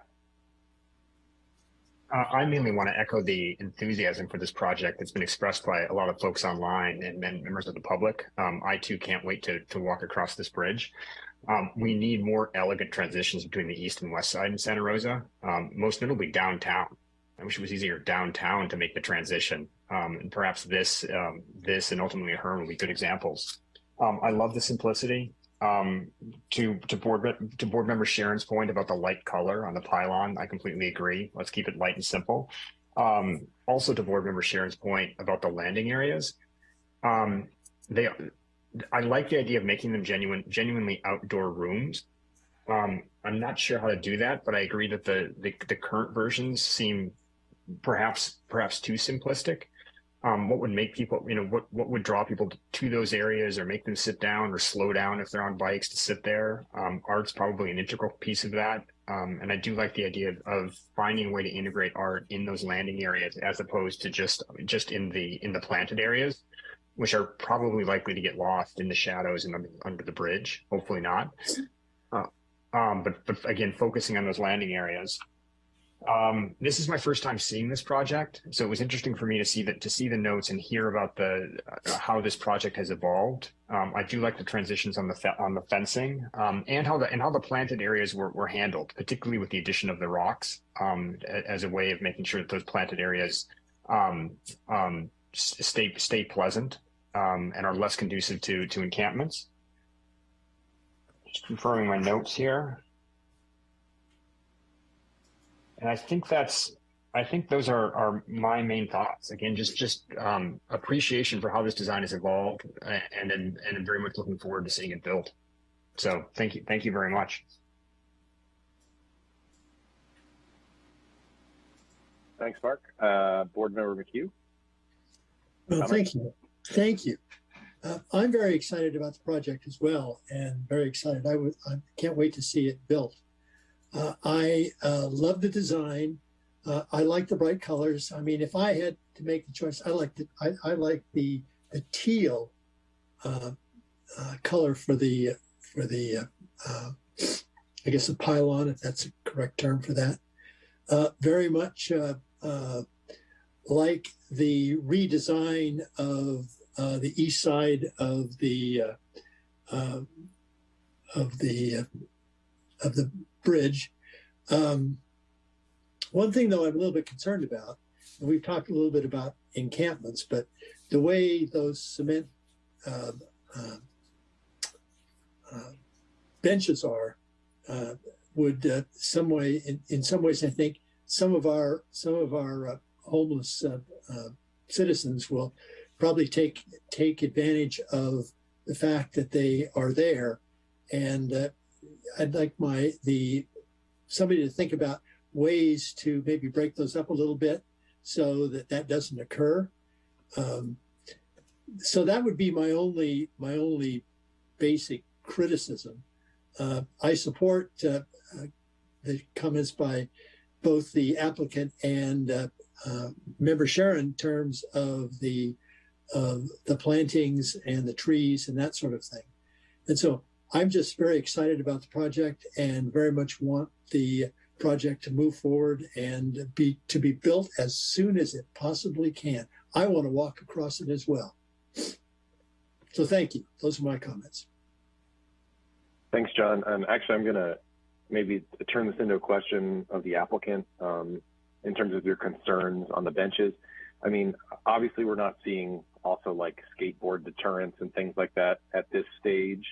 Uh, I mainly want to echo the enthusiasm for this project that's been expressed by a lot of folks online and members of the public. Um, I too can't wait to, to walk across this bridge. Um, we need more elegant transitions between the east and west side in Santa Rosa, um, most notably downtown. I wish it was easier downtown to make the transition. Um, and perhaps this, um, this and ultimately Hearn will be good examples. Um, I love the simplicity. Um, to to board to board member Sharon's point about the light color on the pylon, I completely agree. Let's keep it light and simple. Um, also to board member Sharon's point about the landing areas, um, they, I like the idea of making them genuine, genuinely outdoor rooms. Um, I'm not sure how to do that, but I agree that the, the, the current versions seem perhaps perhaps too simplistic. Um, what would make people, you know, what what would draw people to those areas or make them sit down or slow down if they're on bikes to sit there? Um, art's probably an integral piece of that. Um, and I do like the idea of finding a way to integrate art in those landing areas as opposed to just just in the in the planted areas, which are probably likely to get lost in the shadows and under, under the bridge. Hopefully not. Uh, um, but but again, focusing on those landing areas. Um, this is my first time seeing this project, so it was interesting for me to see that to see the notes and hear about the uh, how this project has evolved. Um, I do like the transitions on the on the fencing um, and how the and how the planted areas were, were handled, particularly with the addition of the rocks um, as a way of making sure that those planted areas um, um, stay stay pleasant and are less conducive to to encampments. Just confirming my notes here. And I think that's, I think those are, are my main thoughts. Again, just just um, appreciation for how this design has evolved, and and and I'm very much looking forward to seeing it built. So thank you, thank you very much. Thanks, Mark. Uh, Board Member McHugh. Well, thank you, thank you. Uh, I'm very excited about the project as well, and very excited. I I can't wait to see it built. Uh, I uh, love the design. Uh, I like the bright colors. I mean, if I had to make the choice, I like the I, I like the the teal uh, uh, color for the for the uh, I guess the pylon, if that's a correct term for that. very much like the redesign of the east side of the of the of the bridge. Um, one thing, though, I'm a little bit concerned about, and we've talked a little bit about encampments, but the way those cement uh, uh, benches are uh, would uh, some way, in, in some ways, I think some of our some of our uh, homeless citizens will probably take take advantage of the fact that they are there and I'd like my the somebody to think about ways to maybe break those up a little bit so that that doesn't occur. Um, so that would be my only my only basic criticism. Uh, I support uh, uh, the comments by both the applicant and uh, uh, member Sharon in terms of the of the plantings and the trees and that sort of thing. And so I'm just very excited about the project and very much want the project to move forward and be to be built as soon as it possibly can. I want to walk across it as well. So thank you. Those are my comments. Thanks, John. Um, actually, I'm going to maybe turn this into a question of the applicant um, in terms of your concerns on the benches. I mean, obviously, we're not seeing also like skateboard deterrence and things like that at this stage.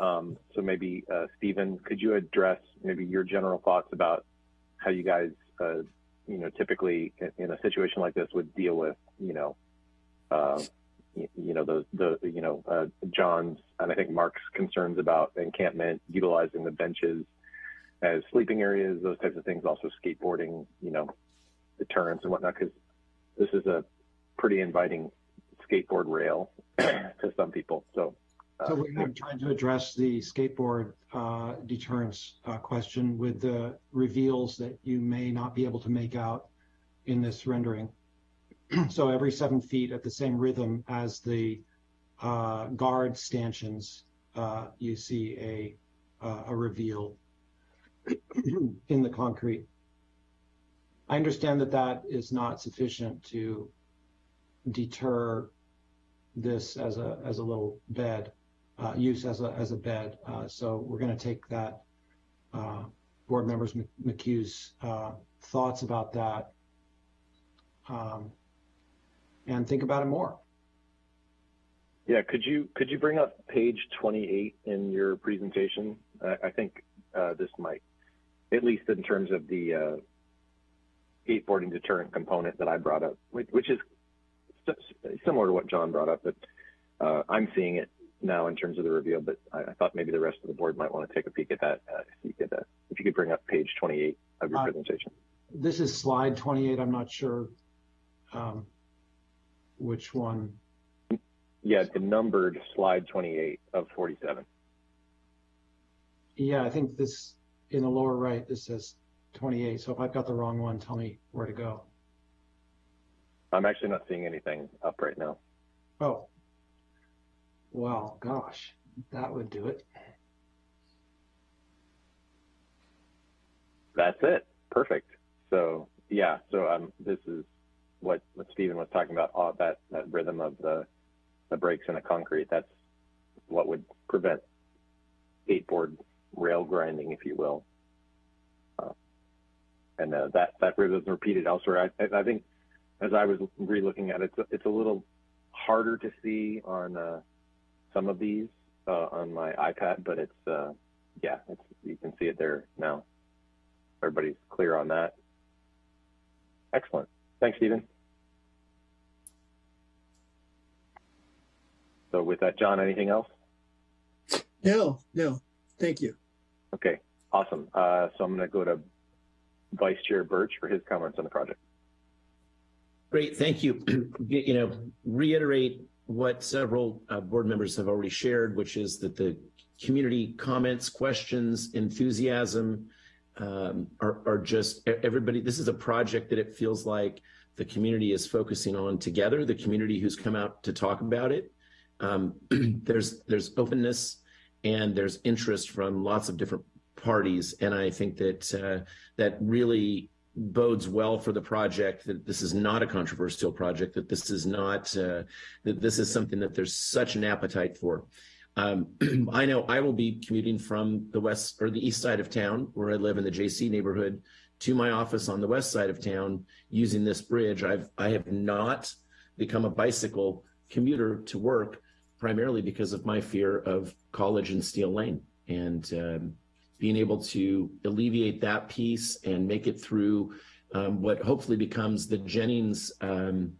Um, so maybe, uh, Stephen, could you address maybe your general thoughts about how you guys, uh, you know, typically in a situation like this would deal with, you know, uh, you, you, know, the, the, you know, uh, John's and I think Mark's concerns about encampment, utilizing the benches as sleeping areas, those types of things, also skateboarding, you know, deterrence and whatnot, because this is a pretty inviting skateboard rail [clears throat] to some people. So so we're trying to address the skateboard uh, deterrence uh, question with the reveals that you may not be able to make out in this rendering. [clears throat] so every seven feet at the same rhythm as the uh, guard stanchions, uh, you see a, uh, a reveal [clears throat] in the concrete. I understand that that is not sufficient to deter this as a as a little bed uh, use as a, as a bed. Uh, so we're going to take that uh, board members McHugh's uh, thoughts about that um, and think about it more. Yeah, could you could you bring up page 28 in your presentation? I think uh, this might, at least in terms of the skateboarding deterrent component that I brought up, which, which is similar to what John brought up, but uh, I'm seeing it now in terms of the reveal, but I, I, thought maybe the rest of the board might want to take a peek at that. Uh, if you could, uh, if you could bring up page 28 of your uh, presentation. This is slide 28. I'm not sure um, which one. Yeah, the numbered slide 28 of 47. Yeah, I think this in the lower right, this says 28. So if I've got the wrong one, tell me where to go. I'm actually not seeing anything up right now. Oh, well, gosh, that would do it. That's it. Perfect. So yeah, so um, this is what, what Stephen was talking about, uh, that, that rhythm of the, the breaks in the concrete. That's what would prevent skateboard rail grinding, if you will. Uh, and uh, that, that rhythm is repeated elsewhere. I, I think as I was re-looking at it, it's, it's a little harder to see on uh, some of these uh, on my iPad, but it's uh, yeah, it's, you can see it there now. Everybody's clear on that. Excellent. Thanks, Stephen. So with that, John, anything else? No, no. Thank you. Okay, awesome. Uh, so I'm going to go to Vice Chair Birch for his comments on the project. Great, thank you. [clears throat] you know, reiterate what several uh, board members have already shared, which is that the community comments, questions, enthusiasm um, are, are just everybody. This is a project that it feels like the community is focusing on together. The community who's come out to talk about it. Um, [clears throat] there's there's openness and there's interest from lots of different parties, and I think that uh, that really bodes well for the project that this is not a controversial project that this is not uh, that this is something that there's such an appetite for. Um, [clears throat] i know i will be commuting from the west or the east side of town where i live in the jc neighborhood to my office on the west side of town using this bridge. I've i have not become a bicycle commuter to work primarily because of my fear of college and Steele Lane. And um, being able to alleviate that piece and make it through um, what hopefully becomes the Jennings um,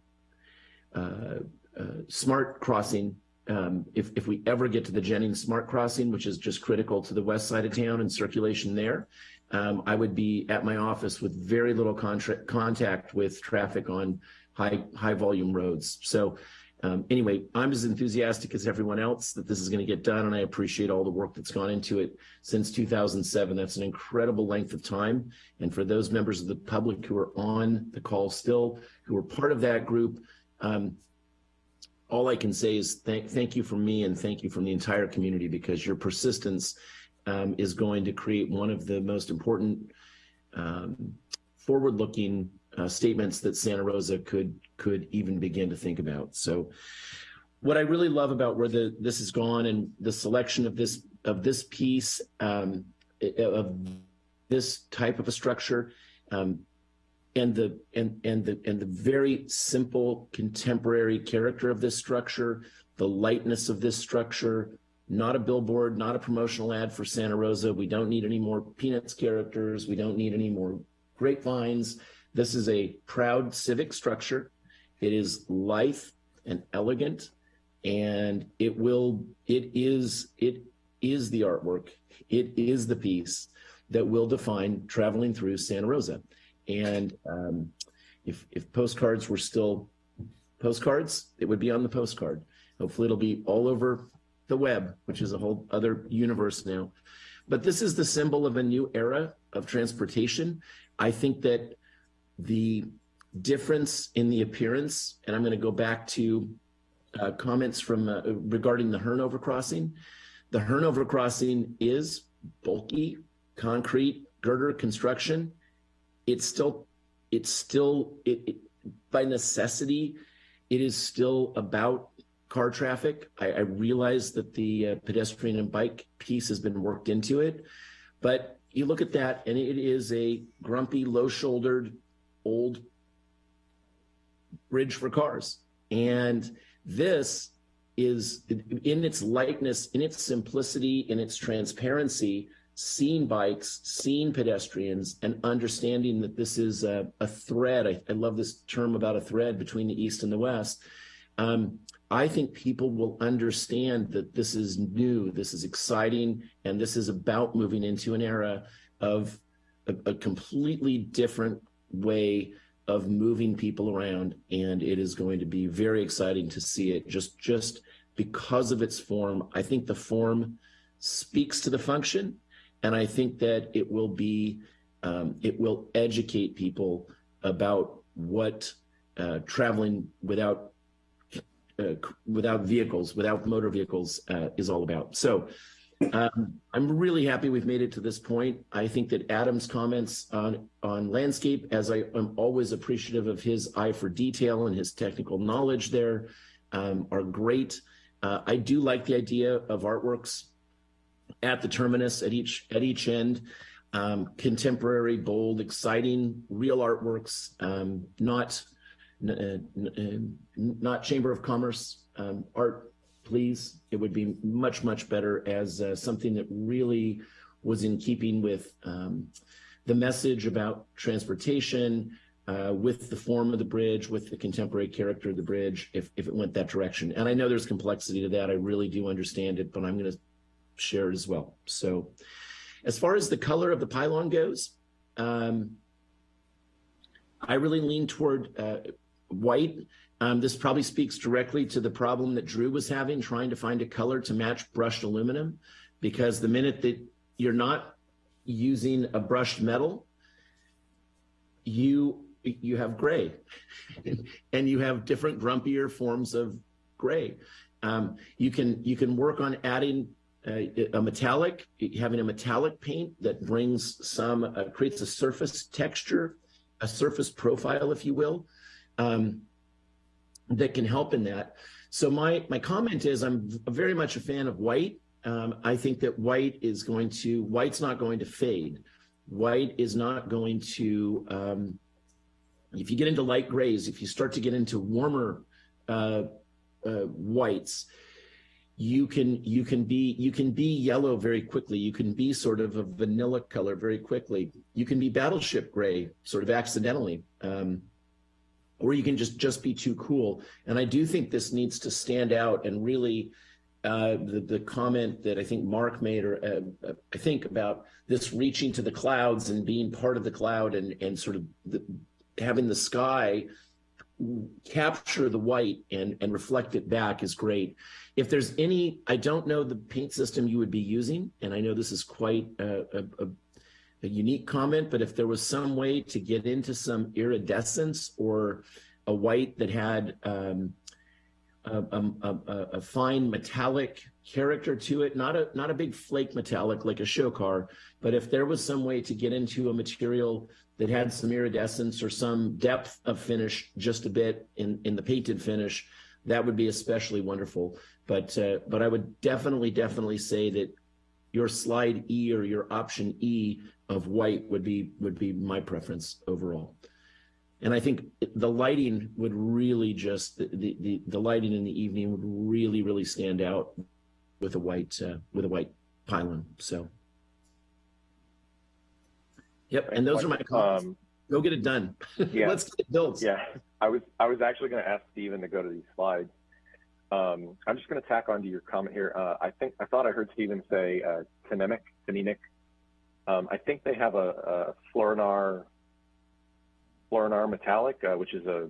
uh, uh, SMART crossing. Um, if, if we ever get to the Jennings SMART crossing, which is just critical to the west side of town and circulation there, um, I would be at my office with very little contact with traffic on high high volume roads. So um, anyway, I'm as enthusiastic as everyone else that this is going to get done, and I appreciate all the work that's gone into it since 2007. That's an incredible length of time. And for those members of the public who are on the call still, who are part of that group, um, all I can say is thank thank you from me and thank you from the entire community because your persistence um, is going to create one of the most important um, forward-looking uh, statements that Santa Rosa could could even begin to think about. So, what I really love about where the this has gone and the selection of this of this piece um, of this type of a structure, um, and the and and the and the very simple contemporary character of this structure, the lightness of this structure. Not a billboard, not a promotional ad for Santa Rosa. We don't need any more Peanuts characters. We don't need any more grapevines this is a proud civic structure. It is lithe and elegant, and it will, it is, it is the artwork. It is the piece that will define traveling through Santa Rosa. And um, if, if postcards were still postcards, it would be on the postcard. Hopefully it'll be all over the web, which is a whole other universe now. But this is the symbol of a new era of transportation. I think that the difference in the appearance, and I'm going to go back to uh, comments from uh, regarding the Hearn overcrossing. The Hearn overcrossing is bulky, concrete, girder construction. It's still, it's still, it, it, by necessity, it is still about car traffic. I, I realize that the uh, pedestrian and bike piece has been worked into it, but you look at that and it is a grumpy, low-shouldered, old bridge for cars. And this is in its lightness, in its simplicity, in its transparency, seeing bikes, seeing pedestrians, and understanding that this is a, a thread. I, I, love this term about a thread between the East and the West. Um, I think people will understand that this is new, this is exciting, and this is about moving into an era of a, a completely different way of moving people around. And it is going to be very exciting to see it just, just because of its form. I think the form speaks to the function and I think that it will be, um, it will educate people about what uh, traveling without uh, without vehicles, without motor vehicles, uh, is all about. So um, I'm really happy we've made it to this point. I think that Adam's comments on on landscape, as I am always appreciative of his eye for detail and his technical knowledge there, um, are great. Uh, I do like the idea of artworks at the terminus at each at each end. Um, contemporary, bold, exciting, real artworks, um, not uh, not Chamber of Commerce um, art, please. It would be much much better as uh, something that really was in keeping with um, the message about transportation, uh, with the form of the bridge, with the contemporary character of the bridge, if, if it went that direction. And I know there's complexity to that. I really do understand it, but I'm going to shared as well. So as far as the color of the pylon goes, um, I really lean toward uh, white. Um, this probably speaks directly to the problem that Drew was having, trying to find a color to match brushed aluminum, because the minute that you're not using a brushed metal, you you have gray, [laughs] and you have different grumpier forms of gray. Um, you can you can work on adding a metallic, having a metallic paint that brings some, uh, creates a surface texture, a surface profile, if you will, um, that can help in that. So my, my comment is I'm very much a fan of white. Um, I think that white is going to, white's not going to fade. White is not going to, um, if you get into light grays, if you start to get into warmer uh, uh, whites, you can you can be you can be yellow very quickly you can be sort of a vanilla color very quickly you can be battleship gray sort of accidentally um, or you can just just be too cool and i do think this needs to stand out and really uh, the, the comment that I think Mark made, or uh, I think about this reaching to the clouds and being part of the cloud and, and sort of the, having the sky capture the white and, and reflect it back is great. If there's any, I don't know the paint system you would be using, and I know this is quite a, a, a unique comment, but if there was some way to get into some iridescence or a white that had um, a, a, a, fine metallic character to it, not a not a big flake metallic like a show car, but if there was some way to get into a material that had some iridescence or some depth of finish just a bit in in the painted finish, that would be especially wonderful. But uh, but I would definitely definitely say that your slide E or your option E of white would be would be my preference overall. And I think the lighting would really just the the, the lighting in the evening would really really stand out with a white uh, with a white pylon. So. Yep, and those are my comments. Um, Go get it done. [laughs] Yeah. Let's get it built. Yeah, I was I was actually going to ask Stephen to go to these slides. Um, I'm just going to tack onto your comment here. Uh, I think I thought I heard Stephen say uh, Tnemec, Um, I think they have a, a Fluoronar Fluoronar metallic, uh, which is a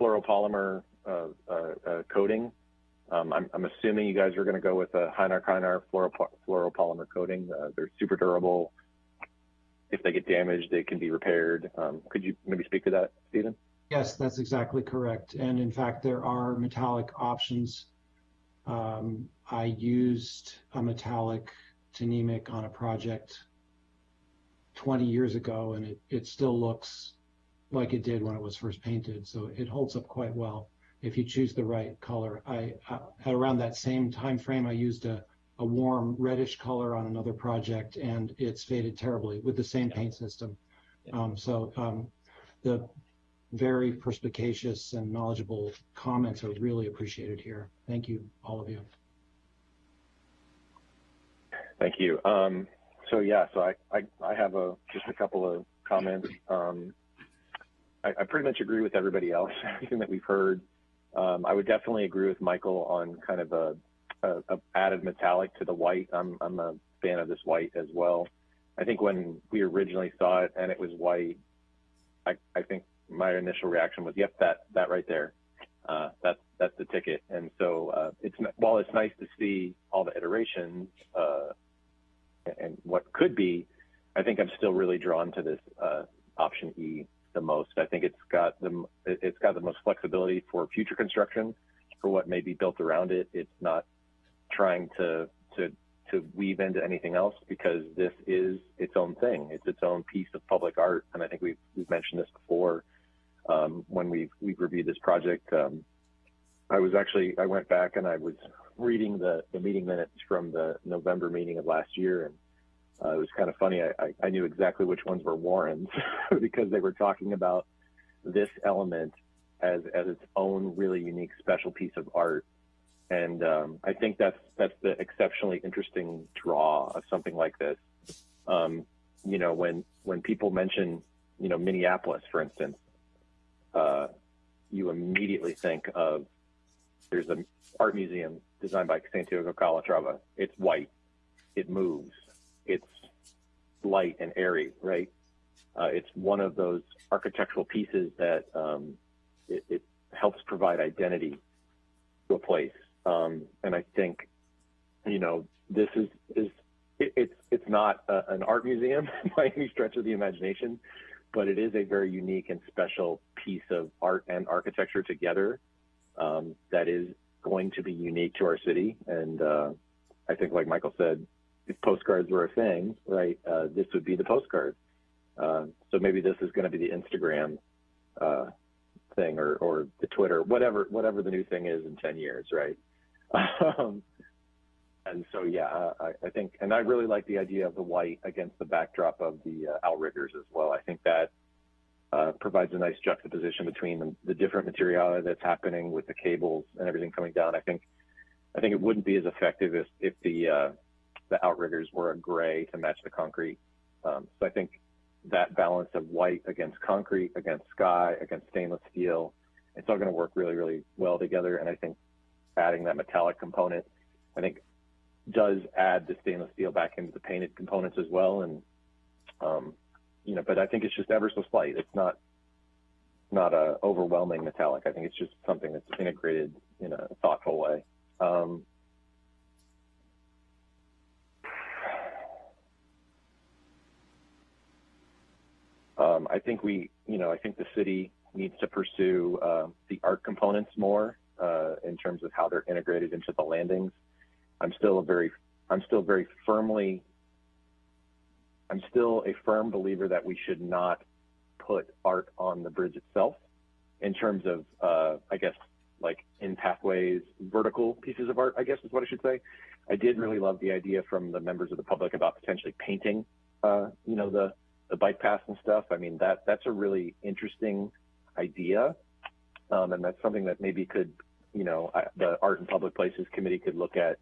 fluoropolymer uh, uh, uh, coating. Um, I'm, I'm, assuming you guys are going to go with a Hynar Kynar fluoropolymer coating. they're super durable. If they get damaged, they can be repaired. Um, could you maybe speak to that, Stephen? Yes, that's exactly correct. And in fact, there are metallic options. Um, I used a metallic Tnemec on a project 20 years ago, and it, it still looks like it did when it was first painted. So it holds up quite well if you choose the right color. I, uh, at around that same time frame, I used a, a warm reddish color on another project, and it's faded terribly with the same paint system. Um, so um, the very perspicacious and knowledgeable comments are really appreciated here. Thank you, all of you. Thank you. Um, so yeah, so I, I, I have a, just a couple of comments. Um, I, I pretty much agree with everybody else, [laughs] everything that we've heard. Um, I would definitely agree with Michael on kind of a, a, a, added metallic to the white. I'm, I'm a fan of this white as well. I think when we originally saw it and it was white, I, I think my initial reaction was, yep, that, that right there. Uh, that's, that's the ticket. And so, uh, it's, while it's nice to see all the iterations, uh, and what could be, I think I'm still really drawn to this, uh, option E the most. I think it's got the, it's got the most flexibility for future construction for what may be built around it. It's not trying to, to, to weave into anything else because this is its own thing. It's its own piece of public art. And I think we've, we've mentioned this before um, when we've, we've reviewed this project. Um, I was actually, I went back and I was reading the, the meeting minutes from the November meeting of last year. And uh, it was kind of funny. I, I, I knew exactly which ones were Warren's [laughs] because they were talking about this element as, as its own really unique special piece of art. And um, I think that's that's the exceptionally interesting draw of something like this. Um, you know, when when people mention, you know, Minneapolis, for instance, uh, you immediately think of there's an art museum designed by Santiago Calatrava. It's white, it moves, it's light and airy, right? Uh, it's one of those architectural pieces that um, it, it, helps provide identity to a place. Um, and I think, you know, this is is it, it's it's not a, an art museum [laughs] by any stretch of the imagination, but it is a very unique and special piece of art and architecture together um, that is going to be unique to our city. And uh, I think, like Michael said, if postcards were a thing, right, uh, this would be the postcard. Uh, so maybe this is going to be the Instagram uh, thing or, or the Twitter, whatever whatever the new thing is in 10 years, right? [laughs] Um, and so, yeah, I, I, think, and I really like the idea of the white against the backdrop of the uh, outriggers as well. I think that uh, provides a nice juxtaposition between the, the, different materiality that's happening with the cables and everything coming down. I think, I think it wouldn't be as effective if, if the uh, the outriggers were a gray to match the concrete. Um, so I think that balance of white against concrete, against sky, against stainless steel, it's all going to work really, really well together. And I think adding that metallic component, I think does add the stainless steel back into the painted components as well. And, um, you know, but I think it's just ever so slight. It's not, not a overwhelming metallic. I think it's just something that's integrated in a thoughtful way. Um, um, I think we, you know, I think the city needs to pursue uh, the art components more uh, in terms of how they're integrated into the landings. I'm still a very, I'm still very firmly, I'm still a firm believer that we should not put art on the bridge itself in terms of, uh, I guess, like in pathways, vertical pieces of art, I guess is what I should say. I did really love the idea from the members of the public about potentially painting, uh, you know, the, the bike paths and stuff. I mean, that that's a really interesting idea. Um, and that's something that maybe could, you know, the Art and Public Places Committee could look at,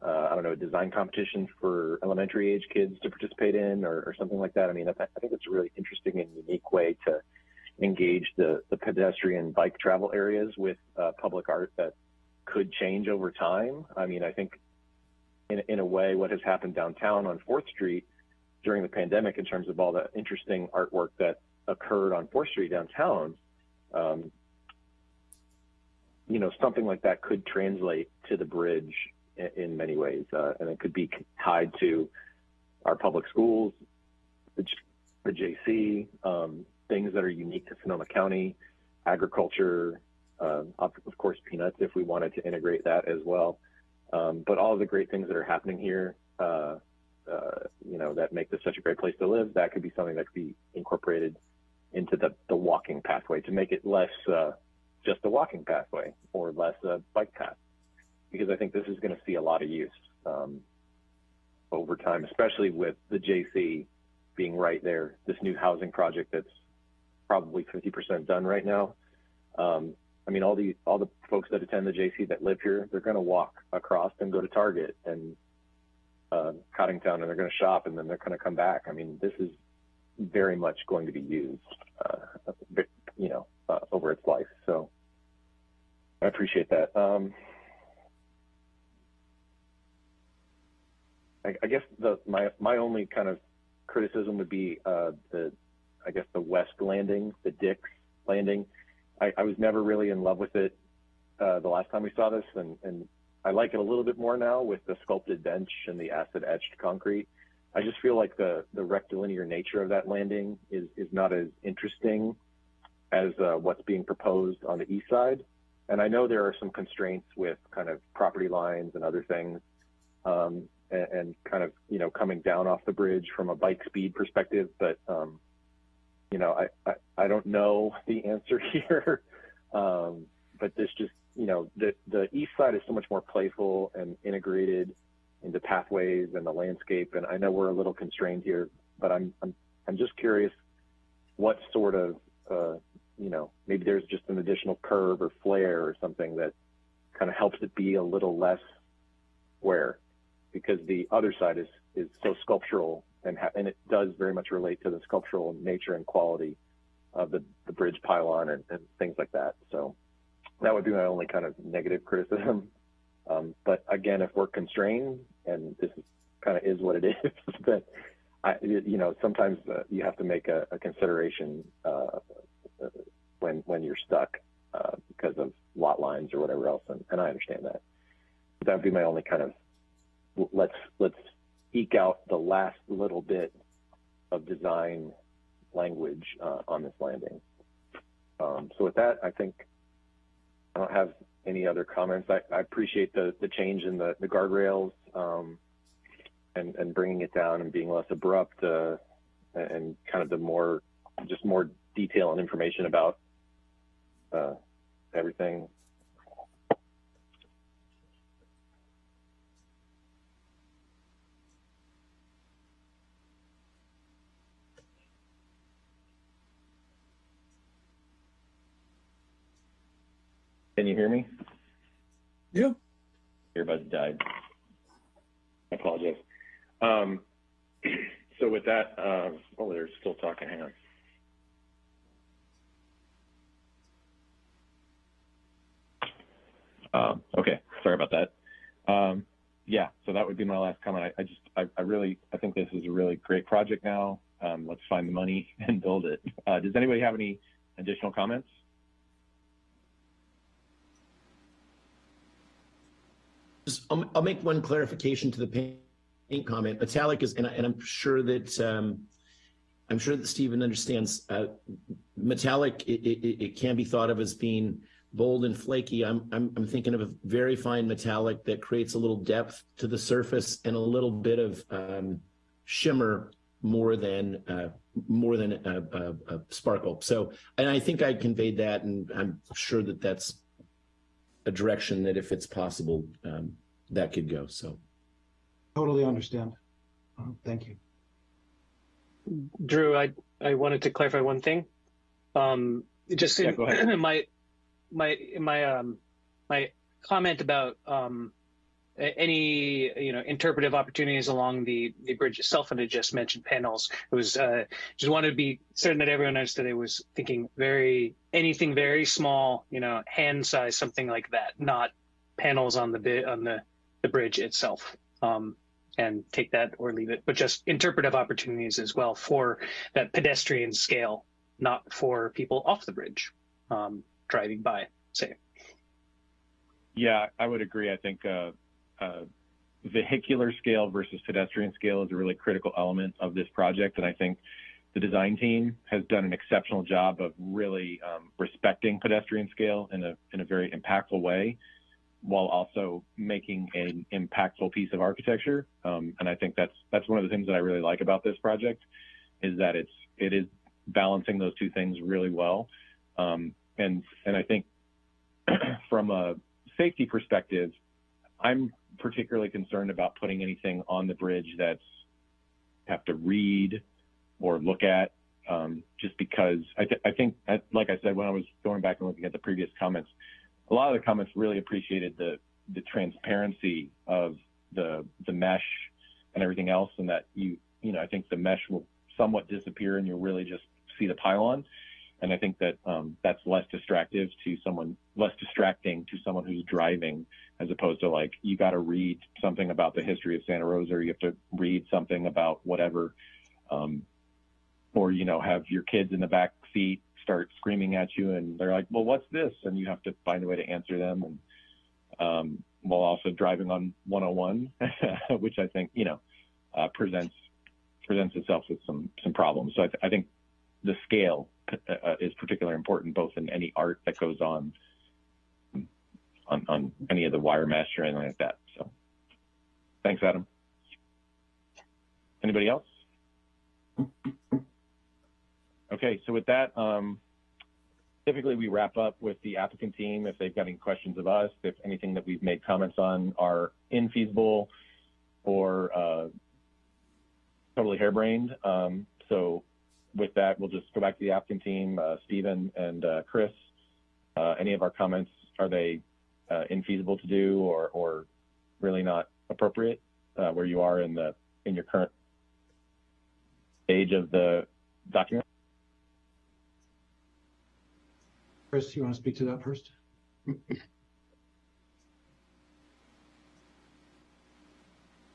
uh, I don't know, a design competition for elementary age kids to participate in or, or something like that. I mean, I, I think it's a really interesting and unique way to engage the, the pedestrian bike travel areas with uh, public art that could change over time. I mean, I think in, in a way, what has happened downtown on 4th Street during the pandemic in terms of all the interesting artwork that occurred on 4th Street downtown, um, you know, something like that could translate to the bridge in, many ways. Uh, and it could be tied to our public schools, the, the JC, um, things that are unique to Sonoma County, agriculture, uh, of, of, course, peanuts, if we wanted to integrate that as well. Um, but all of the great things that are happening here, uh, uh, you know, that make this such a great place to live, that could be something that could be incorporated into the, the walking pathway to make it less uh, just a walking pathway or less a bike path. Because I think this is going to see a lot of use um, over time, especially with the JC being right there, this new housing project that's probably 50% done right now. Um, I mean, all the all the folks that attend the JC that live here, they're going to walk across and go to Target and uh, Coddingtown and they're going to shop and then they're going to come back. I mean, this is very much going to be used, uh, you know, uh, over its life. So I appreciate that. Um, I, I, guess the my my only kind of criticism would be uh, the I guess the west landing, the Dix landing. I, I was never really in love with it uh, the last time we saw this, and, and I like it a little bit more now with the sculpted bench and the acid etched concrete. I just feel like the the rectilinear nature of that landing is is not as interesting as uh, what's being proposed on the east side. And I know there are some constraints with kind of property lines and other things, um, and, and, kind of you know coming down off the bridge from a bike speed perspective. But um, you know, I, I, I don't know [laughs] the answer here. um, but this just you know the the east side is so much more playful and integrated into pathways and the landscape. And I know we're a little constrained here, but I'm I'm I'm just curious what sort of uh, you know maybe there's just an additional curve or flare or something that kind of helps it be a little less square because the other side is is so sculptural and ha- and it does very much relate to the sculptural nature and quality of the the bridge pylon and, and things like that. So that would be my only kind of negative criticism [laughs] um, but again, if we're constrained, and this is, kind of is what it [laughs] is, that I, you know, sometimes uh, you have to make a, a consideration uh, when when you're stuck uh, because of lot lines or whatever else, and, and I understand that. That would be my only kind of let's let's eke out the last little bit of design language uh, on this landing. Um, so with that, I think I don't have any other comments? I, I appreciate the, the change in the, the guardrails um, and, and bringing it down and being less abrupt uh, and kind of the more, just more detail and information about uh, everything. Hear me? Yeah. Earbuds died. I apologize. Um, [clears throat] so with that, uh, oh, they're still talking. Hang on. Um, okay, sorry about that. Um, yeah, so that would be my last comment. I, I just, I, I, really, I think this is a really great project now. Um, let's find the money [laughs] and build it. Uh, does anybody have any additional comments? I'll, I'll, make one clarification to the paint comment. Metallic is, and, I, am sure that um, I'm sure that Stephen understands. Uh, metallic it, it, it, can be thought of as being bold and flaky. I'm, I'm I'm thinking of a very fine metallic that creates a little depth to the surface and a little bit of um, shimmer more than uh, more than a, a, a, sparkle. So, and I think I conveyed that, and I'm sure that that's a direction that if it's possible, um, that could go. So totally understand. Uh, thank you. Drew, I, I wanted to clarify one thing. Um, just yeah, in, [clears throat] my, my, my, um, my comment about, um, any you know interpretive opportunities along the the bridge itself and it just mentioned panels. It was uh just wanted to be certain that everyone understood it was thinking very anything very small you know hand size something like that not panels on the bit on the the bridge itself. Um and take that or leave it but just interpretive opportunities as well for that pedestrian scale not for people off the bridge um driving by say. Yeah i would agree. I think uh vehicular scale versus pedestrian scale is a really critical element of this project. And I think the design team has done an exceptional job of really um, respecting pedestrian scale in a, in a very impactful way while also making an impactful piece of architecture. Um, and I think that's, that's one of the things that I really like about this project is that it's, it is balancing those two things really well. Um, and, and I think [clears throat] from a safety perspective, I'm particularly concerned about putting anything on the bridge that's have to read or look at, um, just because I, th- I think, like I said, when I was going back and looking at the previous comments, a lot of the comments really appreciated the the transparency of the the mesh and everything else, and that you you know I think the mesh will somewhat disappear and you'll really just see the pylon. And I think that um, that's less distractive to someone, less distracting to someone who's driving, as opposed to like you got to read something about the history of Santa Rosa, or you have to read something about whatever, um, or you know have your kids in the back seat start screaming at you, and they're like, "Well, what's this?" And you have to find a way to answer them, and um, while also driving on 101, [laughs] which I think you know uh, presents presents itself with some some problems. So I, th- I think the scale uh, is particularly important, both in any art that goes on, on on any of the wire mesh or anything like that. So, thanks, Adam. Anybody else? Okay, so with that, um, typically we wrap up with the applicant team if they've got any questions of us, if anything that we've made comments on are infeasible or uh, totally harebrained. Um, so with that, we'll just go back to the applicant team, uh, Stephen and uh, Chris. Uh, any of our comments, are they uh, infeasible to do or, or really not appropriate uh, where you are in the in your current stage of the document? Chris, you want to speak to that first?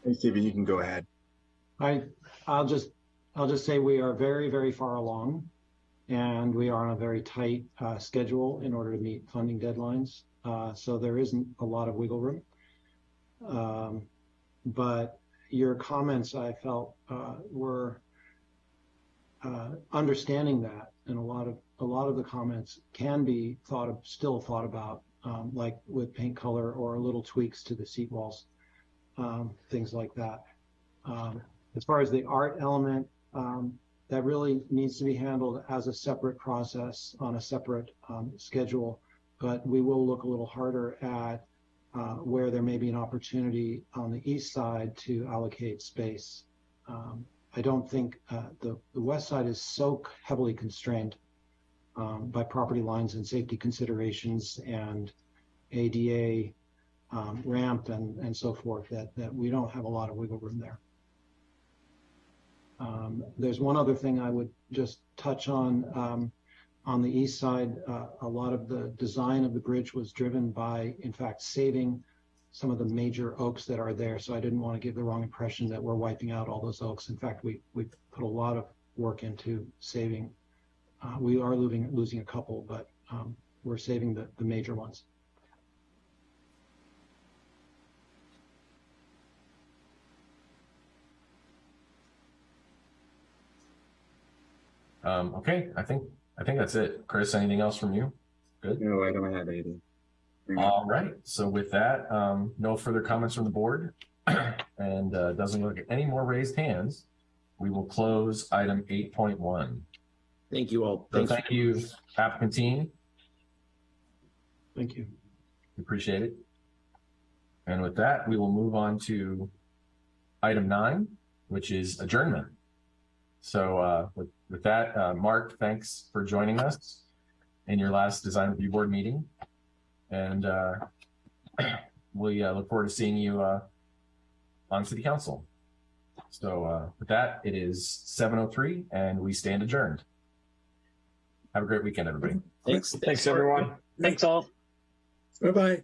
Hey, Stephen, you can go ahead. I, I'll just, I'll just say we are very, very far along and we are on a very tight uh, schedule in order to meet funding deadlines. Uh, so there isn't a lot of wiggle room. Um, but your comments I felt uh, were understanding that and a lot of a lot of the comments can be thought of still thought about um, like with paint color or little tweaks to the seat walls um, things like that as far as the art element um, that really needs to be handled as a separate process on a separate um, schedule but we will look a little harder at uh, where there may be an opportunity on the east side to allocate space um, I don't think uh, the, the west side is so heavily constrained um, by property lines and safety considerations and ADA um, ramp and, and so forth that, that we don't have a lot of wiggle room there. Um, there's one other thing I would just touch on. Um, on the east side, uh, a lot of the design of the bridge was driven by, in fact, saving some of the major oaks that are there. So I didn't want to give the wrong impression that we're wiping out all those oaks. In fact, we, we put a lot of work into saving. Uh, we are losing, losing a couple, but um, we're saving the, the major ones. Um, okay, I think I think that's it. Chris, anything else from you? Good. No, I don't have anything. All right. So with that, um, no further comments from the board, [clears throat] and uh, doesn't look at any more raised hands. We will close item eight point one. Thank you all. So Thanks. thank you, applicant team. Thank you. Appreciate it. And with that, we will move on to item nine, which is adjournment. So uh, with, with that, uh, Mark, thanks for joining us in your last design review board meeting. And uh, [clears throat] we uh, look forward to seeing you uh, on city council. So uh, with that, it is 7.03 and we stand adjourned. Have a great weekend, everybody. Thanks. Thanks, everyone. Thanks all. Bye-bye.